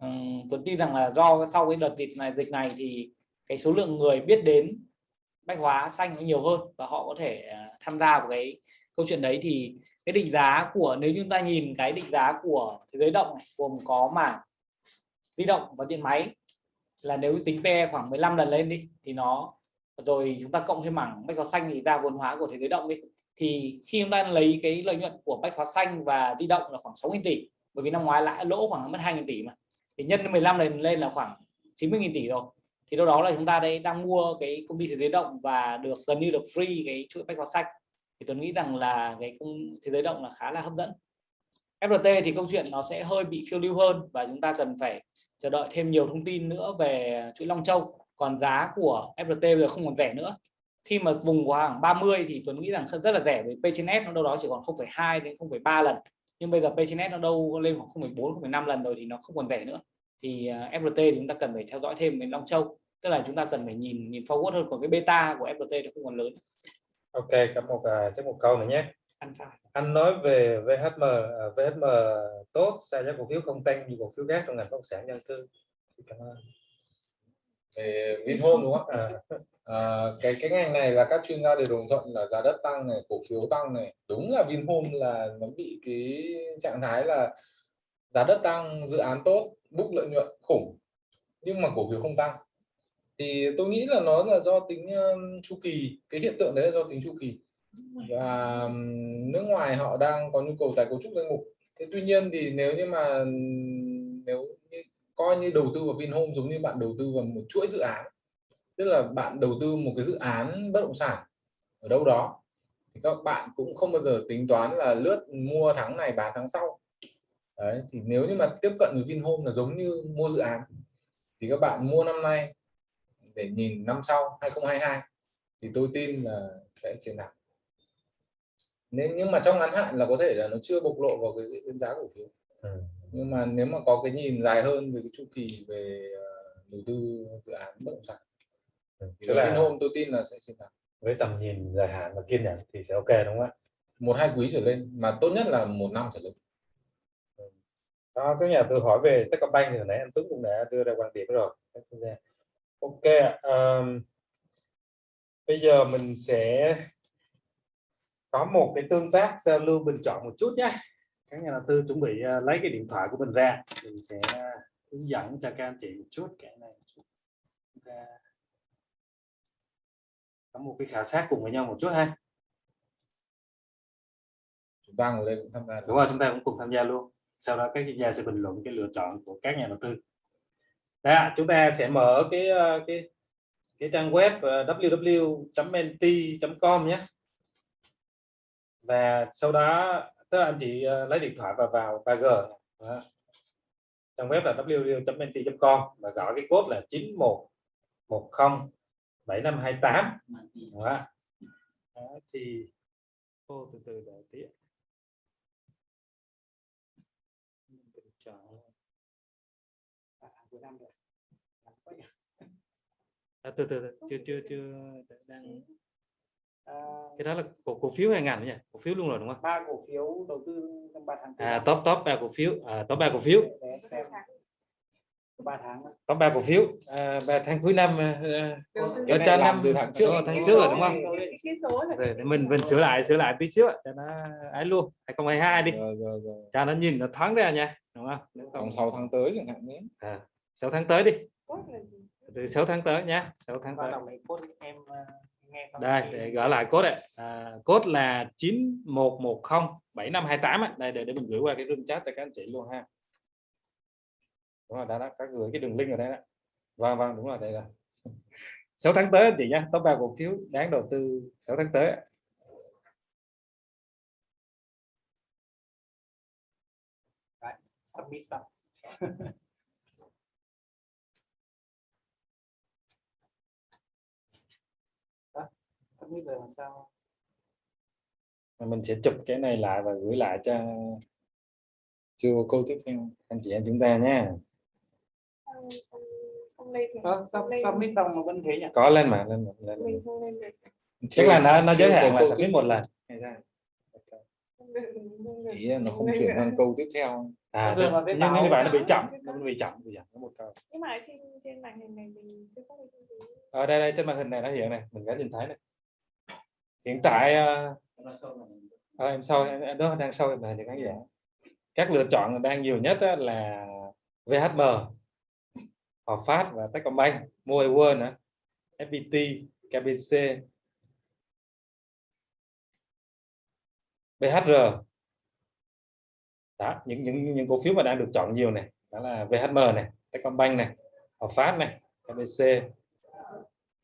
um, Tuấn tin rằng là do sau cái đợt dịch này dịch này thì cái số lượng người biết đến bách hóa xanh nó nhiều hơn và họ có thể à, tham gia vào cái câu chuyện đấy. Thì cái định giá của nếu chúng ta nhìn cái định giá của thế giới động này, gồm có mảng di động và điện máy là nếu tính PE khoảng 15 lần lên đi thì nó rồi chúng ta cộng thêm mảng bách hóa xanh thì ra vốn hóa của thế giới động đi. Thì khi chúng ta lấy cái lợi nhuận của bách hóa xanh và di động là khoảng 6.000 tỷ bởi vì năm ngoái lãi lỗ khoảng mất 2.000 tỷ mà thì nhân 15 lần lên là khoảng 90.000 tỷ rồi thì đâu đó là chúng ta đây đang mua cái công ty thế giới động và được gần như được free cái chuỗi bách hóa xanh. Thì tôi nghĩ rằng là cái công thế giới động là khá là hấp dẫn. FRT thì câu chuyện nó sẽ hơi bị phiêu lưu hơn và chúng ta cần phải chờ đợi thêm nhiều thông tin nữa về chuỗi Long Châu. Còn giá của FRT bây giờ không còn rẻ nữa. Khi mà vùng khoảng 30 thì Tuấn nghĩ rằng rất là rẻ với P/S nó đâu đó chỉ còn 0,2 đến 0,3 lần. Nhưng bây giờ P/S nó đâu lên khoảng 0,4 0,5 lần rồi thì nó không còn rẻ nữa. Thì à, FRT thì chúng ta cần phải theo dõi thêm đến Long Châu tức là chúng ta cần phải nhìn nhìn forward hơn còn cái beta của FRT nó không còn lớn ok có một uh, chắc một câu nữa nhé Alpha. anh nói về VHM uh, VHM tốt sao giá cổ phiếu không tăng như cổ phiếu khác trong ngành bất động sản nhân tư cảm ơn về Vinhome đúng không? À, à, cái cái ngành này là các chuyên gia đều đồng thuận là giá đất tăng này, cổ phiếu tăng này. Đúng là Vinhome là nó bị cái trạng thái là giá đất tăng, dự án tốt, book lợi nhuận khủng, nhưng mà cổ phiếu không tăng. Thì tôi nghĩ là nó là do tính um, chu kỳ, cái hiện tượng đấy là do tính chu kỳ. Và um, nước ngoài họ đang có nhu cầu tái cấu trúc danh mục. Thế tuy nhiên thì nếu như mà nếu như coi như đầu tư vào Vinhome giống như bạn đầu tư vào một chuỗi dự án tức là bạn đầu tư một cái dự án bất động sản ở đâu đó thì các bạn cũng không bao giờ tính toán là lướt mua tháng này bán tháng sau đấy thì nếu như mà tiếp cận với Vinhome là giống như mua dự án thì các bạn mua năm nay để nhìn năm sau 2022 thì tôi tin là sẽ chiến thắng nên nhưng mà trong ngắn hạn là có thể là nó chưa bộc lộ vào cái diễn giá cổ phiếu. Ừ. Nhưng mà nếu mà có cái nhìn dài hơn về cái chu kỳ về ờ, đầu tư dự án bất động sản thì là hôm tôi tin là sẽ chiến thắng với tầm nhìn dài hạn và kiên nhẫn thì sẽ ok đúng không ạ? Một hai quý trở lên mà tốt nhất là một năm trở lên. Đó các nhà tôi hỏi về Techcombank thì nãy anh Tuấn cũng đã đưa ra quan điểm rồi ok um, bây giờ mình sẽ có một cái tương tác giao lưu bình chọn một chút nhé. Các nhà đầu tư chuẩn bị uh, lấy cái điện thoại của mình ra. Mình sẽ hướng dẫn cho các anh chị một chút cái này chúng ta có một cái khảo sát cùng với nhau một chút ha. Chúng ta ngồi đây cũng tham gia đúng rồi chúng ta cũng cùng tham gia luôn. Sau đó các chuyên gia sẽ bình luận cái lựa chọn của các nhà đầu tư đó chúng ta sẽ mở cái ờ, cái cái trang web ờ, www.menti.com nhé. Và sau đó tức là anh chị ờ, lấy điện thoại và vào 3G đó. trang web là www.menti.com và gõ cái code là 9110 7528 đó. đó thì ô từ từ đợi tí à, à từ từ chưa chưa chưa đang À, cái đó là cổ cổ phiếu hay ngành nhỉ? Cổ phiếu luôn rồi đúng không? Ba cổ phiếu đầu tư trong ba tháng à, top top ba cổ phiếu. À, top ba cổ phiếu. Ba tháng top ba cổ phiếu. À, ba tháng cuối năm à, cho cho năm từ tháng trước. Tháng trước rồi đúng không? Rồi để mình mình sửa lại sửa lại tí xíu cho nó ấy luôn. 2022 đi. Rồi, rồi, rồi. cho nó nhìn nó thoáng ra nha đúng không? Trong 6 tháng tới chẳng hạn nhé. À, 6 tháng tới đi từ 6 tháng tới nhé 6 tháng tới. em nghe không đây để gỡ lại code đấy à, code là 9110 7528 ấy. đây để để mình gửi qua cái room chat cho các anh chị luôn ha. Đúng rồi đã đã các gửi cái đường link ở đây đó. Vâng vâng đúng rồi đây rồi. 6 tháng tới anh chị nhé top 3 cổ phiếu đáng đầu tư 6 tháng tới ạ. submit xong submit rồi làm sao Và mình sẽ chụp cái này lại và gửi lại cho cho câu tiếp theo anh chị em chúng ta không không không thì Ờ, không sub- lên submit xong mà vẫn thế nhỉ? Có lên mà lên mà, lên mà. mình không lên được. Chắc là nó nó giới hạn là submit tiếp một lần. Không không ý là nó không chuyển sang câu tiếp theo. À là cái nhưng như vậy nó bị chậm nó bị chậm bị chậm một câu. Nhưng mà ở trên trên màn hình này mình chưa có cái gì. Ở đây đây trên màn hình này nó hiện này mình có nhìn thấy này hiện tại ờ, em sau em, đó đang sau em màn hình khán giả. Các lựa chọn đang nhiều nhất là VHM Hòa Phát và Techcombank Mobile World nữa FPT KBC BHR đó những những những cổ phiếu mà đang được chọn nhiều này đó là VHM này Techcombank này Hòa Phát này KBC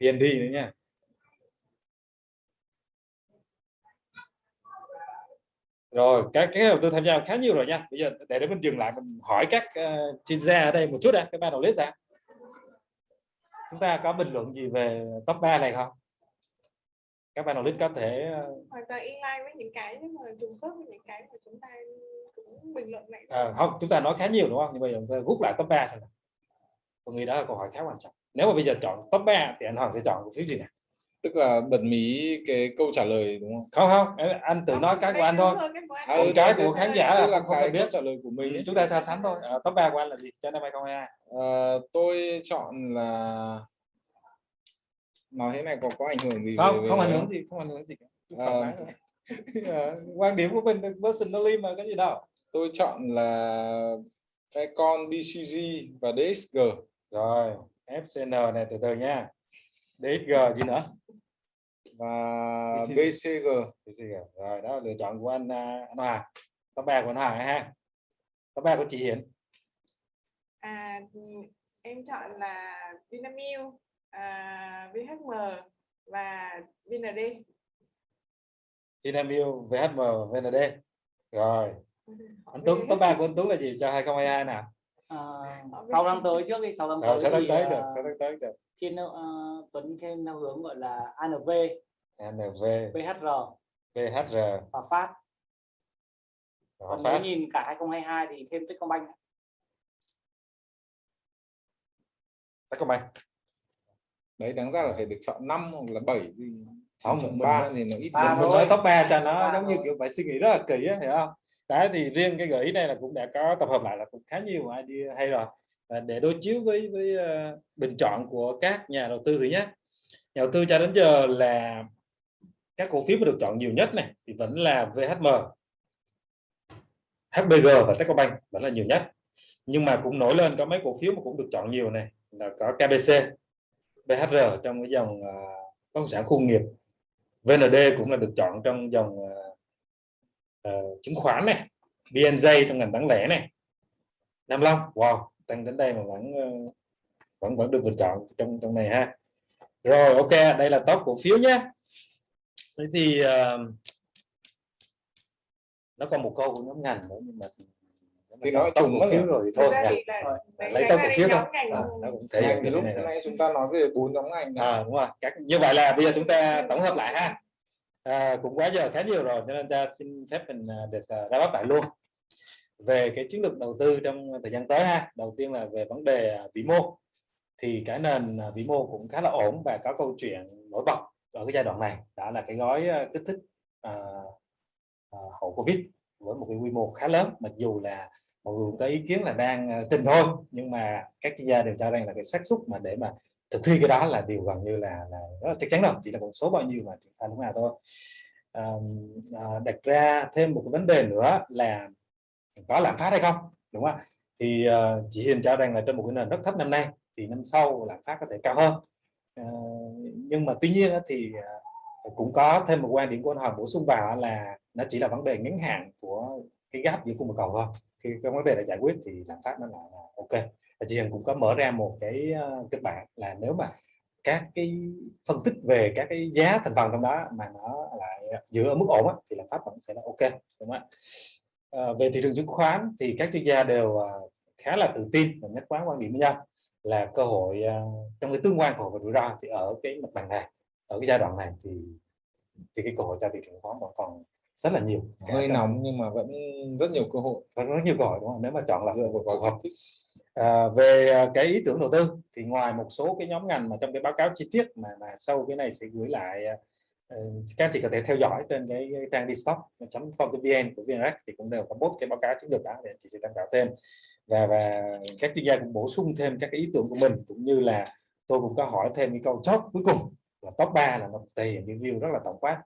VND nữa nha rồi các cái đầu tư tham gia khá nhiều rồi nha. Bây giờ để để mình dừng lại mình hỏi các uh, chuyên gia ở đây một chút đã các bạn đầu list ra chúng ta có bình luận gì về top 3 này không? Các bạn list có thể ờ, hoàn toàn inline với những cái nhưng mà trùng khớp với những cái mà chúng ta cũng bình luận lại ờ, không chúng ta nói khá nhiều đúng không? Nhưng bây giờ chúng ta rút lại top 3 xem nào tôi nghĩ đó là câu hỏi khá quan trọng. Nếu mà bây giờ chọn top 3 thì anh Hoàng sẽ chọn cổ phiếu gì này tức là bật mí cái câu trả lời đúng không? Không không anh tự nói cái của anh thôi. À, ừ, cái của thế- khán giả là không- không cần biết. trả lời của mình Ừ, chúng ta so sánh thôi. Ờ, top 3 của anh là gì? Cho năm 2022 Ờ, tôi chọn là nói thế này có có ảnh hưởng gì không về- không về- ảnh hưởng gì không ảnh hưởng gì. Ờ, quan điểm của mình personally mà cái gì đâu. Tôi chọn là Fecon BCG và DXG rồi FCN này từ từ nha. DXG gì nữa và BCG. BCG rồi đó là lựa chọn của anh à, anh Hòa top 3 của anh Hòa ha. Top 3 của chị Hiển. À em chọn là Vinamilk à, VHM và VND Vinamilk VHM VND rồi. Anh Tuấn top 3 của anh Tuấn là gì cho 2022 nào à, sau năm tới trước đi sau năm tới sẽ tới thì, tới à, được sẽ tới tới được. thiên uh, Tuấn thêm theo hướng gọi là ANV NV VHR VHR và Phát còn Phát nếu nhìn cả 2022 thì thêm Techcombank. Techcombank. Đấy đáng ra là phải được chọn 5 hoặc là 7 thì Không, chọn mình 3 nói- thì nó ít hơn. nói top 3 cho nó giống như kiểu phải suy nghĩ rất là kỹ á hiểu không? Đấy thì riêng cái gợi ý này là cũng đã có tập hợp lại là cũng khá nhiều idea hay rồi. Và để đối chiếu với với ờ, bình chọn của các nhà đầu tư thứ nhất nhà đầu tư cho đến giờ là các cổ phiếu mà được chọn nhiều nhất này thì vẫn là VHM HBG và Techcombank vẫn là nhiều nhất. Nhưng mà cũng nổi lên có mấy cổ phiếu mà cũng được chọn nhiều này là có KBC BHR trong cái dòng à, bất động sản khu công nghiệp VND cũng là được chọn trong dòng uh, chứng khoán này VNJ trong ngành bán lẻ này. Nam Long wow tăng đến đây mà vẫn vẫn vẫn được bình chọn trong trong này ha. Rồi ok đây là top cổ phiếu nhé thế thì ờ, nó còn một câu của nhóm ngành nữa nhưng mà Thì nói chung mất phiếu rồi. thì thôi Rồi, đấy, lấy này cổ phiếu thôi. à, nó cũng thể hiện Cái lúc này chúng ta nói về bốn nhóm ngành à, đúng rồi. Các như vậy là bây giờ chúng ta tổng hợp lại ha. À, cũng quá giờ khá nhiều rồi cho nên ta xin phép mình à, được à, ra bắt lại luôn. Về cái chiến lược đầu tư trong thời gian tới ha. Đầu tiên là về vấn đề vĩ mô. Thì cái nền vĩ mô cũng khá là ổn và có câu chuyện nổi bật ở cái giai đoạn này đã là cái gói ờ, kích thích à, à, hậu covid với một cái quy mô khá lớn. Mặc dù là mọi người có ý kiến là đang trình thôi nhưng mà các chuyên gia đều cho rằng là cái xác suất mà để mà thực thi cái đó là điều gần như là là rất là chắc chắn rồi chỉ là con số bao nhiêu mà triển khai lúc nào thôi. À, à, đặt ra thêm một cái vấn đề nữa là có lạm phát hay không đúng không thì uh, chị Hiền cho rằng là trên một cái nền rất thấp năm nay thì năm sau lạm phát có thể cao hơn. Ờ, nhưng mà tuy nhiên thì ờ, cũng có thêm một quan điểm của anh Hoàng bổ sung vào là nó chỉ là vấn đề ngắn hạn của cái gap giữa cung và cầu thôi. Khi cái vấn đề đã giải quyết thì lạm phát nó lại là ok. Và chị Hằng cũng có mở ra một cái ờ, kịch bản là nếu mà các cái phân tích về các cái giá thành phần trong đó mà nó lại giữ ở mức ổn á, thì lạm phát vẫn sẽ là ok đúng không ạ? À, về thị trường chứng khoán thì các chuyên gia đều khá là tự tin và nhất quán quan điểm với nhau là cơ hội ờ, trong cái tương quan cơ hội và rủi ro thì ở cái mặt bằng này ở cái giai đoạn này thì thì cái cơ hội cho thị trường khoán vẫn còn rất là nhiều. Hơi nóng nhưng mà vẫn rất nhiều cơ hội. Có rất nhiều cơ hội đúng không? Nếu mà chọn là phù phù hợp. À, về à, cái ý tưởng đầu tư thì ngoài một số cái nhóm ngành mà trong cái báo cáo chi tiết mà mà sau cái này sẽ gửi lại ờ, các anh chị có thể theo dõi trên cái, cái trang dstock.com.vn của VNREX thì cũng đều có post cái báo cáo chiến lược đó để anh chị sẽ tham khảo thêm và và các chuyên gia cũng bổ sung thêm các ý tưởng của mình, cũng như là tôi cũng có hỏi thêm cái câu chốt cuối cùng là top 3 là nó thể hiện view rất là tổng quát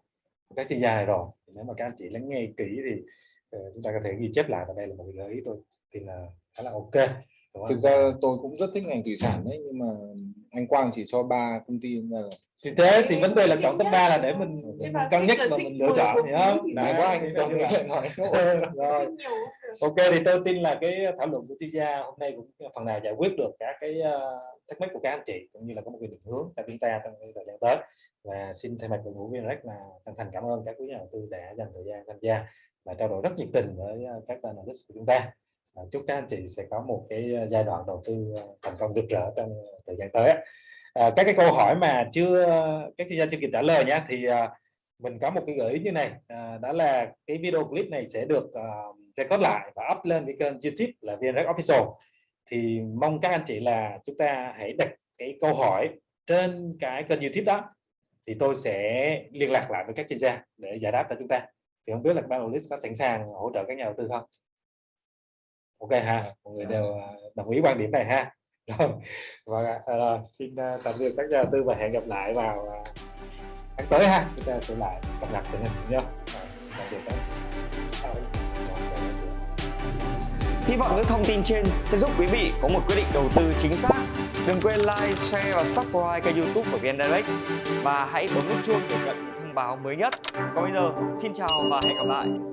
của các chuyên gia này rồi. Nếu mà các anh chị lắng nghe kỹ thì ờ, chúng ta có thể ghi chép lại và đây là một gợi ý tôi thì là khá là ok, đúng thực ra tôi cũng rất thích ngành thủy sản đấy, nhưng mà anh Quang chỉ cho ba công ty là thì thế thì vấn đề là chọn top 3 là để mình, cân nhắc và mình lựa chọn thì Đấy, có anh ý là- nói rồi. Ok thì tôi tin là cái thảo luận của chuyên gia hôm nay cũng phần nào giải quyết được các cái ờ, thắc mắc của các anh chị cũng như là có một cái định hướng cho chúng ta trong thời gian tới. Và xin thay mặt đội ngũ viên rất là chân thành cảm ơn các quý nhà đầu tư đã dành thời gian tham gia và trao đổi rất nhiệt tình với ờ, các analyst của chúng ta À, chúc các anh chị sẽ có một cái ờ, giai đoạn đầu tư ờ, thành công rực rỡ trong thời gian tới à, các cái câu hỏi mà chưa các chuyên gia chưa kịp trả lời nhé thì ờ, mình có một cái gợi ý như này à, đó là cái video clip này sẽ được uh, record lại và up lên cái kênh YouTube là VNREC Official. Thì mong các anh chị là chúng ta hãy đặt cái câu hỏi trên cái kênh YouTube đó thì tôi sẽ liên lạc lại với các chuyên gia để giải đáp cho chúng ta. Thì không biết là ban bạn có sẵn sàng hỗ trợ các nhà đầu tư không? Ok ha mọi người đều à, đồng ý quan điểm này ha rồi vâng và à, xin à, tạm biệt các nhà tư và hẹn gặp lại vào à, tháng tới ha chúng ta sẽ lại cập nhật tình hình nhá tạm biệt các Hy vọng những thông tin trên sẽ giúp quý vị có một quyết định đầu tư chính xác. Đừng quên like, share và subscribe kênh youtube của VN Direct và hãy bấm nút chuông để nhận những thông báo mới nhất. Còn bây giờ, xin chào và hẹn gặp lại.